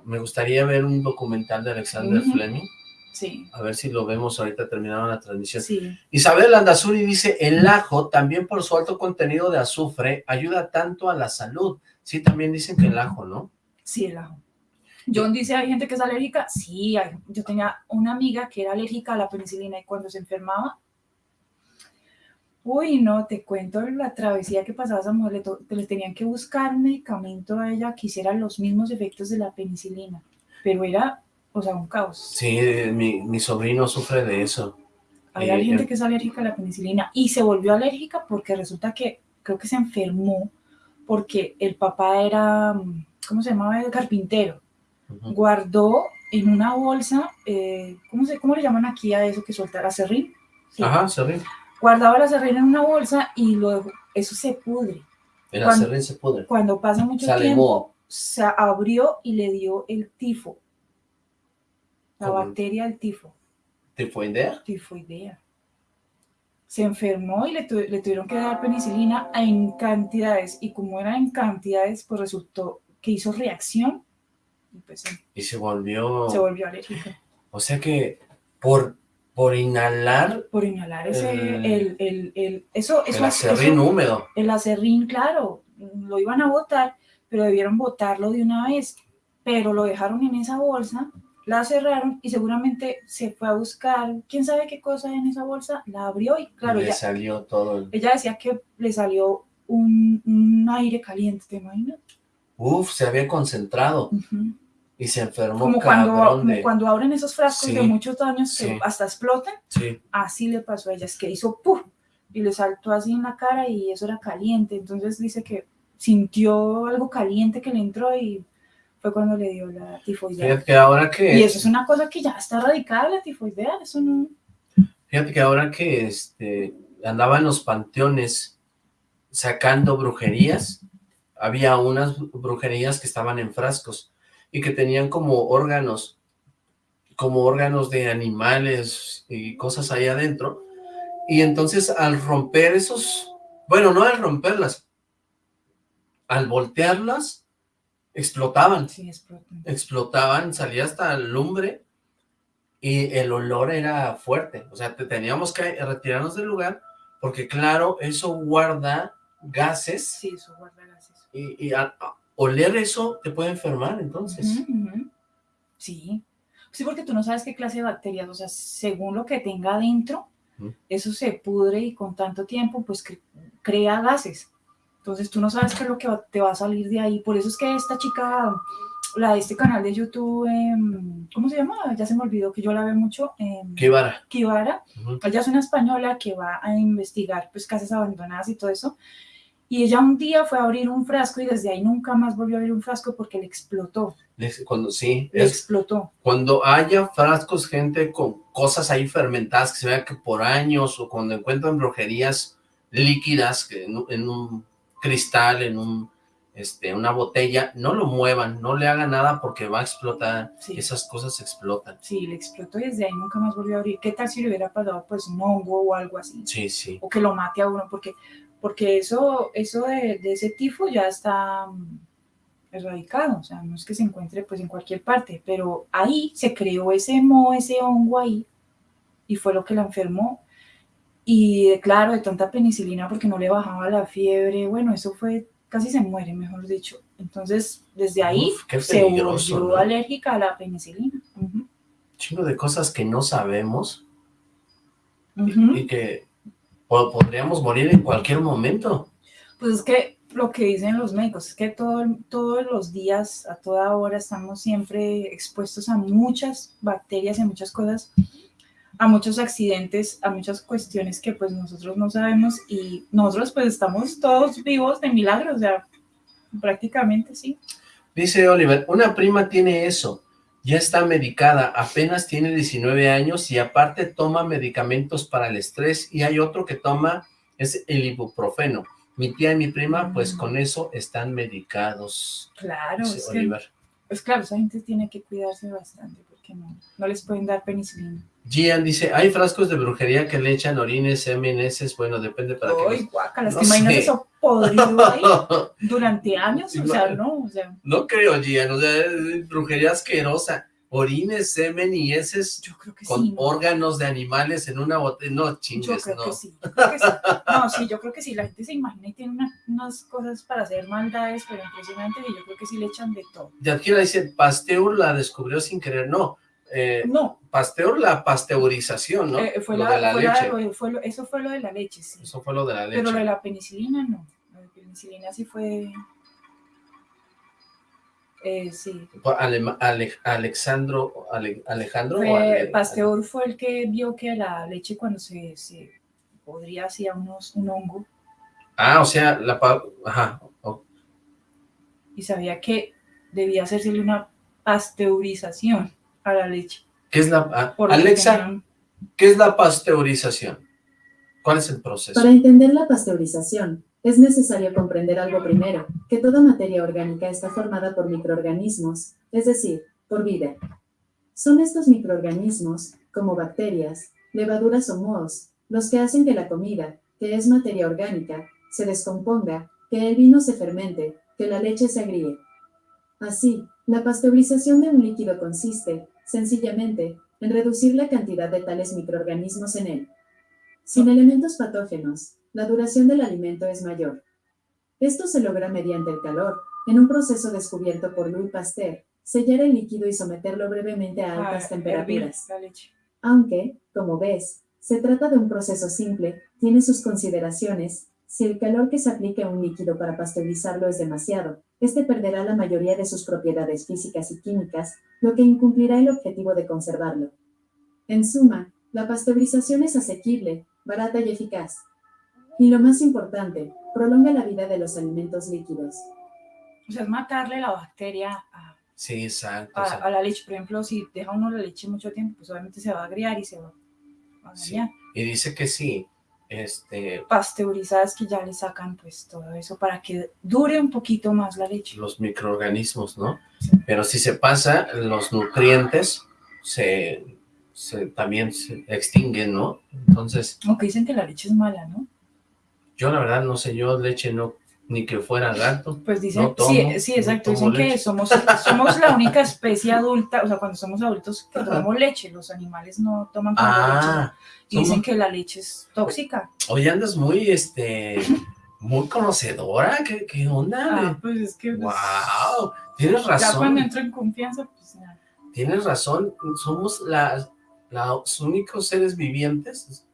Me gustaría ver un documental de Alexander Ujú. Fleming. Sí, A ver si lo vemos ahorita terminada la transmisión. sí. Isabel Landazuri dice, el ajo, también por su alto contenido de azufre, ayuda tanto a la salud. Sí, también dicen que el ajo, ¿no? Sí, el ajo. John dice, ¿hay gente que es alérgica? Sí, hay- yo tenía una amiga que era alérgica a la penicilina y cuando se enfermaba, uy, no, te cuento la travesía que pasaba esa mujer, le, to- le tenían que buscar un medicamento a ella que hiciera los mismos efectos de la penicilina, pero era, o sea, un caos. Sí, mi, mi sobrino sufre de eso. Hay Eh, gente eh. que es alérgica a la penicilina y se volvió alérgica porque resulta que creo que se enfermó porque el papá era, mm, ¿cómo se llamaba? El carpintero. Guardó en una bolsa, eh, ¿cómo, se, ¿cómo le llaman aquí a eso que suelta la serrín? Sí. Ajá, serrín. Guardaba la serrín en una bolsa y luego eso se pudre. El acerrín se pudre. Cuando pasa mucho Sale tiempo, moho. se abrió y le dio el tifo. La ¿Cómo? bacteria del tifo. ¿Tifoidea? tifoidea. Se enfermó y le, tu- le tuvieron que dar penicilina en cantidades. Y como era en cantidades, pues resultó que hizo reacción y pues se, Y se volvió... se volvió alérgica. O sea que por, por inhalar Por inhalar ese, El- el, el, el- eso, eso, el acerrín eso- húmedo. el acerrín, claro, lo iban a botar, pero debieron botarlo de una vez. Pero lo dejaron en esa bolsa, la cerraron y seguramente se fue a buscar, quién sabe qué cosa en esa bolsa, la abrió y claro, le ya, salió todo el... Ella decía que le salió un, un aire caliente, ¿te imaginas? Uf, se había concentrado y se enfermó Como cuando, como de... cuando abren esos frascos Sí, de muchos años que sí. hasta explotan, Sí, así le pasó a ella, es que hizo ¡puf! y le saltó así en la cara y eso era caliente, entonces dice que sintió algo caliente que le entró y fue cuando le dio la tifoidea. fíjate que ahora que... Y eso es una cosa que ya está radicada, la tifoidea, eso no... Fíjate que ahora que este, andaba en los panteones sacando brujerías, había unas brujerías que estaban en frascos y que tenían como órganos, como órganos de animales y cosas ahí adentro. Y entonces al romper esos, bueno, no al romperlas, al voltearlas, explotaban Sí, explotan. explotaban, salía hasta lumbre y el olor era fuerte. O sea, te- teníamos que retirarnos del lugar porque, claro, eso guarda gases Sí, eso guarda gases. y, y a- a- oler eso te puede enfermar, entonces. Ujú, ujú. Sí. Sí, porque tú no sabes qué clase de bacterias, o sea, según lo que tenga adentro, Ujú. eso se pudre y con tanto tiempo, pues que crea gases. Entonces tú no sabes qué es lo que te va a salir de ahí. Por eso es que esta chica, la de este canal de YouTube, em, ¿cómo se llama? Ya se me olvidó que yo la veo mucho. Eh, Kibara. Kibara. Ella es una española que va a investigar pues casas abandonadas y todo eso. Y ella un día fue a abrir un frasco y desde ahí nunca más volvió a abrir un frasco porque le explotó. Cuando sí, le explotó. Cuando haya frascos, gente, con cosas ahí fermentadas que se vea que por años o cuando encuentran brujerías líquidas que en, un cristal, en un este, una botella, no lo muevan, no le hagan nada porque va a explotar, esas cosas explotan. Sí, le explotó y desde ahí nunca más volvió a abrir. ¿Qué tal si le hubiera pasado pues un hongo o algo así? Sí, sí. O que lo mate a uno, porque porque eso, eso de, ese tifo ya está mm, erradicado, o sea, no es que se encuentre pues en cualquier parte, pero ahí se creó ese moho, ese hongo ahí, y fue lo que la enfermó. Y claro, de tanta penicilina porque no le bajaba la fiebre, bueno, eso fue, casi se muere, mejor dicho. Entonces, desde ahí se volvió alérgica a la penicilina. Chino de cosas que no sabemos y que podríamos morir en cualquier momento. Pues es que lo que dicen los médicos es que todo, todos los días, a toda hora, estamos siempre expuestos a muchas bacterias y a muchas cosas, a muchos accidentes, a muchas cuestiones que pues nosotros no sabemos y nosotros pues estamos todos vivos de milagro, o sea, prácticamente sí. Dice Oliver, una prima tiene eso, ya está medicada, apenas tiene 19 años y aparte toma medicamentos para el estrés y hay otro que toma, es el ibuprofeno. Mi tía y mi prima, pues mm. con eso están medicados. Claro, es pues claro, esa gente tiene que cuidarse bastante porque no, no les pueden dar penicilina. Gian dice, hay frascos de brujería que le echan orines, semen, bueno, depende para qué. Ay, guácalas, ¿te imaginas eso podrido ahí durante años? O sea, no, o sea. No creo, Gian, o sea, es brujería asquerosa. Orines, semen y heces Yo creo que con órganos de animales en una botella. No, chingues, yo creo Que sí, yo creo que sí. No, sí, yo creo que sí. La gente se imagina y tiene unas cosas para hacer maldades, pero impresionantes, y yo creo que sí le echan de todo. Yadkira dice, Pasteur la descubrió sin querer. No, eh, no. Pasteur, la pasteurización, ¿no? Eh, fue lo la, de la leche. eso fue lo de la leche, sí. Eso fue lo de la leche. Pero lo de la penicilina, no. Penicilina sí fue... Eh, sí. Alexandro, Alejandro. Pasteur fue el que vio que la leche cuando se, se podría hacía unos, un hongo. Ah, o sea, la... Ajá. Y sabía que debía hacerse una pasteurización a la leche. ¿Qué es la... Ah, Alexa, ¿qué es la pasteurización? ¿Cuál es el proceso? Para entender la pasteurización, es necesario comprender algo primero, que toda materia orgánica está formada por microorganismos, es decir, por vida. Son estos microorganismos, como bacterias, levaduras o mohos, los que hacen que la comida, que es materia orgánica, se descomponga, que el vino se fermente, que la leche se agríe. Así, la pasteurización de un líquido consiste, sencillamente, en reducir la cantidad de tales microorganismos en él. Sin elementos patógenos, la duración del alimento es mayor. Esto se logra mediante el calor, en un proceso descubierto por Louis Pasteur, sellar el líquido y someterlo brevemente a altas temperaturas. Aunque, como ves, se trata de un proceso simple, tiene sus consideraciones, si el calor que se aplique a un líquido para pasteurizarlo es demasiado, este perderá la mayoría de sus propiedades físicas y químicas, lo que incumplirá el objetivo de conservarlo. En suma, la pasteurización es asequible, barata y eficaz. Y lo más importante, prolonga la vida de los alimentos líquidos. O sea, es matarle la bacteria a, sí, exacto, a, la leche. Por ejemplo, si deja uno la leche mucho tiempo, pues obviamente se va a agriar y se va a agriar. Y dice que sí, este, pasteurizadas que ya le sacan pues todo eso para que dure un poquito más la leche. Los microorganismos, ¿no? Pero si se pasa, los nutrientes se, también se extinguen, ¿no? Entonces... Aunque dicen que la leche es mala, ¿no? Yo la verdad no sé, yo leche no ni que fuera gato. Pues dicen, sí, sí, exacto, dicen que somos, somos la única especie adulta, o sea, cuando somos adultos que tomamos leche, los animales no toman ah, leche. Y dicen que la leche es tóxica. Oye, andas muy, este, muy conocedora, ¿qué, qué onda? Ah, pues es que... wow, tienes razón. Ya cuando entro en confianza, pues ya. Tienes razón, somos las, los únicos seres vivientes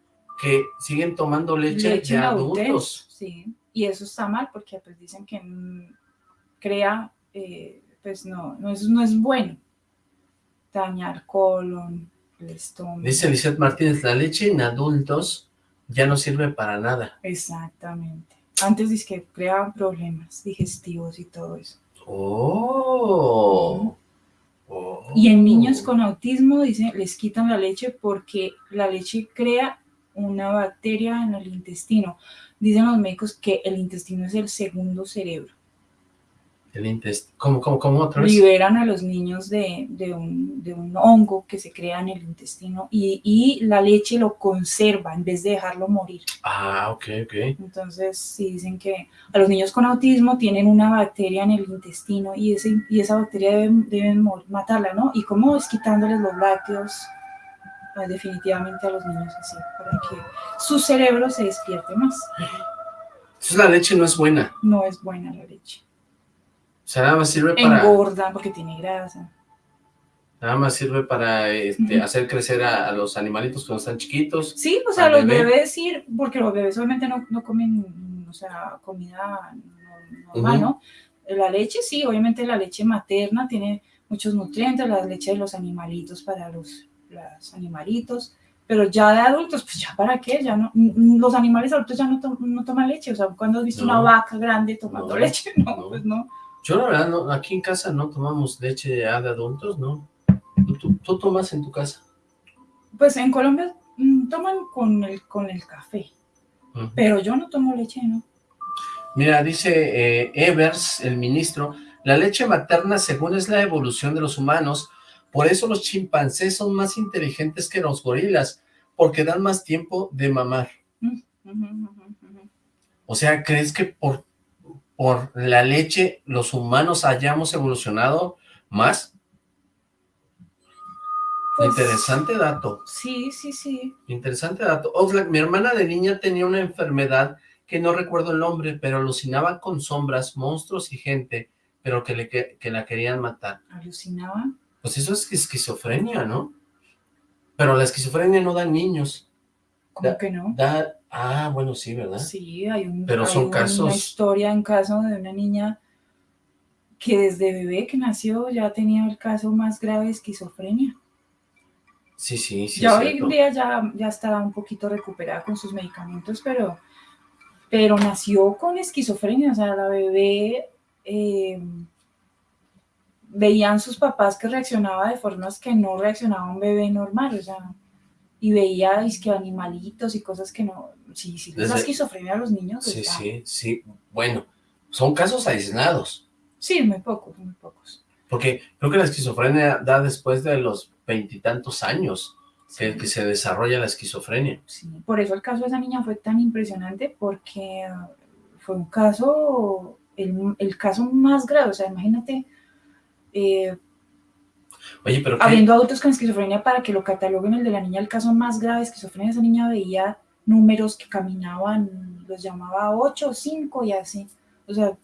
que siguen tomando leche, Leche de adultos. Sí, y eso está mal porque pues dicen que crea, eh, pues no, no es, no es bueno dañar colon, el estómago. Dice Lizeth Martínez, la leche en adultos ya no sirve para nada. Exactamente. Antes dice que creaban problemas digestivos y todo eso. Oh. Oh. Y en niños con autismo, dicen, les quitan la leche porque la leche crea una bacteria en el intestino. Dicen los médicos que el intestino es el segundo cerebro. El intestino. ¿Cómo, cómo, cómo otra vez? Liberan a los niños de, de un, de un hongo que se crea en el intestino y, y la leche lo conserva en vez de dejarlo morir. Ah, ok, ok. Entonces, sí dicen que a los niños con autismo tienen una bacteria en el intestino y, ese, y esa bacteria deben, deben matarla, ¿no? Y cómo es quitándoles los lácteos definitivamente a los niños así, para que su cerebro se despierte más. Entonces la leche no es buena. No es buena la leche. O sea, nada más sirve para, Engorda porque tiene grasa. nada más sirve para este, hacer crecer a, a los animalitos cuando están chiquitos. Sí, o sea, los bebé. bebés sí, porque los bebés obviamente no, no comen, o sea, comida no- normal. ¿no? La leche sí, obviamente la leche materna tiene muchos nutrientes, la leche de los animalitos para los, los animalitos, pero ya de adultos, pues ya para qué, ya no, los animales adultos ya no, to- no toman leche, o sea, cuando has visto No. una vaca grande tomando No, leche? No, pues no. Yo la verdad, no, aquí en casa no tomamos leche ya de adultos, ¿no? ¿Tú, tú, tú tomas en tu casa? Pues en Colombia mm, toman con el, con el café, pero yo no tomo leche, ¿no? Mira, dice eh, Evers, el ministro, la leche materna según es la evolución de los humanos, por eso los chimpancés son más inteligentes que los gorilas, porque dan más tiempo de mamar. O sea, ¿crees que por, por la leche los humanos hayamos evolucionado más? Pues, Interesante dato, Sí, sí, sí. interesante dato. Oxlack, mi hermana de niña tenía una enfermedad que no recuerdo el nombre, pero alucinaba con sombras, monstruos y gente, pero que, le, que, que la querían matar. Alucinaba. Pues eso es esquizofrenia, ¿no? Pero la esquizofrenia no da niños, ¿Cómo Da- que no? da... Ah, bueno, sí, ¿verdad? Sí, hay, un, Pero hay son una casos- historia, un caso de una niña que desde bebé que nació ya tenía el caso más grave de esquizofrenia. Sí, sí, sí. ya hoy en día ya, ya está un poquito recuperada con sus medicamentos, pero, pero nació con esquizofrenia, o sea, la bebé eh, veían sus papás que reaccionaba de formas que no reaccionaba un bebé normal, o sea, y veía es que animalitos y cosas que no, sí, sí, Desde- esquizofrenia a los niños. Sí, da. sí, sí. Bueno, son casos aislados, Sí, muy pocos, muy pocos. porque creo que la esquizofrenia da después de los veintitantos años que, Sí. que se desarrolla la esquizofrenia. Sí, por eso el caso de esa niña fue tan impresionante porque fue un caso, el, el caso más grave, o sea, imagínate, eh, Oye, pero habiendo adultos con esquizofrenia para que lo cataloguen el de la niña, el caso más grave de esquizofrenia, esa niña veía números que caminaban, los llamaba 8, 5 y así, o sea,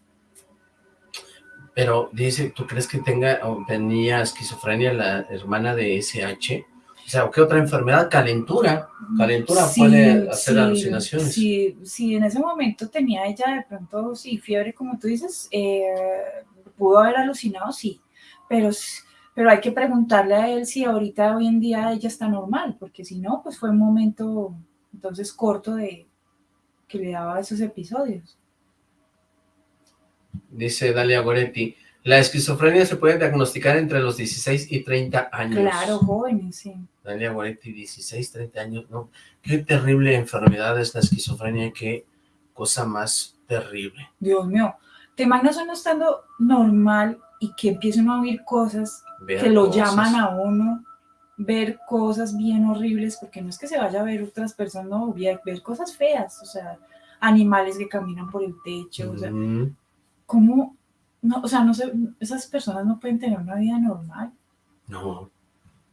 Pero dice, ¿tú crees que tenga o tenía esquizofrenia la hermana de SH? O sea, ¿qué otra enfermedad? Calentura. Calentura puede hacer alucinaciones. Sí, sí, en ese momento tenía ella de pronto, sí, fiebre, como tú dices, eh, pudo haber alucinado, sí, pero, pero hay que preguntarle a él si ahorita, hoy en día, ella está normal, porque si no, pues fue un momento, entonces, corto de que le daba esos episodios. Dice Dalia Goretti, la esquizofrenia se puede diagnosticar entre los 16 y 30 años. Claro, jóvenes, sí. Dalia Goretti, 16, 30 años, no. Qué terrible enfermedad es la esquizofrenia, qué cosa más terrible. Dios mío, ¿te imaginas uno estando normal y que empiecen a oír cosas Ver que lo cosas. llaman a uno, ver cosas bien horribles, porque no es que se vaya a ver otras personas, no, ver, ver cosas feas, o sea, animales que caminan por el techo, o sea, Mm, ¿cómo? No, o sea, no sé, esas personas no pueden tener una vida normal. no,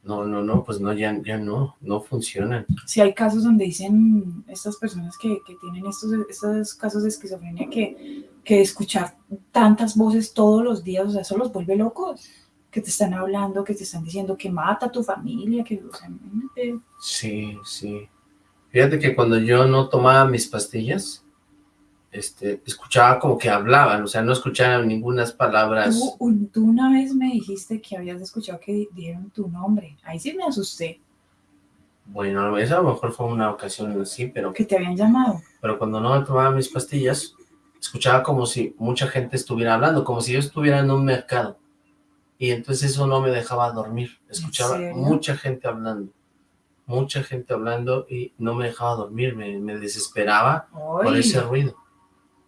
no, no, no, pues no, ya, ya no, no funcionan. Si hay casos donde dicen estas personas que, que tienen estos, estos casos de esquizofrenia que, que escuchar tantas voces todos los días, o sea, eso los vuelve locos, que te están hablando, que te están diciendo que mata a tu familia, que, o sea. Sí, sí. Fíjate que cuando yo no tomaba mis pastillas, este, escuchaba como que hablaban, o sea, no escuchaba ninguna palabras. Tú, tú, una vez me dijiste que habías escuchado que dieron tu nombre. Ahí sí me asusté. Bueno, esa a lo mejor fue una ocasión así, pero... Que te habían llamado. Pero cuando no tomaba mis pastillas, escuchaba como si mucha gente estuviera hablando, como si yo estuviera en un mercado. Y entonces eso no me dejaba dormir. Escuchaba mucha gente hablando. Mucha gente hablando y no me dejaba dormir. Me, desesperaba por ese ruido.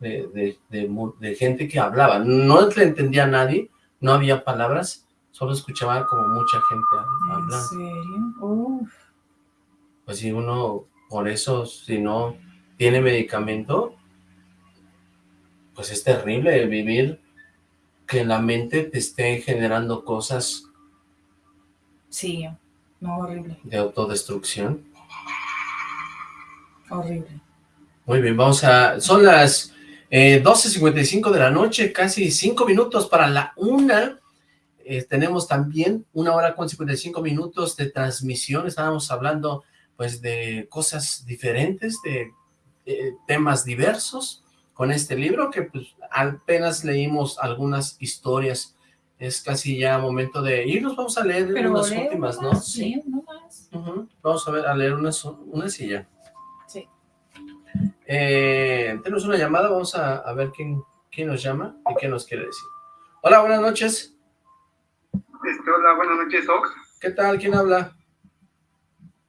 De, de, gente que hablaba. No le entendía a nadie, no había palabras, solo escuchaba como mucha gente hablando. ¿En serio? Uf pues si uno, por eso, si no tiene medicamento, pues es terrible vivir que la mente te esté generando cosas. Sí, no, horrible. De autodestrucción. Horrible. Muy bien, vamos a... Son las eh, 12.55 de la noche, casi 5 minutos para la una. Eh, tenemos también una hora con 55 minutos de transmisión. Estábamos hablando pues de cosas diferentes, de temas diversos con este libro que pues apenas leímos algunas historias. Es casi ya momento de irnos, vamos a leer unas últimas, ¿no? Sí, no más. Vamos a ver, a leer unas, ya. Sí. Eh, tenemos una llamada, vamos a, a, ver quién, quién nos llama y qué nos quiere decir. Hola, buenas noches. Este, hola, buenas noches, Ox. ¿Qué tal? ¿Quién habla?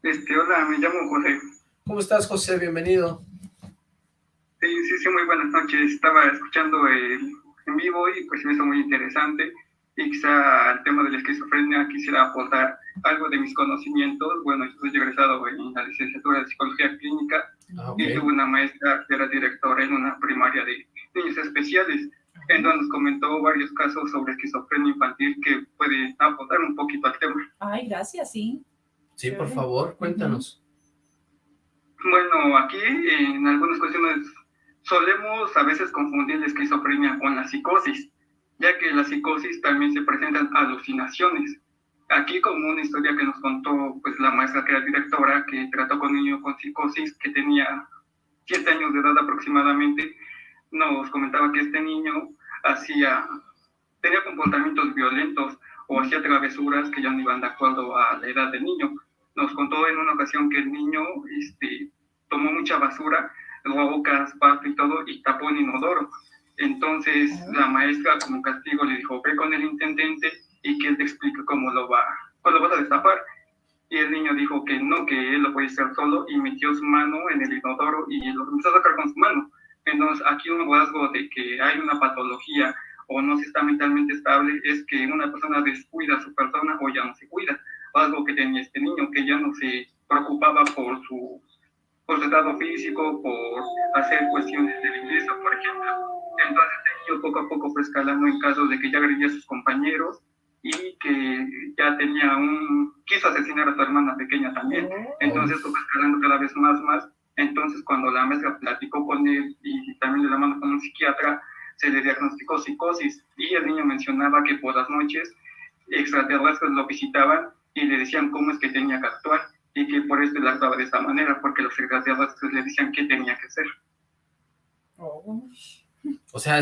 Este, hola, me llamo José. ¿Cómo estás, José? Bienvenido. Sí, sí, sí, muy buenas noches. Estaba escuchando el, en vivo y pues me hizo muy interesante. Y quizá al tema de la esquizofrenia quisiera aportar algo de mis conocimientos. Bueno, yo soy egresado en la licenciatura de Psicología Clínica ah, y tuve una maestra que era directora en una primaria de niños especiales, en donde nos comentó varios casos sobre esquizofrenia infantil que puede aportar un poquito al tema. Ay, gracias, sí. Sí, por favor, cuéntanos. Bueno, aquí en algunas cuestiones solemos a veces confundir la esquizofrenia con la psicosis, ya que la psicosis también se presentan alucinaciones. Aquí como una historia que nos contó pues la maestra que era directora, que trató con un niño con psicosis que tenía siete años de edad aproximadamente, nos comentaba que este niño hacía, tenía comportamientos violentos o hacía travesuras que ya no iban de acuerdo a la edad del niño nos contó en una ocasión que el niño este, tomó mucha basura, bocas, pasto y todo, y tapó en inodoro. Entonces la maestra como castigo le dijo, ve con el intendente y que él te explique cómo lo va, cómo lo vas a destapar. Y el niño dijo que no, que él lo puede hacer solo y metió su mano en el inodoro y lo empezó a sacar con su mano. Entonces aquí un rasgo de que hay una patología o no se está mentalmente estable es que una persona descuida a su persona o ya no se cuida algo que tenía este niño, que ya no se preocupaba por su, por su estado físico, por hacer cuestiones de limpieza, por ejemplo. Entonces este niño poco a poco fue escalando en casos de que ya agredía a sus compañeros y que ya tenía un... quiso asesinar a su hermana pequeña también. Entonces fue escalando cada vez más, más. Entonces cuando la maestra platicó con él y también de la mano con un psiquiatra, se le diagnosticó psicosis y el niño mencionaba que por las noches extraterrestres lo visitaban y le decían cómo es que tenía que actuar y que por eso él actuaba de esta manera, porque los secretarios le decían qué tenía que hacer. O sea,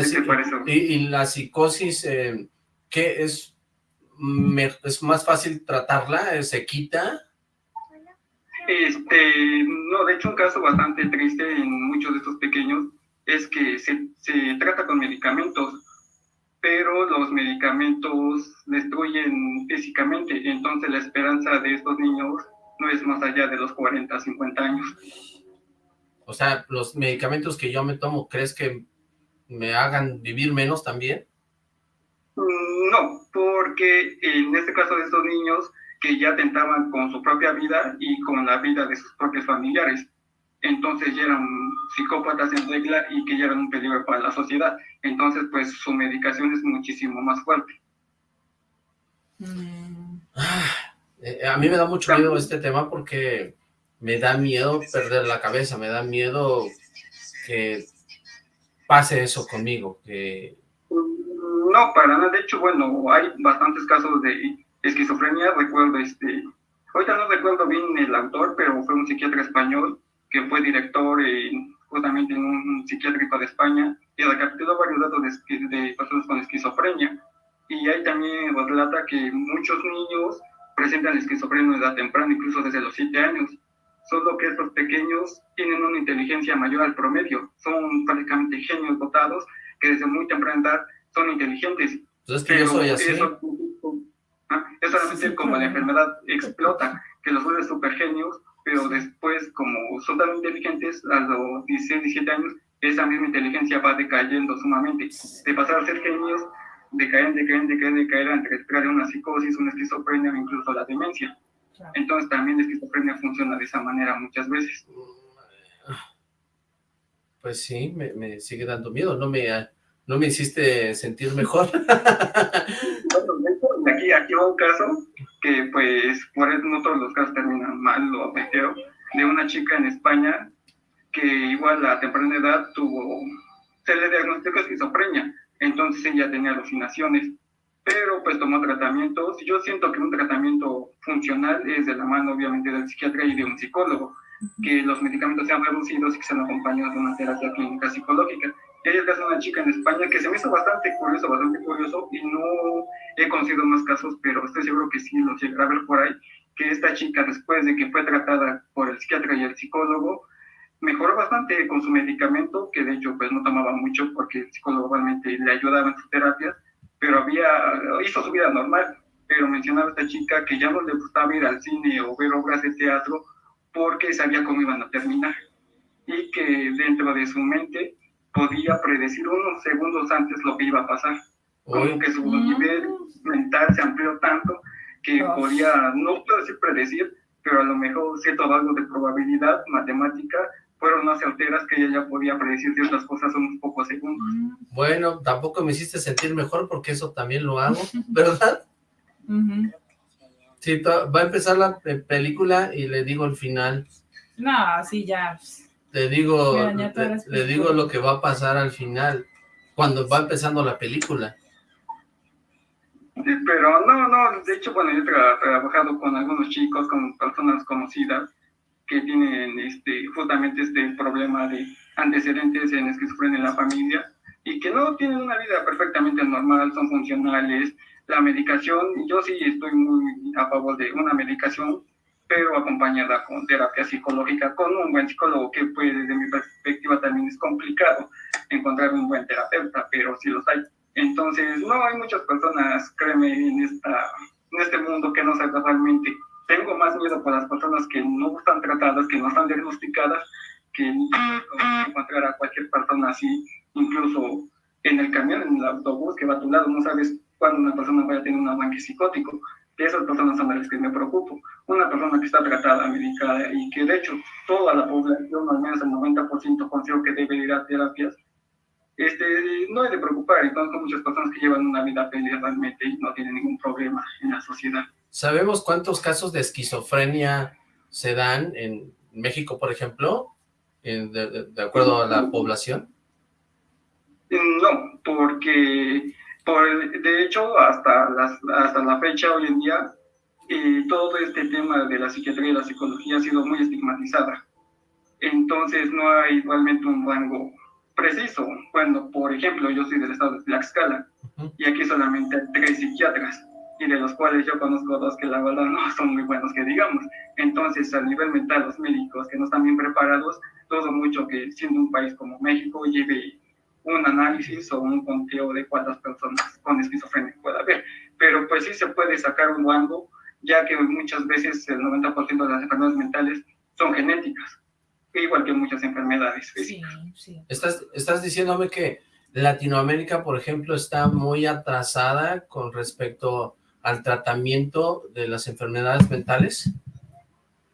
y, la psicosis, eh, ¿qué es, es más fácil tratarla? ¿Se quita? Este, no, de hecho un caso bastante triste en muchos de estos pequeños es que se, se trata con medicamentos pero los medicamentos destruyen físicamente, entonces la esperanza de estos niños no es más allá de los 40, 50 años. O sea, los medicamentos que yo me tomo, ¿crees que me hagan vivir menos también? Mm, no, porque en este caso de estos niños que ya tentaban con su propia vida y con la vida de sus propios familiares, entonces ya eran psicópatas en regla y que ya eran un peligro para la sociedad. Entonces, pues su medicación es muchísimo más fuerte. Mm. Eh, a mí me da mucho miedo este tema porque me da miedo perder la cabeza, me da miedo que pase eso conmigo, que... No, para nada, de hecho, bueno, hay bastantes casos de esquizofrenia, recuerdo este, ahorita no recuerdo bien el autor, pero fue un psiquiatra español que fue director justamente en un psiquiátrico de España y recapituló varios datos de, de personas con esquizofrenia. Y ahí también relata que muchos niños presentan esquizofrenia en edad temprana, incluso desde los 7 años. Solo que estos pequeños tienen una inteligencia mayor al promedio. Son prácticamente genios dotados que desde muy temprana edad son inteligentes. Pues es que yo soy así. Eso, ah, es solamente como la enfermedad explota, que los vuelve super genios, pero después, como son tan inteligentes, a los 16, 17 años, esa misma inteligencia va decayendo sumamente. De pasar a ser genios, decaen, decaen, decaen, decaen, entre entrar en una psicosis, una esquizofrenia o incluso la demencia. Entonces también la esquizofrenia funciona de esa manera muchas veces. Pues sí, me, me sigue dando miedo, no me, no me hiciste sentir mejor. aquí, aquí va un caso que pues por eso no todos los casos terminan mal o feo, de una chica en España que igual a temprana edad tuvo, se le diagnosticó esquizofrenia, entonces ella tenía alucinaciones, pero pues tomó tratamientos. Yo siento que un tratamiento funcional es de la mano obviamente del psiquiatra y de un psicólogo, que los medicamentos sean reducidos y que sean acompañados de una terapia clínica psicológica. Ella es una chica en España que se me hizo bastante curioso, bastante curioso, y no he conocido más casos, pero estoy seguro que sí lo llegará a ver por ahí, que esta chica después de que fue tratada por el psiquiatra y el psicólogo, mejoró bastante con su medicamento, que de hecho pues no tomaba mucho porque el psicólogo realmente le ayudaba en sus terapias, pero había, hizo su vida normal, pero mencionaba esta chica que ya no le gustaba ir al cine o ver obras de teatro porque sabía cómo iban a terminar y que dentro de su mente podía predecir unos segundos antes lo que iba a pasar. Como que su nivel mental se amplió tanto que podía, no puedo decir predecir, pero a lo mejor cierto algo de probabilidad matemática fueron más certeras que ella ya podía predecir ciertas cosas en unos pocos segundos. Bueno, tampoco me hiciste sentir mejor porque eso también lo hago, ¿verdad? Sí, va a empezar la película y le digo el final. No, sí, ya. Le digo, le, digo lo que va a pasar al final, cuando va empezando la película. Sí, pero no, no, de hecho, bueno, yo he trabajado con algunos chicos, con personas conocidas, que tienen este, justamente este problema de antecedentes en esquizofrenia en la familia y que no tienen una vida perfectamente normal, son funcionales. La medicación, yo sí estoy muy a favor de una medicación, pero acompañada con terapia psicológica, con un buen psicólogo, que pues desde mi perspectiva también es complicado encontrar un buen terapeuta, pero sí los hay. Entonces, no hay muchas personas, créeme, en, esta, en este mundo que no saben realmente tengo más miedo por las personas que no están tratadas, que no están diagnosticadas, que encontrar a cualquier persona así, incluso en el camión, en el autobús que va a tu lado, no sabes cuándo una persona vaya a tener un arranque psicótico. Esas personas son las que me preocupo. Una persona que está tratada, medicada y que de hecho toda la población, al menos el 90% considero que debe ir a terapias, este, no hay de preocupar. Entonces, muchas personas que llevan una vida feliz realmente y no tienen ningún problema en la sociedad. ¿Sabemos cuántos casos de esquizofrenia se dan en México, por ejemplo, de, acuerdo a la población? No, porque por, de hecho hasta, hasta la fecha hoy en día y todo este tema de la psiquiatría y la psicología ha sido muy estigmatizada. Entonces no hay igualmente un rango preciso. Bueno, por ejemplo, yo soy del estado de Tlaxcala y aquí solamente hay tres psiquiatras y de los cuales yo conozco dos que la verdad no son muy buenos que digamos. Entonces, a nivel mental, los médicos que no están bien preparados, todo mucho que siendo un país como México lleve un análisis o un conteo de cuántas personas con esquizofrenia puede haber. Pero pues sí se puede sacar un rango, ya que muchas veces el 90% de las enfermedades mentales son genéticas, igual que muchas enfermedades físicas. Sí, sí. Estás, estás diciéndome que Latinoamérica, por ejemplo, está muy atrasada con respecto al tratamiento de las enfermedades mentales?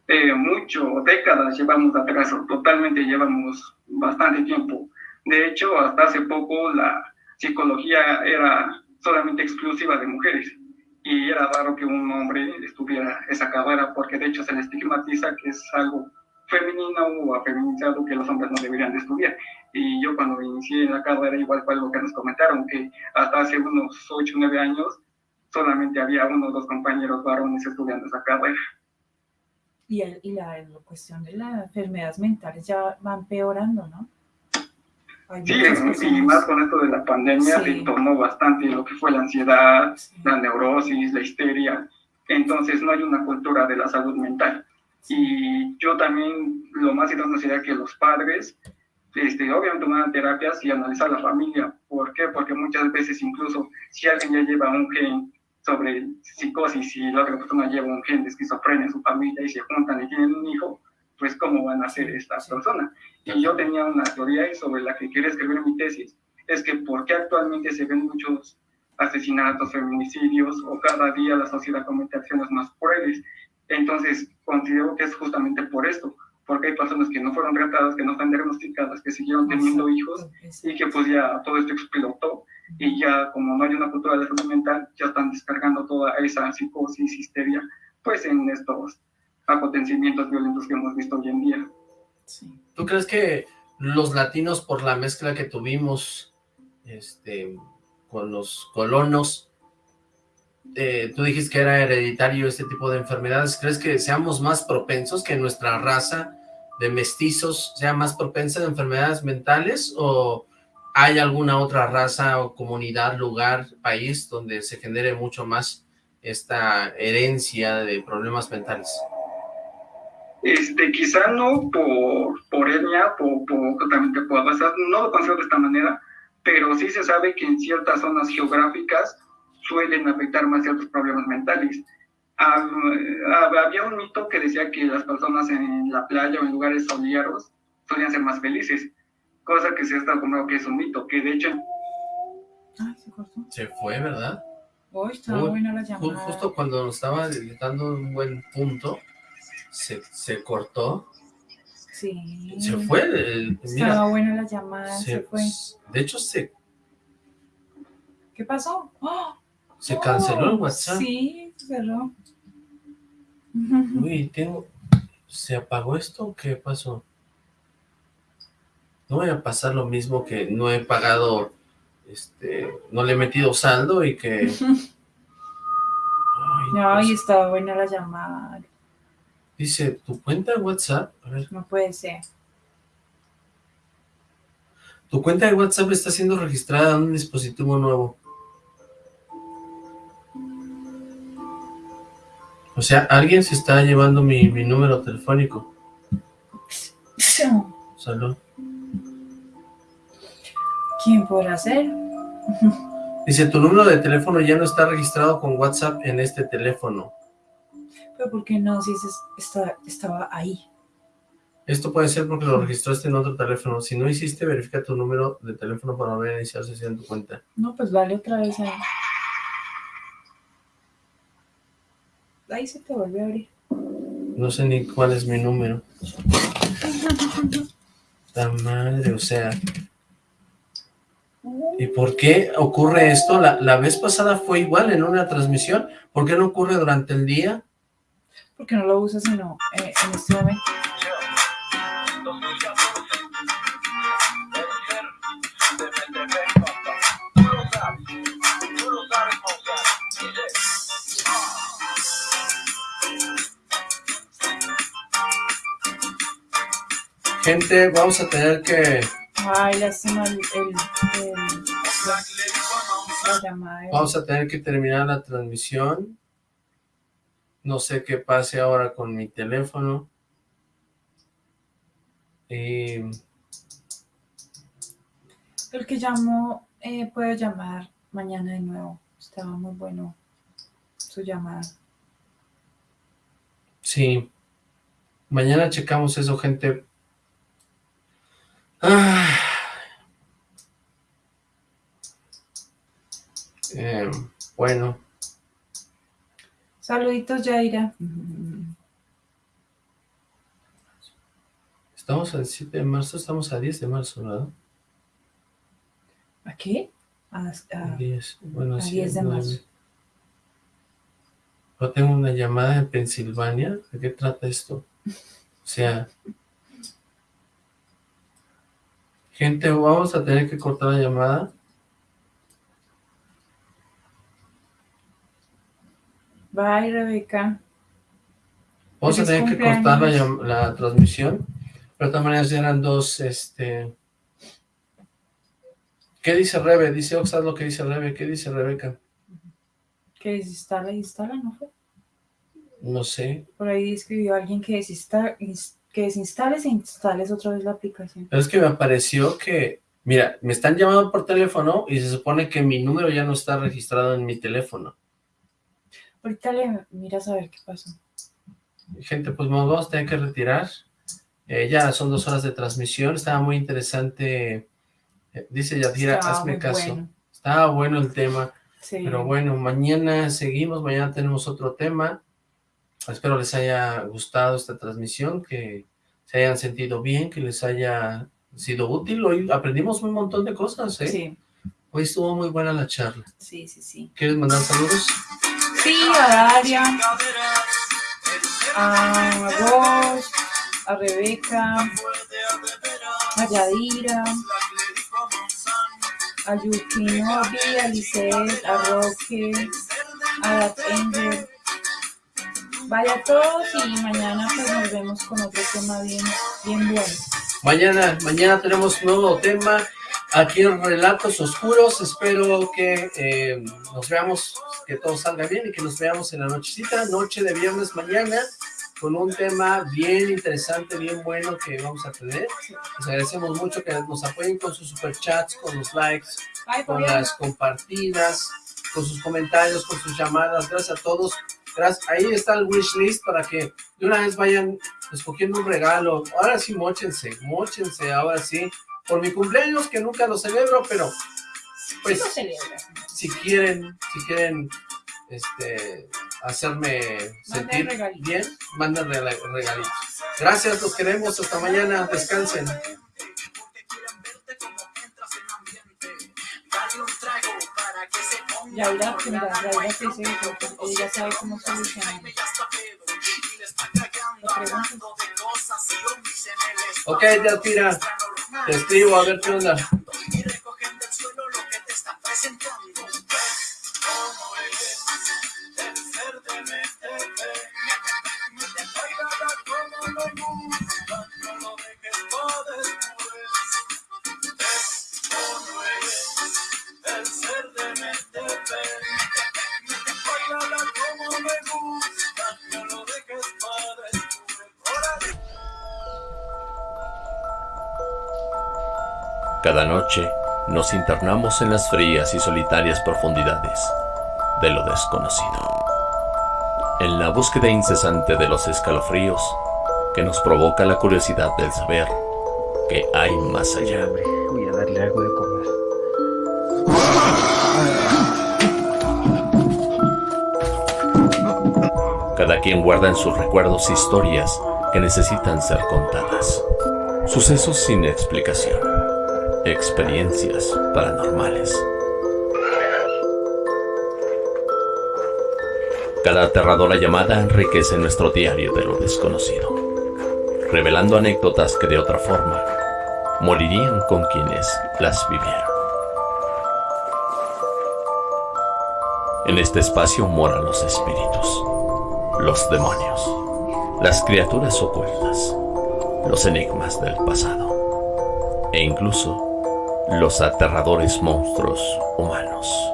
Eh, mucho, décadas llevamos atrás, totalmente llevamos bastante tiempo. De hecho, hasta hace poco la psicología era solamente exclusiva de mujeres y era raro que un hombre estuviera esa carrera porque de hecho se le estigmatiza que es algo femenino o afeminizado que los hombres no deberían de estudiar. Y yo cuando inicié en la carrera igual fue algo que nos comentaron, que hasta hace unos 8 o 9 años solamente había uno o dos compañeros varones estudiando esa carrera. Y, el, y la, la cuestión de las enfermedades mentales ya van empeorando, ¿no? Hay Sí, y más con esto de la pandemia, Sí. detonó bastante lo que fue la ansiedad, Sí. la neurosis, la histeria. Entonces no hay una cultura de la salud mental. Y yo también, lo más idóneo sería que los padres, este, obviamente tomaran terapias y analizar la familia. ¿Por qué? Porque muchas veces incluso si alguien ya lleva un gen sobre psicosis y la otra persona lleva un gen de esquizofrenia en su familia y se juntan y tienen un hijo, pues cómo van a ser estas personas. Y yo tenía una teoría sobre la que quería escribir mi tesis, es que por qué actualmente se ven muchos asesinatos, feminicidios, o cada día la sociedad comete acciones más crueles. Entonces, considero que es justamente por esto, porque hay personas que no fueron tratadas, que no están diagnosticadas, que siguieron teniendo hijos y que pues ya todo esto explotó y ya como no hay una cultura de salud mental, ya están descargando toda esa psicosis, histeria, pues en estos acontecimientos violentos que hemos visto hoy en día. Sí. ¿Tú crees que los latinos, por la mezcla que tuvimos este, con los colonos, eh, tú dijiste que era hereditario este tipo de enfermedades, ¿crees que seamos más propensos, que nuestra raza de mestizos sea más propensa de enfermedades mentales o hay alguna otra raza o comunidad, lugar, país donde se genere mucho más esta herencia de problemas mentales? Este, quizá no por, por etnia, por, por justamente por raza, no lo considero de esta manera, pero sí se sabe que en ciertas zonas geográficas suelen afectar más ciertos problemas mentales. Ah, había un mito que decía que las personas en la playa o en lugares soleados solían ser más felices, cosa que se está comprobando que es un mito, que de hecho Ay, se cortó. Se fue, ¿verdad? Uy, estaba Uy, buena la llamada. Justo cuando nos estaba dando un buen punto, se, se cortó, Sí. se fue, el- mira, Estaba buena la llamada, se, se- fue. de hecho se, ¿Qué pasó? ¡Oh! se canceló el WhatsApp, Sí, se cerró. uy, tengo, ¿se apagó esto o qué pasó? No voy a pasar lo mismo que no he pagado, este, no le he metido saldo y que... Ay, Ay, pues, estaba buena la llamada. dice, ¿tu cuenta de WhatsApp? A ver, No puede ser. Tu cuenta de WhatsApp está siendo registrada en un dispositivo nuevo. O sea, alguien se está llevando mi, mi número telefónico. Salud. ¿Quién podrá ser? Dice, tu número de teléfono ya no está registrado con WhatsApp en este teléfono. Pero ¿por qué no? Si ese es- está, estaba ahí. Esto puede ser porque lo registraste en otro teléfono. Si no hiciste, verifica tu número de teléfono para volver a iniciar sesión en tu cuenta. No, pues vale otra vez ahí. Ahí se te volvió a abrir. No sé ni cuál es mi número. La madre, o sea... ¿Y por qué ocurre esto? La, la vez pasada fue igual en una transmisión. ¿Por qué no ocurre durante el día? Porque no lo usas sino eh, en este momento. Gente, vamos a tener que... Ay, lástima el, el, el- la llamada. Vamos a tener que terminar la transmisión. No sé qué pase ahora con mi teléfono. Y El que llamó eh, puede llamar mañana de nuevo. Estaba muy bueno su llamada. sí, mañana checamos eso, gente. Ah. Eh, bueno, Saluditos, Yaira. estamos al 7 de marzo, estamos a 10 de marzo, ¿verdad? ¿A qué? A, a- 10, bueno, a sí, 10 de nueve. marzo. Yo tengo una llamada de Pensilvania. ¿De qué trata esto? O sea... Gente, vamos a tener que cortar la llamada. Bye, Rebeca. Vamos a tener que cortar la, transmisión, pero de todas maneras ya eran dos, este... ¿Qué dice Rebe? Dice Oxad lo que dice Rebe. ¿Qué dice Rebeca? Que desinstala y instala, ¿no fue? No sé. Por ahí escribió alguien que, desinsta- ins- que desinstales e instales otra vez la aplicación. Pero es que me apareció que... Mira, me están llamando por teléfono y se supone que mi número ya no está registrado en mi teléfono. Ahorita le miras a ver qué pasó. Gente, pues vamos a tener que retirar. Eh, ya son dos horas de transmisión. Estaba muy interesante. Eh, dice Yadira, Estaba hazme caso. bueno. Estaba bueno el tema. Sí. Pero bueno, mañana seguimos, mañana tenemos otro tema. Espero les haya gustado esta transmisión, que se hayan sentido bien, que les haya sido útil. Hoy aprendimos un montón de cosas, ¿eh? Sí, Hoy estuvo muy buena la charla. sí, sí, sí. ¿Quieres mandar saludos? Sí, a Daria, a vos, a Rebeca, a Yadira, a Yuki Novi, a Lisette, a Roque, a Dat Angel. Vaya a todos y mañana pues nos vemos con otro tema bien, bien bueno. Mañana, mañana tenemos un nuevo tema aquí en Relatos Oscuros. Espero que eh, nos veamos, que todo salga bien y que nos veamos en la nochecita, noche de viernes mañana, con un tema bien interesante, bien bueno que vamos a tener. Les agradecemos mucho que nos apoyen con sus superchats, con los likes, Ay, con las compartidas, con sus comentarios, con sus llamadas. Gracias a todos. Gracias. Ahí está el wish list para que de una vez vayan escogiendo un regalo. Ahora sí, mochense, mochense, ahora sí. Por mi cumpleaños, que nunca lo celebro, pero pues No celebra. si quieren, si quieren este hacerme sentir regalitos. bien, manden regalitos. Gracias, los queremos, hasta mañana, descansen. Yaira, mira, Yaira te dice que ella sabe cómo solucionar. Ok, ya tira, te escribo a ver qué onda. Cada noche nos internamos en las frías y solitarias profundidades de lo desconocido. En la búsqueda incesante de los escalofríos que nos provoca la curiosidad del saber que hay más allá. Voy a darle algo de comer. Cada quien guarda en sus recuerdos historias que necesitan ser contadas. Sucesos sin explicación. Experiencias paranormales. Cada aterradora llamada enriquece nuestro diario de lo desconocido, revelando anécdotas que de otra forma morirían con quienes las vivieron. En este espacio moran los espíritus, los demonios, las criaturas ocultas, los enigmas del pasado e incluso los aterradores monstruos humanos.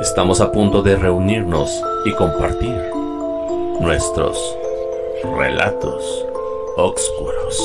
Estamos a punto de reunirnos y compartir nuestros relatos oscuros.